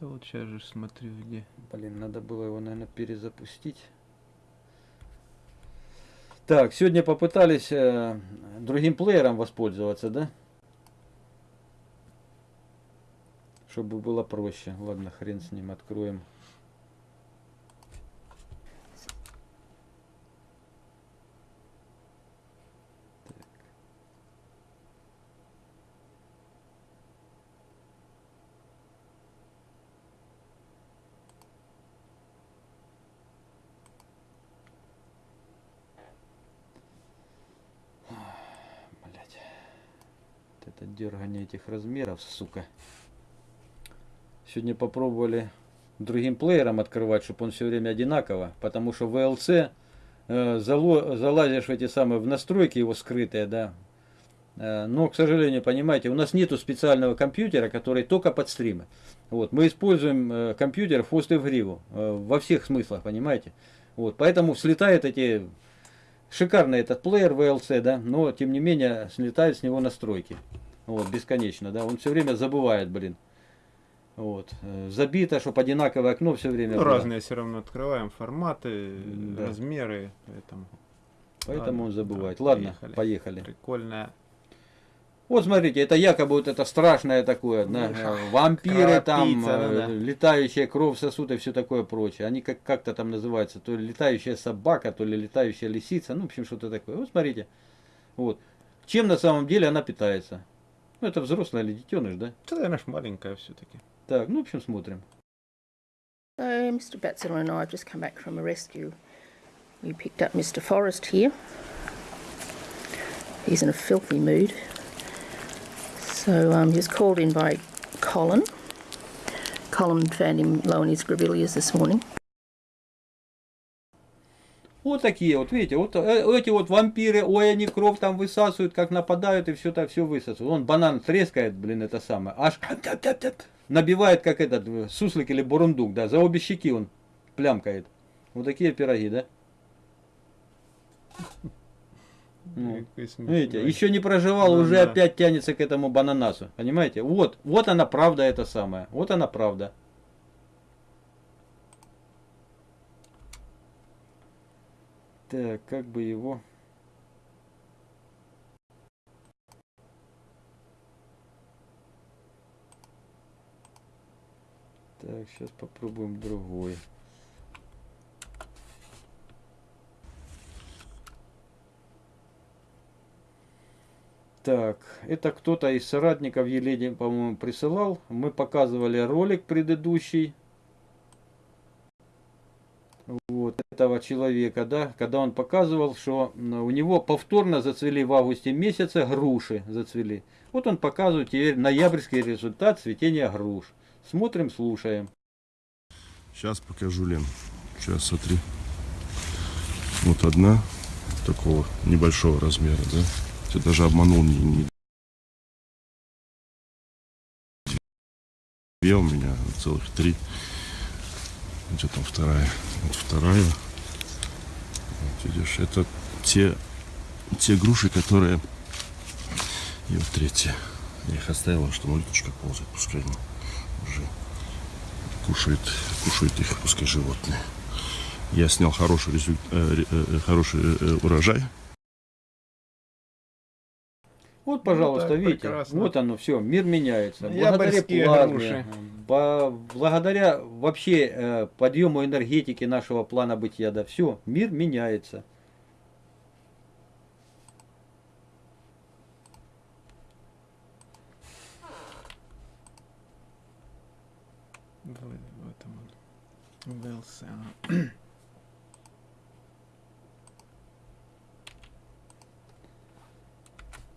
Да вот сейчас же смотрю, где. Блин, надо было его, наверное, перезапустить. Так, сегодня попытались э, другим плеером воспользоваться, да? Чтобы было проще. Ладно, хрен с ним, откроем. Дергание этих размеров, сука. Сегодня попробовали другим плеером открывать, чтобы он все время одинаково, потому что VLC э, залазишь в эти самые в настройки его скрытые, да. Э, но, к сожалению, понимаете, у нас нету специального компьютера, который только под стримы. Вот, мы используем э, компьютер в хвост и в гриву, э, во всех смыслах, понимаете. Вот, поэтому слетают эти шикарный этот плеер VLC, да, но тем не менее слетают с него настройки. Вот, бесконечно, да. Он все время забывает, блин. Вот. Э, забито, чтобы одинаковое окно все время ну, было. разные все равно открываем форматы, да. размеры, поэтому. Поэтому Ладно, он забывает. Да, Ладно, поехали. поехали. Прикольная. Вот смотрите, это якобы вот это страшное такое, да, [laughs] э, вампиры там, ну, да. летающая кровь сосуд и все такое прочее. Они как- как-то там называются, то ли летающая собака, то ли летающая лисица, ну, в общем, что-то такое. Вот смотрите, вот. Чем на самом деле она питается? Ну, это взрослая или детеныш, да? Это, наверное, маленькая все-таки. Так, ну, в общем, смотрим. So, Mr. Betzer and I have just come back from a rescue. We picked up Mr. Forrest here. He's in a filthy mood. So um, he was called in by Colin. Colin found him low in his grevilleas this morning. Вот такие вот, видите, вот э, эти вот вампиры, ой, они кровь там высасывают, как нападают и все так все высасывают. Он банан трескает, блин, это самое, аж набивает, как этот э, суслик или бурундук, да, за обе щеки он плямкает. Вот такие пироги, да? Ну, видите, еще не проживал, ну, уже да. опять тянется к этому бананасу. Понимаете? Вот, вот она правда это самое. Вот она правда. Так, как бы его... Так, сейчас попробуем другой. Так, это кто-то из соратников Елене, по-моему, присылал. Мы показывали ролик предыдущий. Вот этого человека, да, когда он показывал, что у него повторно зацвели в августе месяце груши зацвели. Вот он показывает теперь ноябрьский результат цветения груш. Смотрим, слушаем. Сейчас покажу, Лен. Сейчас смотри. Вот одна такого небольшого размера, да? Я даже обманул не, не две у меня, целых три. Где там вторая? Вот вторая. Вот видишь, это те, те груши, которые... И вот третья. Я их оставила, что мультичка ползает, пускай они уже кушают, кушают их, пускай животные. Я снял хороший, результ- э, ре- э, хороший э, урожай. Вот, пожалуйста, так, видите, прекрасно. вот оно все, мир меняется. Ябрьские плазме, груши. по- благодаря вообще э, подъему энергетики нашего плана бытия, да, все, мир меняется. В, этом он.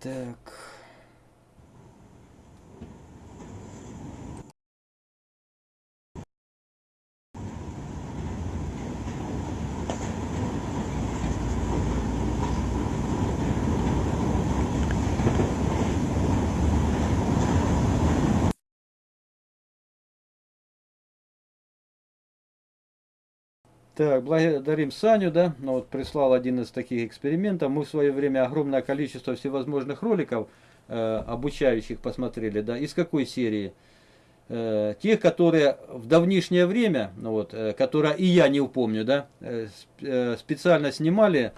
Так. Так, благодарим Саню, да, ну вот прислал один из таких экспериментов. Мы в свое время огромное количество всевозможных роликов э, обучающих посмотрели, да, из какой серии? Э, тех, которые в давнишнее время, ну вот, э, которые и я не упомню, да, э, э, специально снимали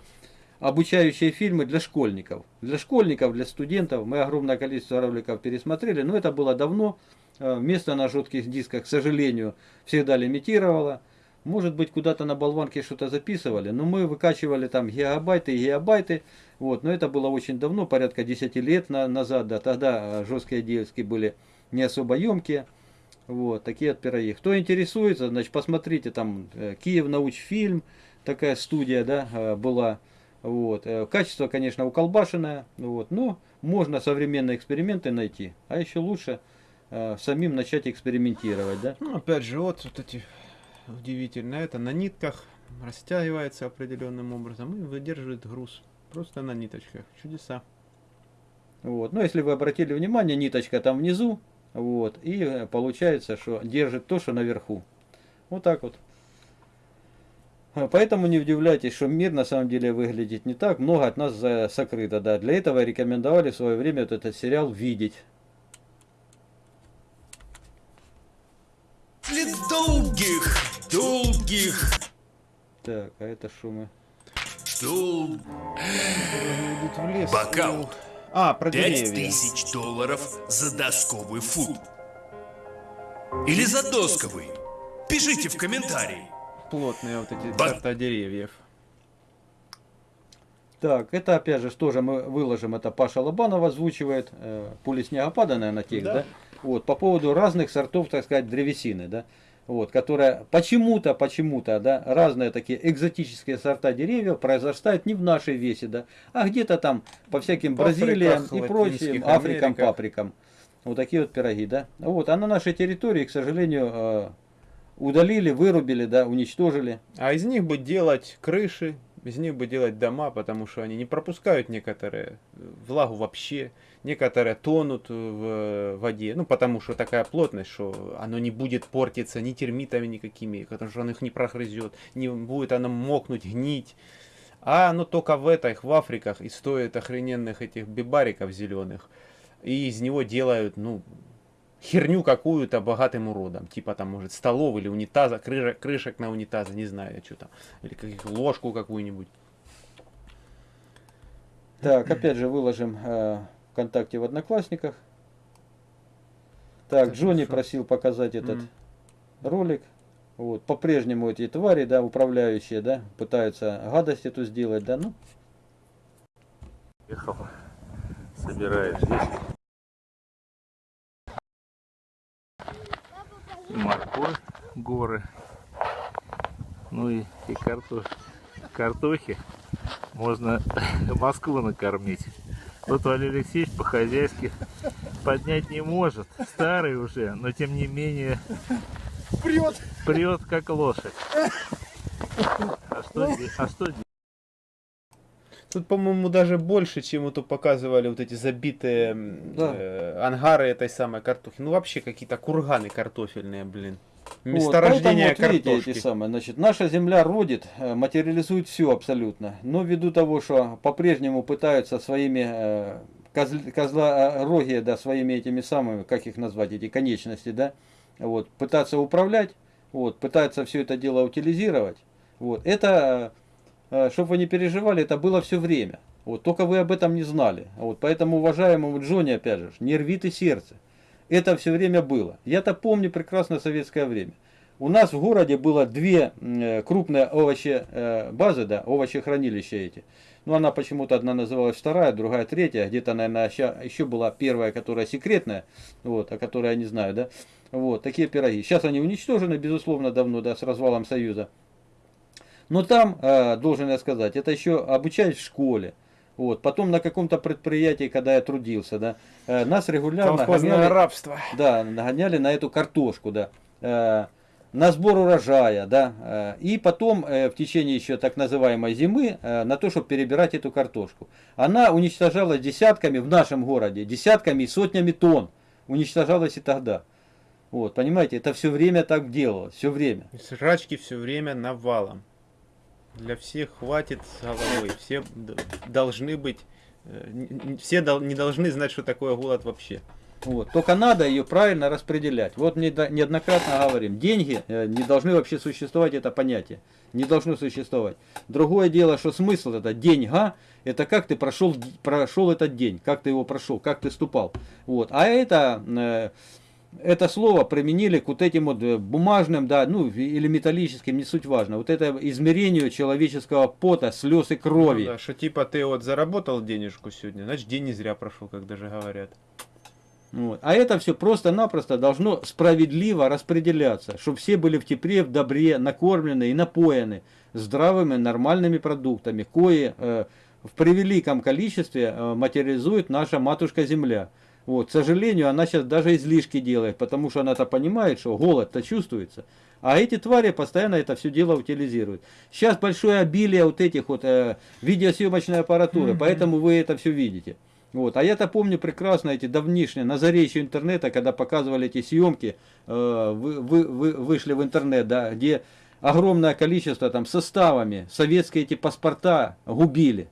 обучающие фильмы для школьников. Для школьников, для студентов. Мы огромное количество роликов пересмотрели, но это было давно. Э, Место на жестких дисках, к сожалению, всегда лимитировало. Может быть, куда-то на болванке что-то записывали, но мы выкачивали там гигабайты и гигабайты. Вот, но это было очень давно, порядка 10 лет на- назад, да, тогда э, жесткие диски были не особо емкие. Вот, такие вот пироги. Кто интересуется, значит, посмотрите, там э, Киев научфильм, такая студия, да, э, была. Вот. Качество, конечно, уколбашенное, вот, но можно современные эксперименты найти. А еще лучше самим начать экспериментировать, да. Ну, опять же, вот, вот эти удивительно это на нитках растягивается определенным образом и выдерживает груз. Просто на ниточках. Чудеса. Вот. Но если вы обратили внимание, ниточка там внизу, вот, и э, получается, что держит то, что наверху. Вот так вот. А, Поэтому не удивляйтесь, что мир на самом деле выглядит не так. Много от нас за- сокрыто. Да. Для этого рекомендовали в свое время вот этот сериал видеть. После долгих, долгих, Так, а это шумы. лес. Бокаут. А, про Пять деревья. тысяч долларов за досковый фут. Или за досковый. Пишите в комментарии. Плотные вот эти Ба- сорта деревьев. Так, это опять же тоже мы выложим, это Паша Лобанов озвучивает, э, пули снегопада, наверное, текст, да. Да. Вот, по поводу разных сортов, так сказать, древесины, да, вот, которая почему-то, почему-то, да, разные такие экзотические сорта деревьев произрастают не в нашей весе, да, а где-то там по всяким В Бразилиям и прочим, Африкам, Америках. паприкам. Вот такие вот пироги, да. Вот, а на нашей территории, к сожалению, э, удалили, вырубили, да, уничтожили. А из них бы делать крыши, из них бы делать дома, потому что они не пропускают некоторые э, влагу вообще, некоторые тонут в воде, ну потому что такая плотность, что оно не будет портиться ни термитами никакими, потому что оно их не прогрызет, не будет оно мокнуть, гнить. А оно только в этих, в Африках, и стоит охрененных этих бибариков зеленых. И из него делают, ну, херню какую-то богатым уродом. Типа там, может, столов или унитаза, крыша- крышек на унитаза, не знаю, что там. Или каких, ложку какую-нибудь. Так, опять же выложим э, ВКонтакте в Одноклассниках. Так, Так, Джонни хорошо. просил показать этот М. ролик. Вот, по-прежнему эти твари, да, управляющие, да, пытаются гадость эту сделать, да, ну, Ехал, собираешь здесь. Морковь, горы. Ну и, и картоф... картохи. Можно [laughs] Москву накормить. Тут Валерий Алексеевич по-хозяйски поднять не может. Старый уже, но тем не менее Прет! прет как лошадь. А что, де- а что делать? Тут, по-моему, даже больше, чем вот показывали вот эти забитые Да. э, ангары этой самой картохи. Ну, вообще какие-то курганы картофельные, блин. Вот, Месторождение поэтому вот видите картошки. эти самые, значит, наша земля родит, э, материализует все абсолютно. Но ввиду того, что по-прежнему пытаются своими э, козл- э, да, своими этими самыми, как их назвать, эти конечности, да, вот, пытаться управлять, вот, пытаются все это дело утилизировать. Вот, это, чтобы вы не переживали, это было все время. Вот, только вы об этом не знали. Вот, поэтому, уважаемому Джонни, опять же, не рвите сердце. Это все время было. Я-то помню прекрасно советское время. У нас в городе было две э, крупные овощи э, базы, да, овощехранилища эти. Ну, она почему-то одна называлась вторая, другая третья. Где-то, наверное, еще была первая, которая секретная, вот, о которой я не знаю, да. Вот, такие пироги. Сейчас они уничтожены, безусловно, давно, да, с развалом Союза. Но там, э, должен я сказать, это еще обучать в школе. Вот. Потом на каком-то предприятии, когда я трудился, да, э, нас регулярно гоняли- рабство. да, нагоняли на эту картошку, да, э, на сбор урожая, да, э, и потом в течение еще так называемой зимы на то, чтобы перебирать эту картошку. Она уничтожалась десятками в нашем городе, десятками и сотнями тонн уничтожалась и тогда. Вот, понимаете, это все время так делалось, все время. Срачки все время навалом. Для всех хватит головой. Все должны быть... э, Все не должны знать, что такое голод вообще. Вот. Только надо ее правильно распределять. Вот да- неоднократно говорим, деньги э, не должны вообще существовать, это понятие. Не должно существовать. Другое дело, что смысл это деньга, это как ты прошел, прошел этот день, как ты его прошел, как ты ступал. Вот. А это, э, это слово применили к вот этим вот э, бумажным, да, ну или металлическим, не суть важно. Вот это измерению человеческого пота, слез и крови. Ну да, что типа ты вот заработал денежку сегодня, значит день не зря прошел, как даже говорят. Вот. А это все просто-напросто должно справедливо распределяться, чтобы все были в тепле, в добре, накормлены и напоены здравыми, нормальными продуктами, кои э, в превеликом количестве э, материализует наша матушка-земля. Вот. К сожалению, она сейчас даже излишки делает, потому что она-то понимает, что голод-то чувствуется. А эти твари постоянно это все дело утилизируют. Сейчас большое обилие вот этих вот э, видеосъемочной аппаратуры, поэтому вы это все видите. Вот. А я-то помню прекрасно эти давнишние, на заре еще интернета, когда показывали эти съемки, э, вы, вы- вы- вышли в интернет, да, где огромное количество там составами советские эти паспорта губили.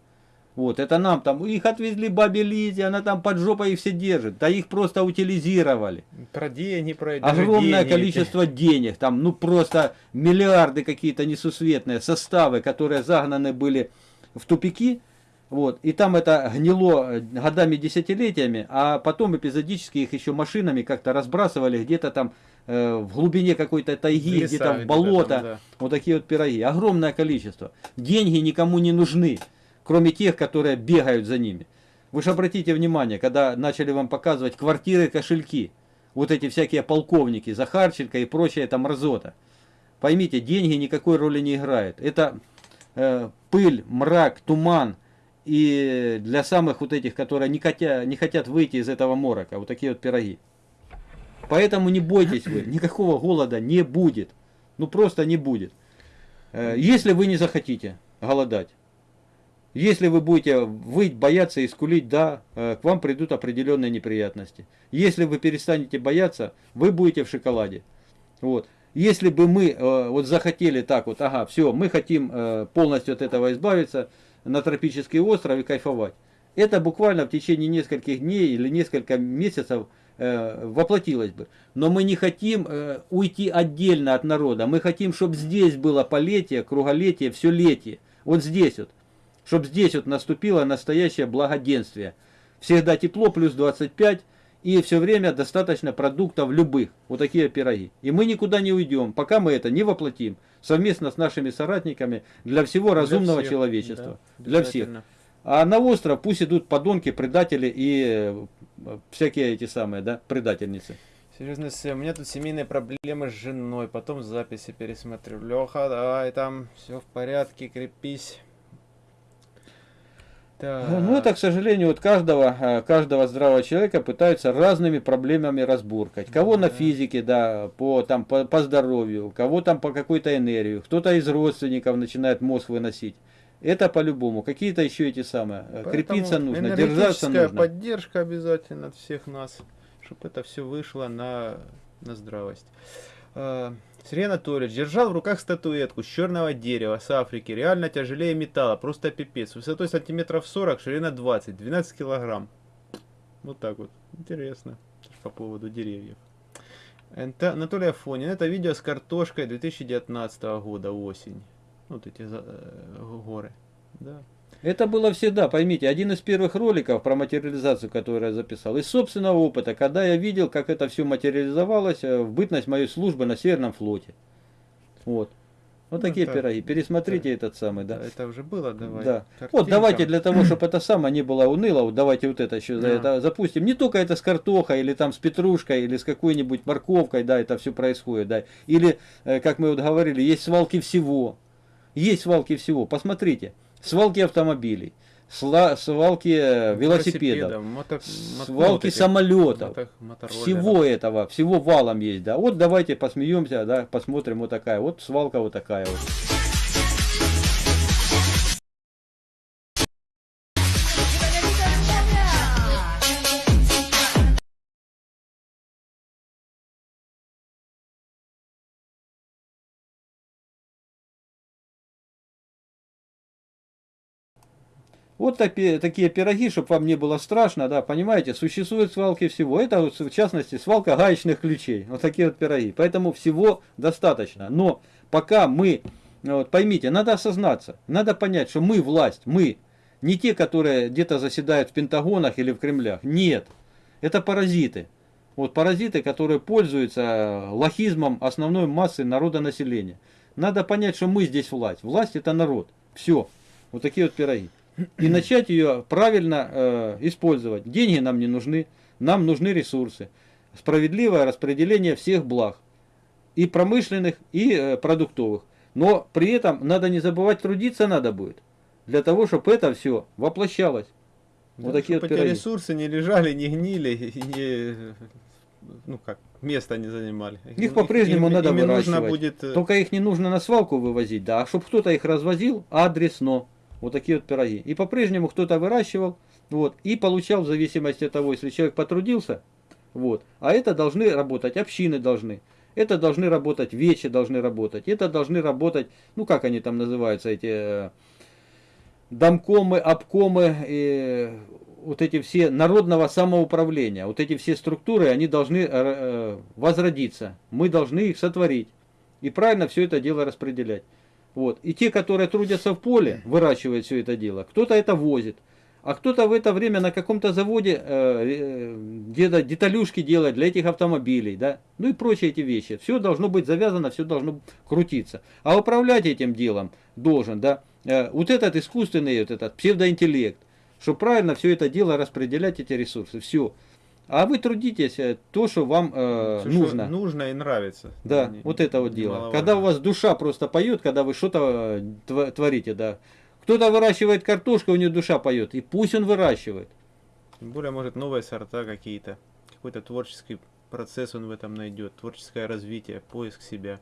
Вот, это нам там, их отвезли бабе Лизе, она там под жопой их все держит, да их просто утилизировали. Про деньги, про Огромное деньги. количество денег, там, ну просто миллиарды какие-то несусветные составы, которые загнаны были в тупики, вот, и там это гнило э, годами, десятилетиями, а потом эпизодически их еще машинами как-то разбрасывали где-то там э, в глубине какой-то тайги, где-то в болото, там, да. вот такие вот пироги, огромное количество. Деньги никому не нужны, кроме тех, которые бегают за ними. Вы же обратите внимание, когда начали вам показывать квартиры, кошельки, вот эти всякие полковники, Захарченко и прочая там мразота. Поймите, деньги никакой роли не играют. Это э, пыль, мрак, туман. И для самых вот этих, которые не хотят, не хотят выйти из этого морока, вот такие вот пироги. Поэтому не бойтесь вы, никакого голода не будет. Ну просто не будет. Э, Если вы не захотите голодать, если вы будете выть, бояться и скулить, да, э, к вам придут определенные неприятности. Если вы перестанете бояться, вы будете в шоколаде. Вот. Если бы мы э, вот захотели так вот, ага, все, мы хотим э, полностью от этого избавиться, на тропический остров и кайфовать. Это буквально в течение нескольких дней или несколько месяцев воплотилось бы. Но мы не хотим уйти отдельно от народа. Мы хотим, чтобы здесь было полетие, круголетие, все летие. Вот здесь вот. Чтобы здесь вот наступило настоящее благоденствие. Всегда тепло, плюс 25, и все время достаточно продуктов любых. Вот такие пироги. И мы никуда не уйдем, пока мы это не воплотим совместно с нашими соратниками для всего разумного всех, человечества. да, для всех. А на остров пусть идут подонки, предатели и э, всякие эти самые, да, предательницы. Серьезно, у меня тут семейные проблемы с женой, потом записи пересмотрю. Леха, давай там, все в порядке, крепись. Так. Ну, это, к сожалению, вот каждого, э, каждого здравого человека пытаются разными проблемами разбуркать. Кого на Да. физике, да, по, там, по, по здоровью, кого там по какой-то энергию, кто-то из родственников начинает мозг выносить. Это по-любому. Какие-то еще эти самые. э, Поэтому Крепиться нужно, держаться нужно. поддержка обязательно от всех нас, чтобы это все вышло на, на здравость. Сергей Анатольевич держал в руках статуэтку с черного дерева с Африки, реально тяжелее металла, просто пипец. Высотой сантиметров 40, ширина 20, 12 килограмм. Вот так вот. Интересно. По поводу деревьев. НТ Анатолий Афонин. Это видео с картошкой 2019 года, осень. Вот эти э, горы. Да. Это было всегда, поймите, один из первых роликов про материализацию, который я записал, из собственного опыта, когда я видел, как это все материализовалось э, в бытность моей службы на Северном флоте. Вот. Вот Ну, такие это- пироги. Пересмотрите этот самый, да. Это уже было, давай. Да. Вот Картинкам. давайте для того, чтобы это самое не было уныло, вот давайте вот это еще Да. это запустим. Не только это с картохой, или там с петрушкой, или с какой-нибудь морковкой, да, это все происходит, да. Или, э, как мы вот говорили, есть свалки всего. Есть свалки всего. Посмотрите. Свалки автомобилей, сла- свалки э, велосипедов, мото- мото- свалки этих, самолетов. мото-. Всего этого, всего валом есть, да. Вот давайте посмеемся, да, посмотрим вот такая. Вот свалка вот такая вот. Вот такие, пироги, чтобы вам не было страшно, да, понимаете, существуют свалки всего. Это в частности свалка гаечных ключей. Вот такие вот пироги. Поэтому всего достаточно. Но пока мы, ну, вот, поймите, надо осознаться, надо понять, что мы власть, мы не те, которые где-то заседают в Пентагонах или в Кремлях. Нет, это паразиты. Вот паразиты, которые пользуются лохизмом основной массы народонаселения. Надо понять, что мы здесь власть. Власть это народ. Все. Вот такие вот пироги. И начать ее правильно э, использовать. Деньги нам не нужны, нам нужны ресурсы. Справедливое распределение всех благ. И промышленных, и э, продуктовых. Но при этом надо не забывать, трудиться надо будет. Для того, чтобы это все воплощалось. Вот Да, такие чтоб вот эти ресурсы не лежали, не гнили, не, ну как, место не занимали. Их по-прежнему Им- надо ими нужно выращивать. будет... э, Только их не нужно на свалку вывозить, да, а чтобы кто-то их развозил адресно. Вот такие вот пироги. И по-прежнему кто-то выращивал, вот, и получал в зависимости от того, если человек потрудился, вот. А это должны работать, общины должны. Это должны работать, вечи должны работать. Это должны работать, ну как они там называются, эти э, домкомы, обкомы, и вот эти все народного самоуправления, вот эти все структуры, они должны э, э, возродиться. Мы должны их сотворить. И правильно все это дело распределять. Вот. И те, которые трудятся в поле, выращивают все это дело, кто-то это возит, а кто-то в это время на каком-то заводе э, э, где-то деталюшки делает для этих автомобилей, да, ну и прочие эти вещи. Все должно быть завязано, все должно крутиться. А управлять этим делом должен, да, э, вот этот искусственный, вот этот псевдоинтеллект, чтобы правильно все это дело распределять, эти ресурсы, все. А вы трудитесь э, то, что вам э, всё, что нужно. Нужно и нравится. Да, Не- вот это вот дело. Когда у вас душа просто поет, когда вы что-то э, творите, да. Кто-то выращивает картошку, у него душа поет, и пусть он выращивает. Тем более, может, новые сорта какие-то. Какой-то творческий процесс он в этом найдет. Творческое развитие, поиск себя.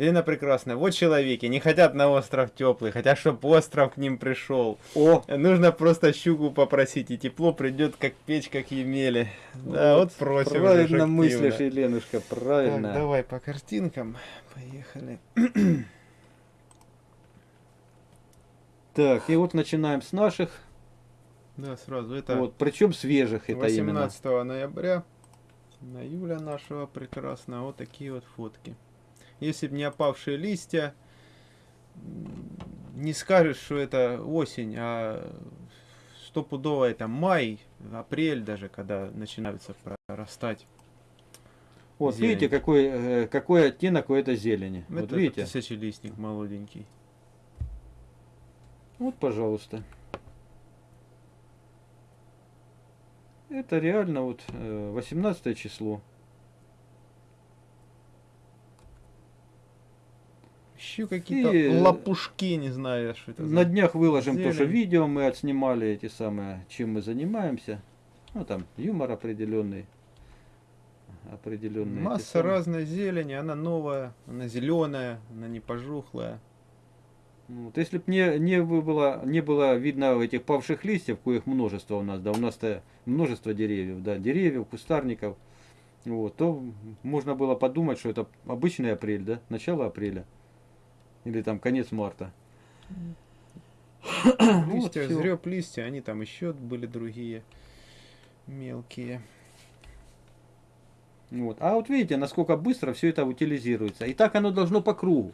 Елена Прекрасная, вот человеки, не хотят на остров теплый, хотят, чтобы остров к ним пришел. О, Нужно просто щуку попросить, и тепло придет, как печь, как Емели. Да, вот, просим. правильно мыслишь, Еленушка, правильно. Так, давай по картинкам. Поехали. [clears throat] Так, и вот начинаем с наших, Да, сразу. Это вот, причем свежих это именно. 18 ноября на Юля нашего прекрасного. Вот такие вот фотки. Если бы не опавшие листья, не скажешь, что это осень, а стопудово это май, апрель даже, когда начинаются прорастать. Вот Зелень. видите, какой, э, какой оттенок у этой зелени. Это вот видите? тысячелистник молоденький. Вот, пожалуйста. Это реально вот э, 18 число. Еще какие-то И, лопушки, не знаю, что это На за... днях выложим тоже зелень. видео, мы отснимали эти самые, чем мы занимаемся. Ну там юмор определенный. Определенные. эти Масса разной зелени, она новая, она зеленая, она не пожухлая. Вот, если бы не, не бы было, не было видно этих павших листьев, коих множество у нас, да, у нас-то множество деревьев, да, деревьев, кустарников, вот, то можно было подумать, что это обычный апрель, да, начало апреля. Или там конец марта. Листья, всё. зреб листья, они там еще были другие мелкие. Вот. А вот видите, насколько быстро все это утилизируется. И так оно должно по кругу.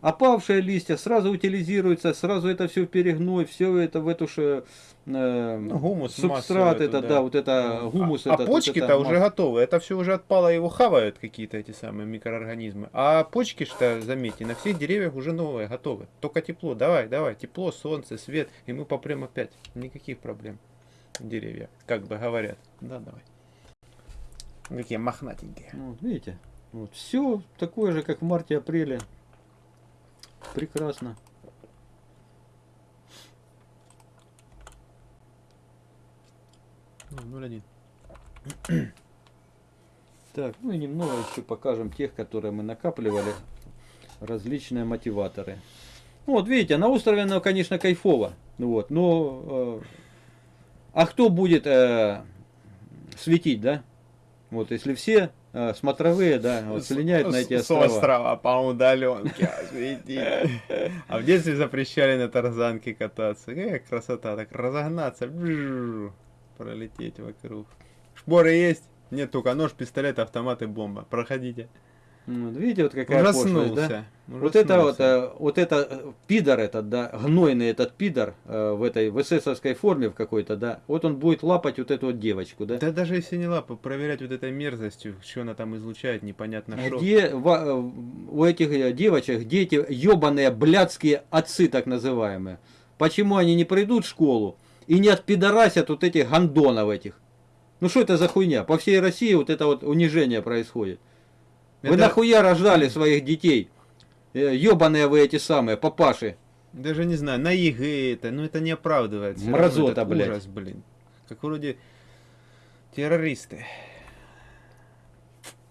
Опавшие листья сразу утилизируются, сразу это все перегной, все это в эту же э, Ну, гумус, субстрат, это да. да, вот это А- гумус. а этот, вот почки-то эта уже готовы. Это все уже отпало, его хавают какие-то эти самые микроорганизмы. А почки, что заметьте, на всех деревьях уже новые, готовы. Только тепло. Давай, давай, тепло, солнце, свет, и мы попрем опять. Никаких проблем. Деревья, как бы говорят. Да, давай. Какие мохнатенькие. Ну, Вот, видите, вот все такое же, как в марте-апреле. Прекрасно. Ну, 0,1. [clears throat] Так, ну и немного еще покажем тех, которые мы накапливали. Различные мотиваторы. Ну, вот видите, на острове оно, конечно, кайфово. Ну Вот, но... э, а кто будет э, светить, да? Вот, если все э, смотровые, да, вот слиняют на эти С- острова. С острова по удаленке. А в детстве запрещали на тарзанке кататься. Какая красота, так разогнаться, пролететь вокруг. Шпоры есть? Нет, только нож, пистолет, автомат и бомба. Проходите. Вот, видите, вот какая пошлость, да? Ужаснулся. Вот это вот, Ужаснулся. э, вот это э, пидор этот, да, гнойный этот пидор э, в этой в эсэсовской форме в какой-то, да, вот он будет лапать вот эту вот девочку, да. Да даже если не лапа, проверять вот этой мерзостью, что она там излучает, непонятно что. Где во- э, у этих э, девочек дети ебаные блядские отцы так называемые? Почему они не придут в школу и не отпидорасят вот этих гандонов этих? Ну что это за хуйня? По всей России вот это вот унижение происходит. Вы Это- нахуя рождали своих детей? Ебаные вы эти самые, папаши. Даже не знаю, на ЕГЭ это, ну это не оправдывает. всё Мразота, блядь. Ужас, блин. Как вроде террористы.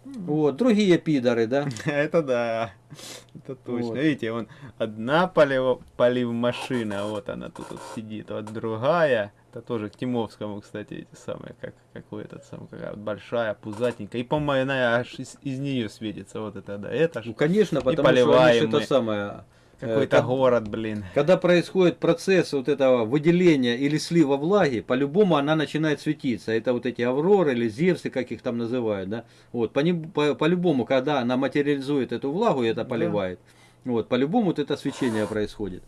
Вот, другие пидоры, да? [laughs] Это да. Это точно. Вот. Видите, вон одна полив, полив машина, вот она тут вот сидит, вот другая. Это тоже к Тимовскому, кстати, эти самые, как, как у этот самый, какая большая, пузатенькая. И, по-моему, она аж из, из нее светится. Вот это, да. Это ж Ну, конечно, потому что они поливаем ж это самое... э, какой-то как- город, блин. Когда происходит процесс вот этого выделения или слива влаги, по-любому она начинает светиться. Это вот эти авроры или зевсы, как их там называют, да. Вот, по- по- по-любому, когда она материализует эту влагу и это Да. поливает, вот, по-любому вот это свечение происходит.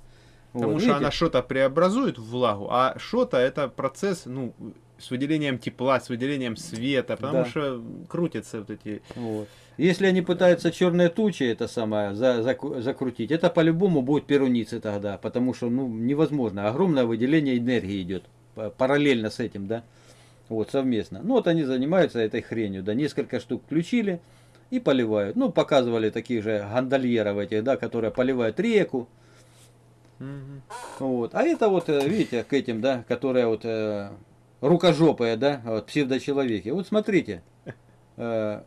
Потому Вот, что видите? она что-то преобразует в влагу, а что-то это процесс, ну, с выделением тепла, с выделением света, потому Да. что крутятся вот эти... Вот. Если они пытаются черные тучи это самое за- заку- закрутить, это по-любому будет перуницы тогда, потому что ну невозможно. Огромное выделение энергии идет па- параллельно с этим, да, вот совместно. Ну вот они занимаются этой хренью, да, несколько штук включили и поливают. Ну показывали таких же гондольеров этих, да, которые поливают реку. Вот. А это вот, э, видите, к этим, да, которые вот э, рукожопые, да, вот, псевдочеловеки. Вот смотрите, э,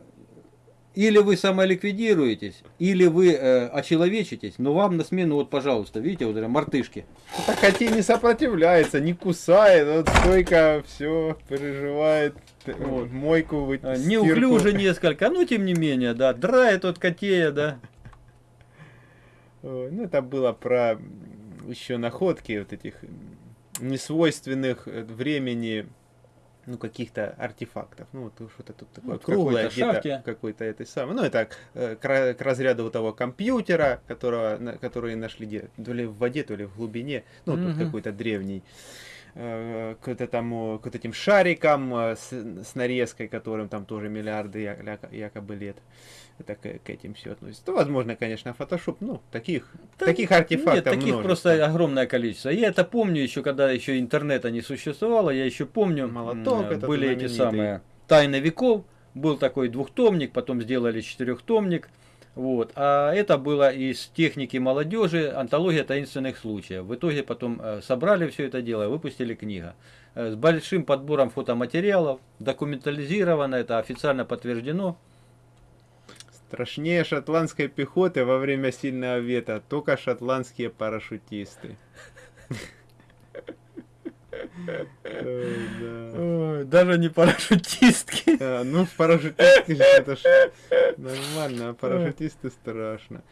или вы самоликвидируетесь, или вы э, очеловечитесь, но вам на смену, вот, пожалуйста, видите, вот мартышки. Так хотя не сопротивляется, не кусает, вот стойко все переживает, Вот. мойку вы стирку. Неуклюже несколько, но тем не менее, да, драет от котея, да. Ну, это было про еще находки вот этих несвойственных э, времени ну, каких-то артефактов. Ну, вот что-то тут такое Вот в круглое, где-то какой-то этой самой. Ну, это э, к, к разряду вот того компьютера, которого, на- который нашли где то ли в воде, то ли в глубине. Ну, тут Мгм. какой-то древний. Э, к, вот этому, к вот этим шарикам э, с, с нарезкой, которым там тоже миллиарды якобы лет. Это к, к этим все относится. То, возможно, конечно, фотошоп. Ну, таких, Да таких артефактов Нет, таких множество. просто огромное количество. Я это помню еще, когда еще интернета не существовало, я еще помню, Молоток были эти самые «Тайны веков», был такой двухтомник, потом сделали четырехтомник. Вот. А это было из техники молодежи, антология таинственных случаев. В итоге потом э, собрали все это дело, выпустили книга. Э, с большим подбором фотоматериалов, документализировано, это официально подтверждено. Страшнее шотландской пехоты во время сильного ветра только шотландские парашютисты. Даже не парашютистки. А, Ну, парашютисты, ж это ж нормально, а парашютисты страшно.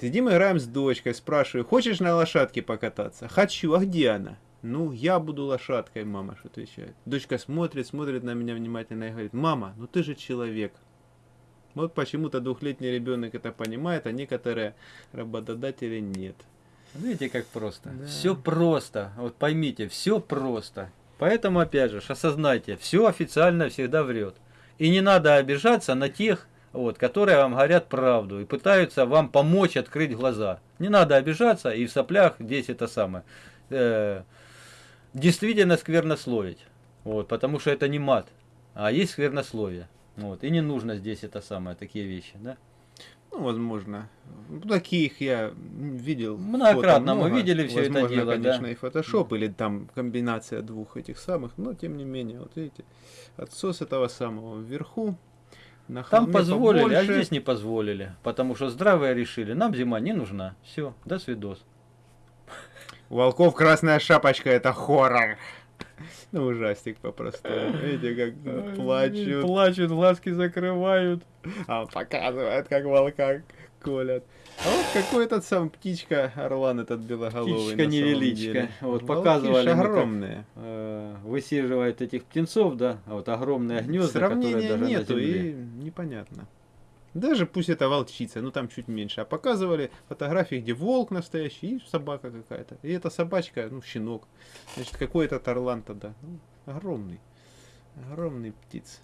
Сидим, играем с дочкой, спрашиваю, хочешь на лошадке покататься? Хочу, а где она? Ну, я буду лошадкой, мама, что отвечает. Дочка смотрит, смотрит на меня внимательно и говорит, мама, ну ты же человек. Вот почему-то двухлетний ребенок это понимает, а некоторые работодатели нет. Видите, как просто. Да. Все просто. Вот поймите, все просто. Поэтому, опять же, осознайте, все официально всегда врет. И не надо обижаться на тех, вот, которые вам говорят правду и пытаются вам помочь открыть глаза. Не надо обижаться и в соплях здесь это самое. э, действительно сквернословить. Вот, потому что это не мат, а есть сквернословие. Вот, и не нужно здесь это самое, такие вещи, да? Ну, возможно. Таких я видел. Многократно фото мы много. видели это Возможно, дело, да. конечно, и фотошоп, или там комбинация двух этих самых, но тем не менее, вот видите, отсос этого самого вверху. На Там позволили, а побольше. здесь не позволили. Потому что здравые решили, нам зима не нужна. Все, до свидос. У волков красная шапочка, это хоррор. [laughs] Ну, ужастик по-простому. Видите, как [laughs] плачут. Плачут, глазки закрывают. А он показывает, как волка колят. А вот какой этот сам птичка, орлан этот белоголовый. Птичка невеличка. Вот показывали как- огромные. Э, Высиживает этих птенцов, да, а вот огромные гнезда, которые даже нету на земле. и непонятно. Даже пусть это волчица, ну там чуть меньше. А показывали фотографии, где волк настоящий и собака какая-то. И эта собачка, ну, щенок. Значит, какой этот орлан тогда? Ну, огромный. Огромный птиц.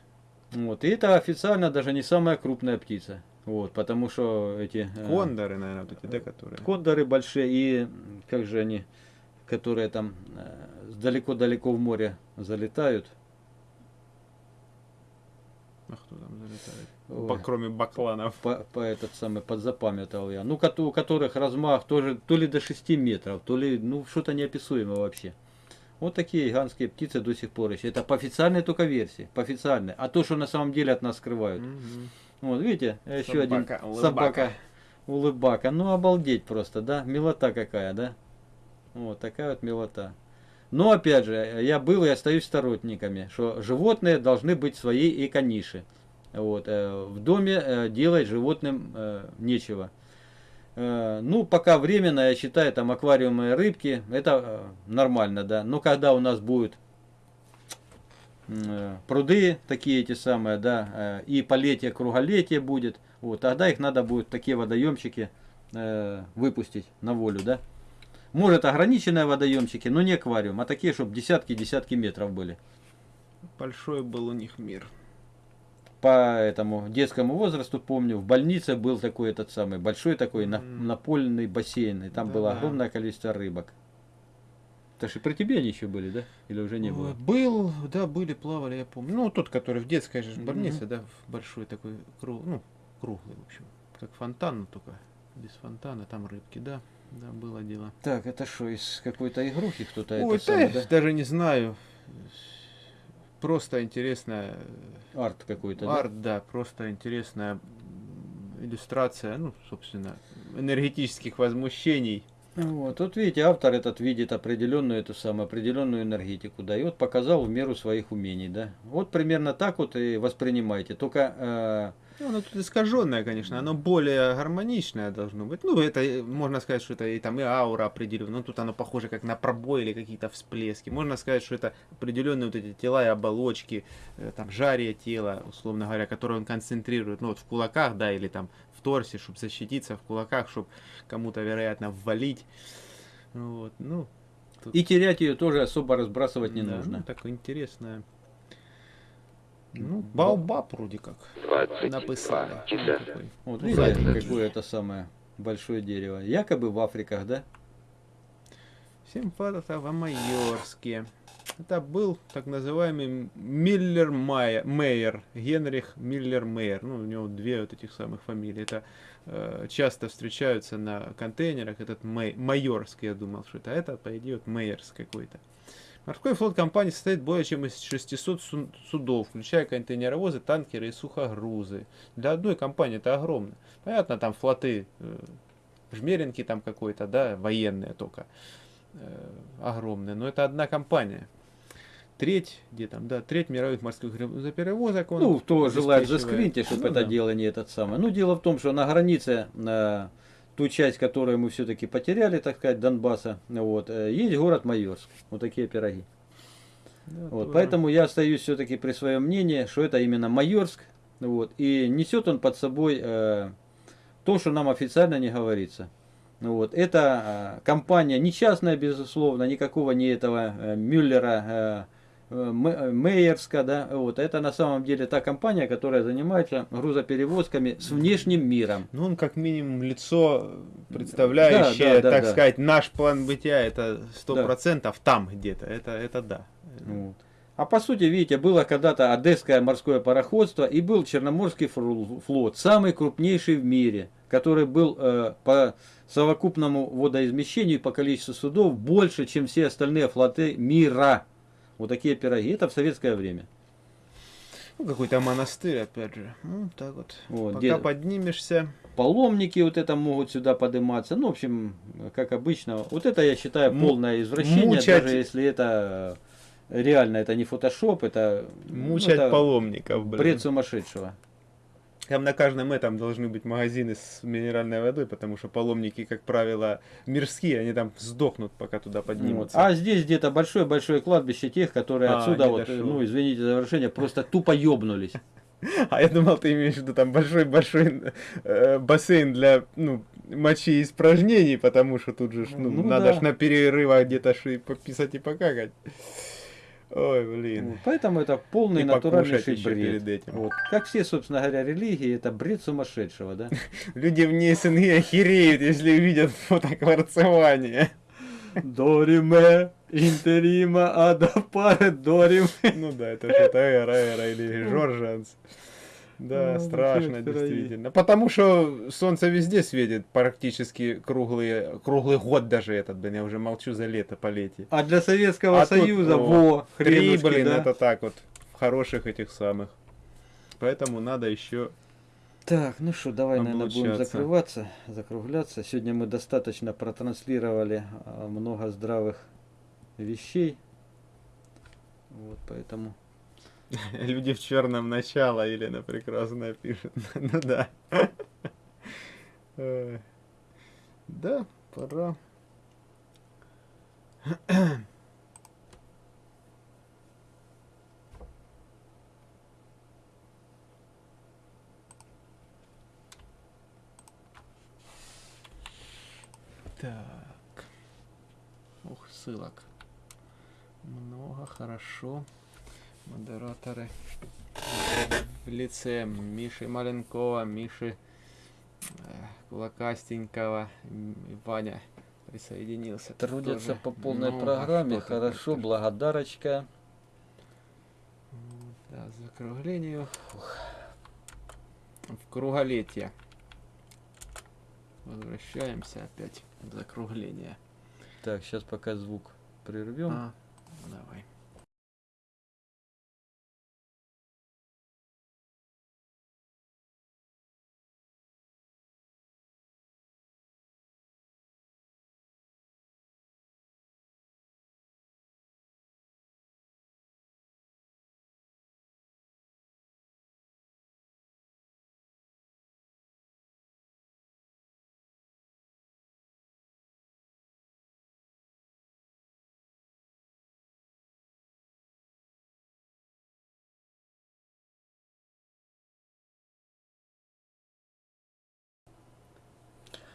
Вот, и это официально даже не самая крупная птица. Вот, потому что эти... э, Кондоры, наверное, вот эти, да, которые. Кондоры большие и как же они, которые там э, далеко-далеко в море залетают. А кто там залетает? Ба- кроме бакланов. по, по этот самый подзапамятовал я. Ну, у которых размах тоже то ли до 6 метров, то ли, ну, что-то неописуемое вообще. Вот такие гигантские птицы до сих пор еще. Это по официальной только версии, по официальной. А то, что на самом деле от нас скрывают. Мгм. Вот, видите, еще один Собака, улыбака. собака. Улыбака. Ну, обалдеть просто, да? Милота какая, да? Вот, такая вот милота. Но, опять же, я был и остаюсь сторонниками, что животные должны быть в своей эко-нише. Вот, э, в доме э, делать животным э, нечего. Ну, пока временно, я считаю, там аквариумы рыбки, это нормально, да. Но когда у нас будут пруды такие эти самые, да, и полетие, круголетие будет, вот, тогда их надо будет такие водоемчики выпустить на волю, да. Может ограниченные водоемчики, но не аквариум, а такие, чтобы десятки-десятки метров были. Большой был у них мир. По этому детскому возрасту помню, в больнице был такой этот самый большой такой на- напольный бассейн, и там было Да-да. огромное количество рыбок. Это же при тебе они еще были, да? Или уже не было? Был, да, были, плавали, я помню. Ну, тот, который в детской же больнице, да, в большой такой, круг, ну, круглый, в общем. Как фонтан, но только без фонтана, там рыбки, да. Да, было дело. Так, это что, из какой-то игрухи кто-то Ой, это самое, да, да? даже не знаю. Просто интересная Арт какой-то, да? арт, да, просто интересная иллюстрация, ну, собственно, энергетических возмущений. Вот, тут видите, автор этот видит определенную эту самую определенную энергетику, да, и вот показал в меру своих умений, да. Вот примерно так вот и воспринимайте. Только э, Ну, оно тут искаженное, конечно, оно более гармоничное должно быть. Ну, это э, можно сказать, что это и там и аура определенная, но тут оно похоже как на пробой или какие-то всплески. Можно сказать, что это определенные вот эти тела и оболочки, э, там жарие тела, условно говоря, которые он концентрирует, ну вот в кулаках, да, или там в торсе, чтобы защититься, в кулаках, чтобы кому-то, вероятно, ввалить. Вот, ну, И терять ее тоже особо разбрасывать не да, нужно. Ну, такое интересное. Ну, Баобаб вроде как написали. Ну, такой. Вот Ну, видите, какое это самое большое дерево. Якобы в Африках, да? Семь фатов в Майорске. Это был так называемый Миллер Мейер, Генрих Миллер Мейер. Ну, у него две вот этих самых фамилий. Это э, часто встречаются на контейнерах. Этот Мей, Майорский, я думал, что это. А это, по идее, вот Мейерс какой-то. Морской флот компании состоит более чем из 600 су- судов, включая контейнеровозы, танкеры и сухогрузы. Для одной компании это огромно. Понятно, там флоты, э, жмеринки там какой-то, да, военные только э, огромные, но это одна компания. Треть, где там, да, треть мировых морских грузоперевозок он Ну, кто желает заскриньте, чтобы Ну это да. дело не этот самый. Ну, дело в том, что на границе, на ту часть, которую мы все-таки потеряли, так сказать, Донбасса, вот, э, есть город Майорск. Вот такие пироги. Да, Вот, тоже. поэтому я остаюсь все-таки при своем мнении, что это именно Майорск. Вот, и несет он под собой э, то, что нам официально не говорится. Ну Вот, это э, компания не частная, безусловно, никакого не этого э, Мюллера, э, э, э, Мейерска, да, вот, это на самом деле та компания, которая занимается грузоперевозками с внешним миром. Ну, он как минимум лицо, представляющее, Да, да, да, так да. сказать, наш план бытия, это сто процентов там где-то, это, это да. Вот. А по сути, видите, было когда-то Одесское морское пароходство и был Черноморский флот, самый крупнейший в мире, который был э, по совокупному водоизмещению и по количеству судов больше, чем все остальные флоты мира. Вот такие пироги. Это в советское время. Ну, какой-то монастырь, опять же. Ну, так вот. Вот, Пока поднимешься, Паломники вот это могут сюда подниматься. Ну, в общем, как обычно. Вот это я считаю полное извращение, мучать- даже если это реально, это не фотошоп, это, ну, мучать это паломников, блин. бред сумасшедшего. Там на каждом этом должны быть магазины с минеральной водой, потому что паломники, как правило, мирские, они там сдохнут, пока туда поднимутся. А здесь где-то большое-большое кладбище тех, которые А, отсюда, вот, ну, извините за выражение, просто тупо ёбнулись. [laughs] А я думал, ты имеешь в виду там большой-большой э, бассейн для ну, мочи и испражнений, потому что тут же ну, Ну надо да. ж на перерывах где-то пописать и покакать. Ой, блин. Поэтому это полный И натуральнейший еще бред. перед этим. Вот. Как все, собственно говоря, религии, это бред сумасшедшего, да? [laughs] Люди вне СНГ охереют, если увидят фото кварцевания. Дориме, интерима, ада паре, дорим. Ну да, это что-то эра, эра или Жоржанс. Да, Ну, страшно, действительно. Потому что солнце везде светит практически круглый, круглый год даже этот, блин, я уже молчу за лето, полетие. А для Советского А тут, Союза, о, во, Три, блин, да? это так вот, хороших этих самых. Поэтому надо еще... Так, ну что, давай, наверное, будем закрываться, закругляться. Сегодня мы достаточно протранслировали а, много здравых вещей. Вот, поэтому... [laughs] Люди в черном начало, Елена прекрасно пишет. [laughs] Ну да. Э, Да, пора. Так. Ух, ссылок. Много, хорошо. Модераторы в лице Миши Маленкова, Миши э, Кулакастенького, и Ваня присоединился. Трудятся тоже. по полной программе. Хорошо, благодарочка. Да, закруглению. В круголетие. Возвращаемся опять в закругление. Так, сейчас пока звук прервем. А, давай.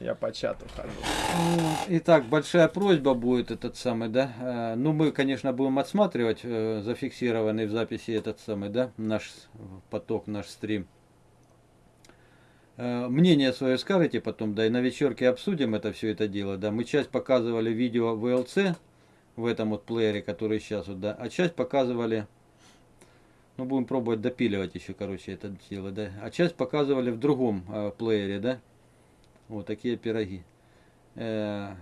Я по чату хожу. Итак, большая просьба будет этот самый, да. Э, Ну, мы, конечно, будем отсматривать э, зафиксированный в записи этот самый, да, наш поток, наш стрим. Э, Мнение свое скажете потом, да, и на вечерке обсудим это все это дело, да. Мы часть показывали видео VLC в этом вот плеере, который сейчас вот, да, а часть показывали, ну, будем пробовать допиливать еще, короче, это дело, да. А часть показывали в другом э, плеере, да. Вот такие пироги. Э,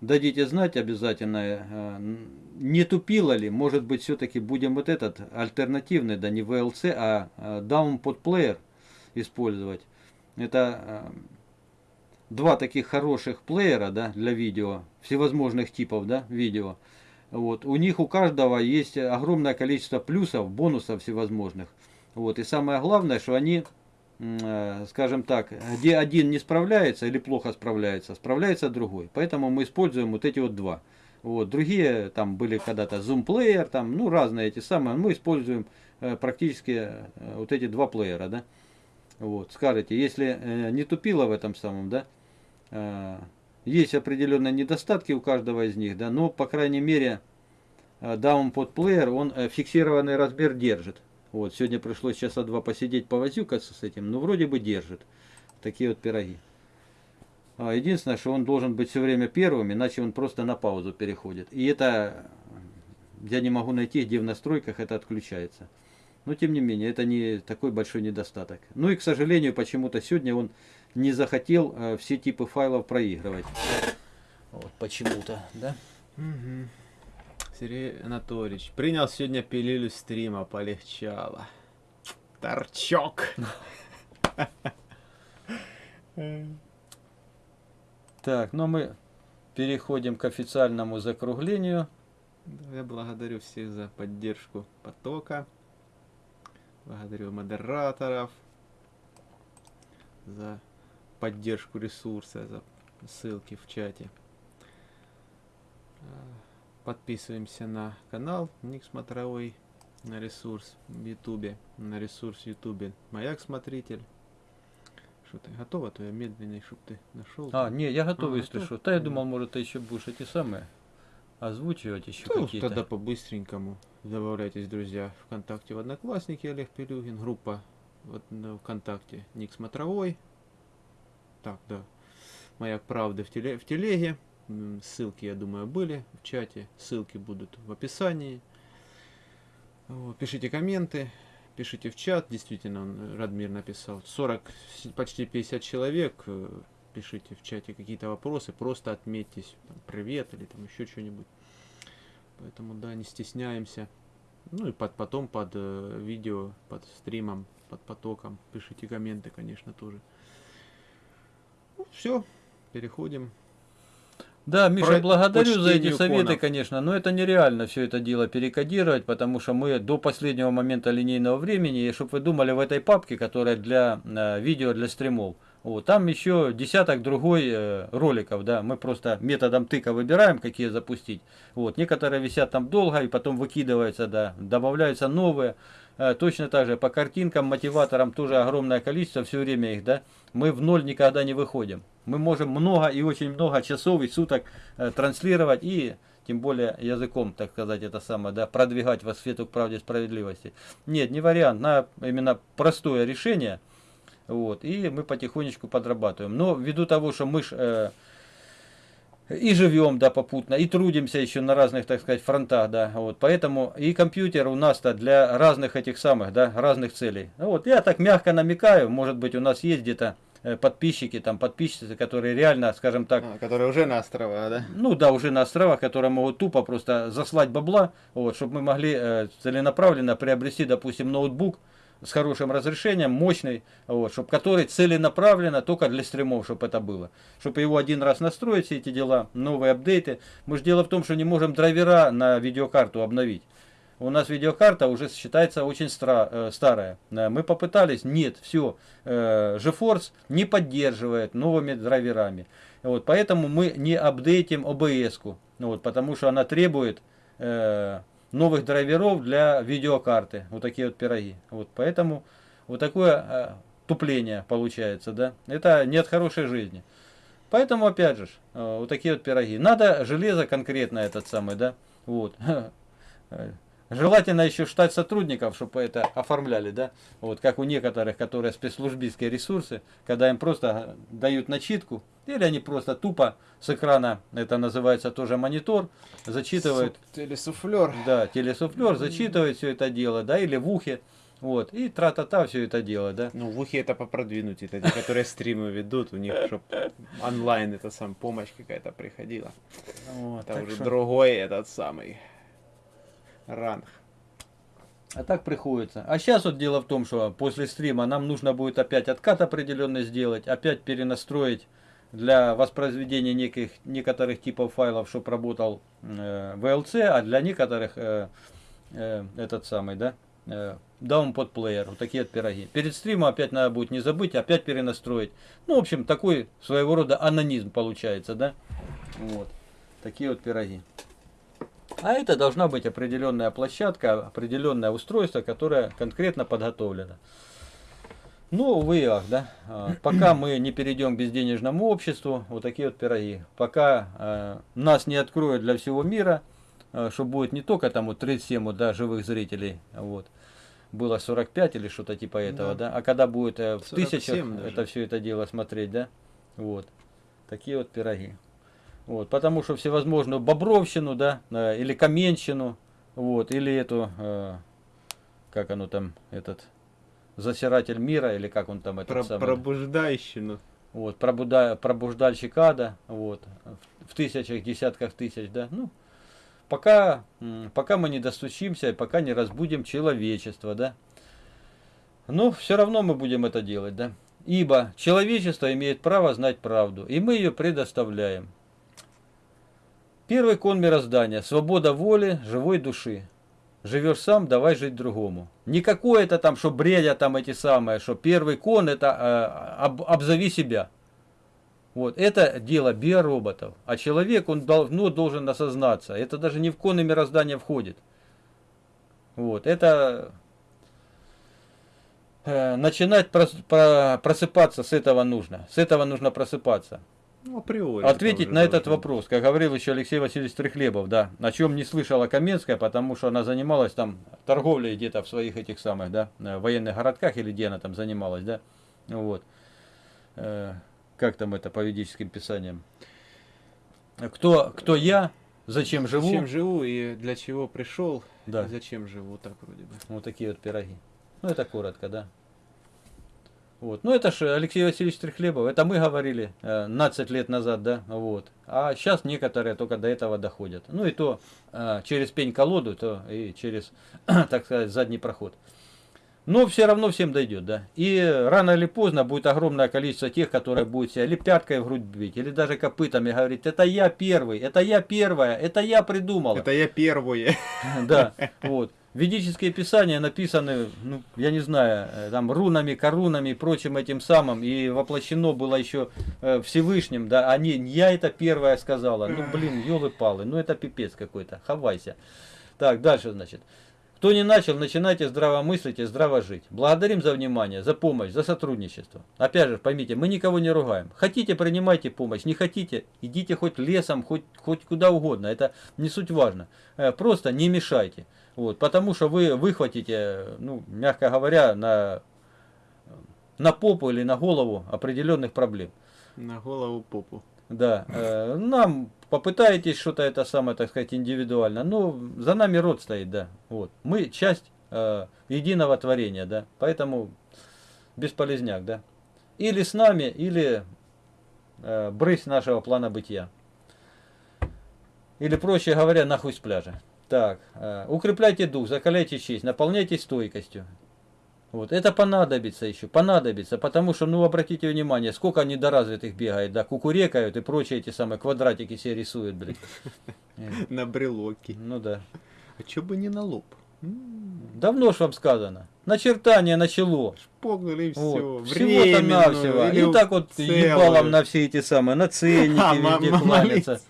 дадите знать обязательно, э, не тупило ли, может быть, все-таки будем вот этот альтернативный, да не VLC, а э, Downpod Player использовать. Это два таких хороших плеера, да, для видео, всевозможных типов, да, видео. Вот. У них у каждого есть огромное количество плюсов, бонусов всевозможных. Вот. И самое главное, что они скажем так, где один не справляется или плохо справляется, справляется другой. Поэтому мы используем вот эти вот два. Вот. Другие там были когда-то Zoom Player, там, ну, разные эти самые. Мы используем э, практически э, вот эти два плеера, да. Вот. Скажите, если э, не тупило в этом самом, да, э, есть определенные недостатки у каждого из них, да, но, по крайней мере, э, Downpod Player, он э, фиксированный размер держит. Вот, сегодня пришлось часа два посидеть, повозюкаться с этим, но вроде бы держит. Такие вот пироги. А, Единственное, что он должен быть все время первым, иначе он просто на паузу переходит. И это я не могу найти, где в настройках это отключается. Но тем не менее, это не такой большой недостаток. Ну и, к сожалению, почему-то сегодня он не захотел э, все типы файлов проигрывать. Вот почему-то, да? Сергей Анатольевич принял сегодня пилюлю стрима, полегчало. Торчок. Так, ну мы переходим к официальному закруглению. Я благодарю всех за поддержку потока. Благодарю модераторов за поддержку ресурса, за ссылки в чате. Подписываемся на канал Ник Смотровой, на ресурс в Ютубе, на ресурс в Ютубе Маяк Смотритель. Что ты готова, то я медленней, чтоб ты нашел. А, не, я готов, А, если готов? что. Да, я думал, может, ты еще будешь эти самые озвучивать еще Ну, какие-то. тогда по-быстренькому добавляйтесь, друзья, ВКонтакте в Одноклассники Олег Пелюгин, группа вот на ВКонтакте Ник Смотровой. Так, да. Маяк правды в, теле, в телеге. Ссылки, я думаю, были в чате. Ссылки будут в описании. Вот, Пишите комменты, пишите в чат. Действительно, он, э, Радмир написал. 40, с- почти 50 человек. э, Пишите в чате какие-то вопросы. Просто отметьтесь. Там, привет или там еще что-нибудь. Поэтому, да, не стесняемся. Ну и под, потом под э, видео, под стримом, под потоком пишите комменты, конечно, тоже. Ну, все, переходим. Да, Миша, Про- благодарю за эти советы, конов. конечно, но это нереально все это дело перекодировать, потому что мы до последнего момента линейного времени, и чтобы вы думали, в этой папке, которая для э, видео, для стримов, вот, там еще десяток другой э, роликов, да, мы просто методом тыка выбираем, какие запустить. Вот, некоторые висят там долго и потом выкидываются, да, добавляются новые. Э, точно так же по картинкам, мотиваторам тоже огромное количество, все время их, да, мы в ноль никогда не выходим. Мы можем много и очень много часов и суток э, транслировать и тем более языком, так сказать, это самое, да, продвигать во свету к правде и справедливости. Нет, не вариант, на именно простое решение, вот, и мы потихонечку подрабатываем. Но ввиду того, что мы ж, э, и живем, да, попутно, и трудимся еще на разных, так сказать, фронтах, да, вот, поэтому и компьютер у нас-то для разных этих самых, да, разных целей. Ну Вот, я так мягко намекаю, может быть, у нас есть где-то э, подписчики, там, подписчицы, которые реально, скажем так, А, которые уже на острова, да? ну да, уже на островах, которые могут тупо просто заслать бабла, вот, чтобы мы могли э, целенаправленно приобрести, допустим, ноутбук с хорошим разрешением, мощный, вот, чтобы который целенаправленно только для стримов, чтобы это было. Чтобы его один раз настроить, все эти дела, новые апдейты. Мы же дело в том, что не можем драйвера на видеокарту обновить. У нас видеокарта уже считается очень стра- э, старая. Э, Мы попытались, нет, все, GeForce не поддерживает новыми драйверами. Вот, поэтому мы не апдейтим OBS-ку, вот, потому что она требует э, новых драйверов для видеокарты. Вот такие вот пироги. Вот, поэтому вот такое э, тупление получается, да. Это не от хорошей жизни. Поэтому, опять же, э, вот такие вот пироги. Надо железо конкретно этот самый, да, вот. [laughs] Желательно еще штат сотрудников, чтобы это оформляли, да, вот как у некоторых, которые спецслужбистские ресурсы, когда им просто дают начитку, или они просто тупо с экрана, это называется тоже монитор, зачитывают, Телесуфлер. да, телесуфлер, зачитывает все это дело, да, или в ухе, вот, и тра-та-та все это дело, да. Ну, в ухе это попродвинуть, это те, которые стримы ведут, у них, чтобы онлайн это сам помощь какая-то приходила. Вот, Это уже что- другой этот самый ранг. А так приходится. А сейчас вот дело в том, что после стрима нам нужно будет опять откат определенный сделать, опять перенастроить для воспроизведения неких, некоторых типов файлов, чтобы работал э, VLC, а для некоторых э, э, этот самый, да, э, Downpod Player, вот такие вот пироги. Перед стримом опять надо будет не забыть, опять перенастроить. Ну, в общем, такой своего рода анонизм получается, да. Вот. Такие вот пироги. А это должна быть определенная площадка, определенное устройство, которое конкретно подготовлено. Ну, увы ах, да. А, Пока мы не перейдем к безденежному обществу, вот такие вот пироги. Пока э, нас не откроют для всего мира, э, что будет не только там вот 37 вот, да, живых зрителей, вот, было 45 или что-то типа этого, да, а когда будет э, в 47 тысячах даже. это все это дело смотреть, да, вот, такие вот пироги. Вот, потому что всевозможную бобровщину, да, э, или каменщину, вот, или эту, э, как оно там, этот, засиратель мира, или как он там, этот Про, самый, пробуждайщину. вот, пробуда, пробуждальщик ада, вот, в, тысячах, десятках тысяч, да, ну, пока, пока мы не достучимся, пока не разбудим человечество, да, но все равно мы будем это делать, да, ибо человечество имеет право знать правду, и мы ее предоставляем. Первый кон мироздания – свобода воли, живой души. Живешь сам, давай жить другому. Не какое-то там, что бредят там эти самые, что первый кон это э, об- обзови себя. Вот, это дело биороботов. А человек, он давно должен осознаться. Это даже не в коны мироздания входит. Вот, это э, начинать прос- про- просыпаться с этого нужно. С этого нужно просыпаться. Ну, априори. Ответить на этот должно вопрос, как говорил еще Алексей Васильевич Трехлебов, да, о чем не слышала Каменская, потому что она занималась там торговлей где-то в своих этих самых, да, э, военных городках или где она там занималась, да, вот. Э, как там это по ведическим писаниям? Кто, кто я, зачем живу? Зачем живу и для чего пришел, Да. и зачем живу, так вроде бы. Вот такие вот пироги. Ну, это коротко, да. Вот. Ну, это же Алексей Васильевич Трехлебов. Это мы говорили э, 15 лет назад, да, вот. А сейчас некоторые только до этого доходят. Ну, и то э, через пень-колоду, то и через, [clears throat] так сказать, задний проход. Но все равно всем дойдет, да. И рано или поздно будет огромное количество тех, которые будут себя или пяткой в грудь бить, или даже копытами говорить, это я первый, это я первая, это я придумала. Это я первое. [laughs] Да, [laughs] вот. Ведические писания написаны, ну, я не знаю, э, там рунами, корунами и прочим этим самым, и воплощено было еще э, Всевышним, да, а не я это первая сказала. Ну, блин, елы-палы, ну это пипец какой-то, хавайся. Так, дальше, значит. Кто не начал, начинайте здраво мыслить и здраво жить. Благодарим за внимание, за помощь, за сотрудничество. Опять же, поймите, мы никого не ругаем. Хотите, принимайте помощь. Не хотите, идите хоть лесом, хоть, хоть куда угодно. Это не суть важно. Э, Просто не мешайте. Вот, потому что вы выхватите, ну, мягко говоря, на, на попу или на голову определенных проблем. На голову попу. Да, э, нам попытаетесь что-то это самое, так сказать, индивидуально. Но за нами род стоит, да. Вот. Мы часть э, единого творения, да. Поэтому бесполезняк, да. Или с нами, или э, брысь нашего плана бытия. Или, проще говоря, нахуй с пляжа. Так, э, укрепляйте дух, закаляйте честь, наполняйтесь стойкостью. Вот, это понадобится еще, понадобится, потому что, ну, обратите внимание, сколько недоразвитых бегает, да, кукурекают и прочие эти самые квадратики себе рисуют, блин. [laughs] На брелоке. Ну да. А чё бы не на лоб? Давно ж вам сказано. Начертание начало. Погнали все. Вот. Всего-то навсего. И так вот ебалом на все эти самые, на ценники [laughs] А, везде кланяться.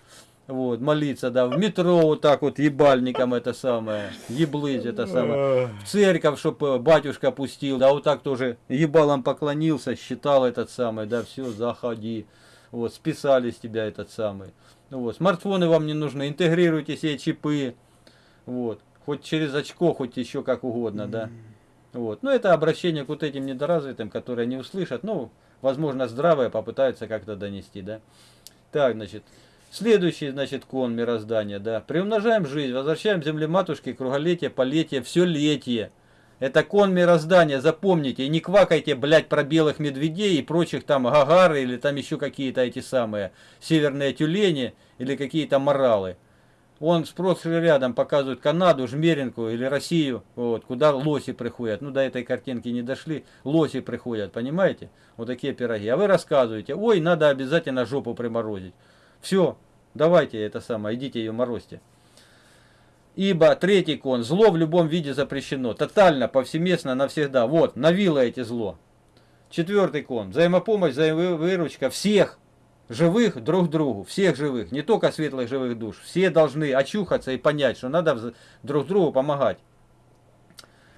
Вот, молиться, да, в метро вот так вот ебальником это самое, еблыть это самое. В церковь, чтобы батюшка пустил, да, вот так тоже ебалом поклонился, считал этот самый, да, все, заходи. Вот, списали с тебя этот самый. Вот, смартфоны вам не нужны, интегрируйте себе чипы. Вот, хоть через очко, хоть еще как угодно, да. Вот. Ну, это обращение к вот этим недоразвитым, которые не услышат, ну, возможно, здравое попытаются как-то донести, да. Так, значит, следующий, значит, кон мироздания, да. Приумножаем жизнь, возвращаем земле матушке круголетие, полетие, все летие. Это кон мироздания, запомните, и не квакайте, блядь, про белых медведей и прочих там гагары или там еще какие-то эти самые северные тюлени или какие-то моралы. Он спрос рядом показывает Канаду, Жмеринку или Россию, вот, куда лоси приходят. Ну, до этой картинки не дошли. Лоси приходят, понимаете? Вот такие пироги. А вы рассказываете, ой, надо обязательно жопу приморозить. Все, давайте это самое, идите ее морозьте. Ибо третий кон, зло в любом виде запрещено. Тотально, повсеместно, навсегда. Вот, навило эти зло. Четвертый кон, взаимопомощь, взаимовыручка всех живых друг другу, всех живых, не только светлых живых душ. Все должны очухаться и понять, что надо друг другу помогать.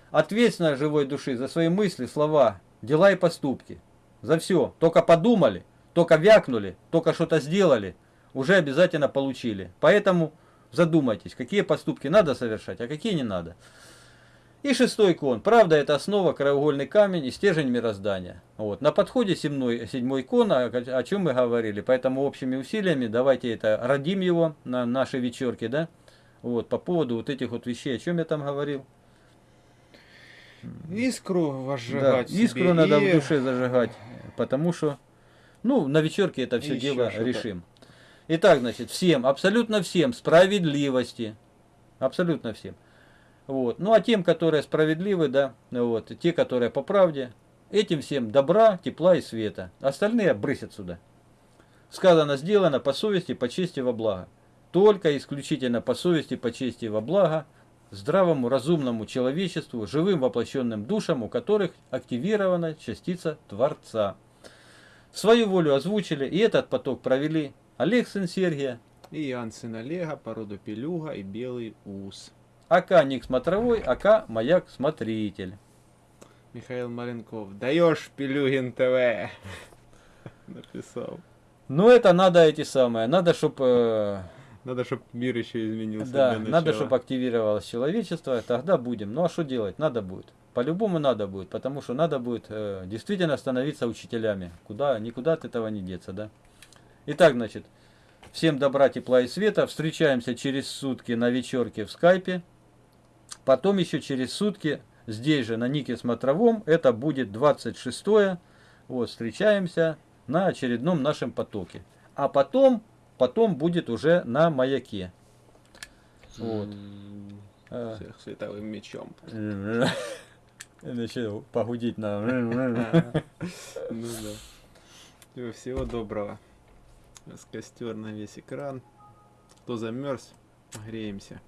Ответственность живой души за свои мысли, слова, дела и поступки. За все. Только подумали, только вякнули, только что-то сделали, уже обязательно получили. Поэтому задумайтесь, какие поступки надо совершать, а какие не надо. И шестой кон. Правда, это основа, краеугольный камень и стержень мироздания. Вот. На подходе седьмой, седьмой кон, о, о чем мы говорили. Поэтому общими усилиями давайте это родим его на нашей вечерке, да? Вот, по поводу вот этих вот вещей. О чем я там говорил? Искру возжигать. Да, искру себе надо и- в душе зажигать. Потому что, ну, на вечерке это все Еще дело решим. Итак, значит, всем, абсолютно всем справедливости. Абсолютно всем. Вот. Ну а тем, которые справедливы, да, вот, те, которые по правде, этим всем добра, тепла и света. Остальные брысь отсюда. Сказано, сделано по совести, по чести, во благо. Только исключительно по совести, по чести во благо здравому, разумному человечеству, живым воплощенным душам, у которых активирована частица Творца. Свою волю озвучили и этот поток провели Олег сын Сергия, И Ян сын Олега, породу Пелюга и Белый Ус. АК Ник Смотровой, АК Маяк Смотритель. Михаил Маленков. Даешь Пелюгин ТВ. [laughs] Написал. Ну это надо эти самые, надо чтобы Надо, чтобы мир еще изменился да, надо, чтобы активировалось человечество, тогда будем. Ну а что делать? Надо будет. По-любому надо будет, потому что надо будет э, действительно становиться учителями. Куда, никуда от этого не деться, да? Итак, значит, всем добра, тепла и света. Встречаемся через сутки на вечерке в скайпе. Потом еще через сутки здесь же на Нике Смотровом. Это будет 26 Вот, встречаемся на очередном нашем потоке. А потом, потом будет уже на маяке. Вот. Э, Всех световым мечом. [laughs] Начал погудеть на... [laughs] Ну да. Всего- Всего доброго. У нас костер на весь экран. Кто замерз, греемся.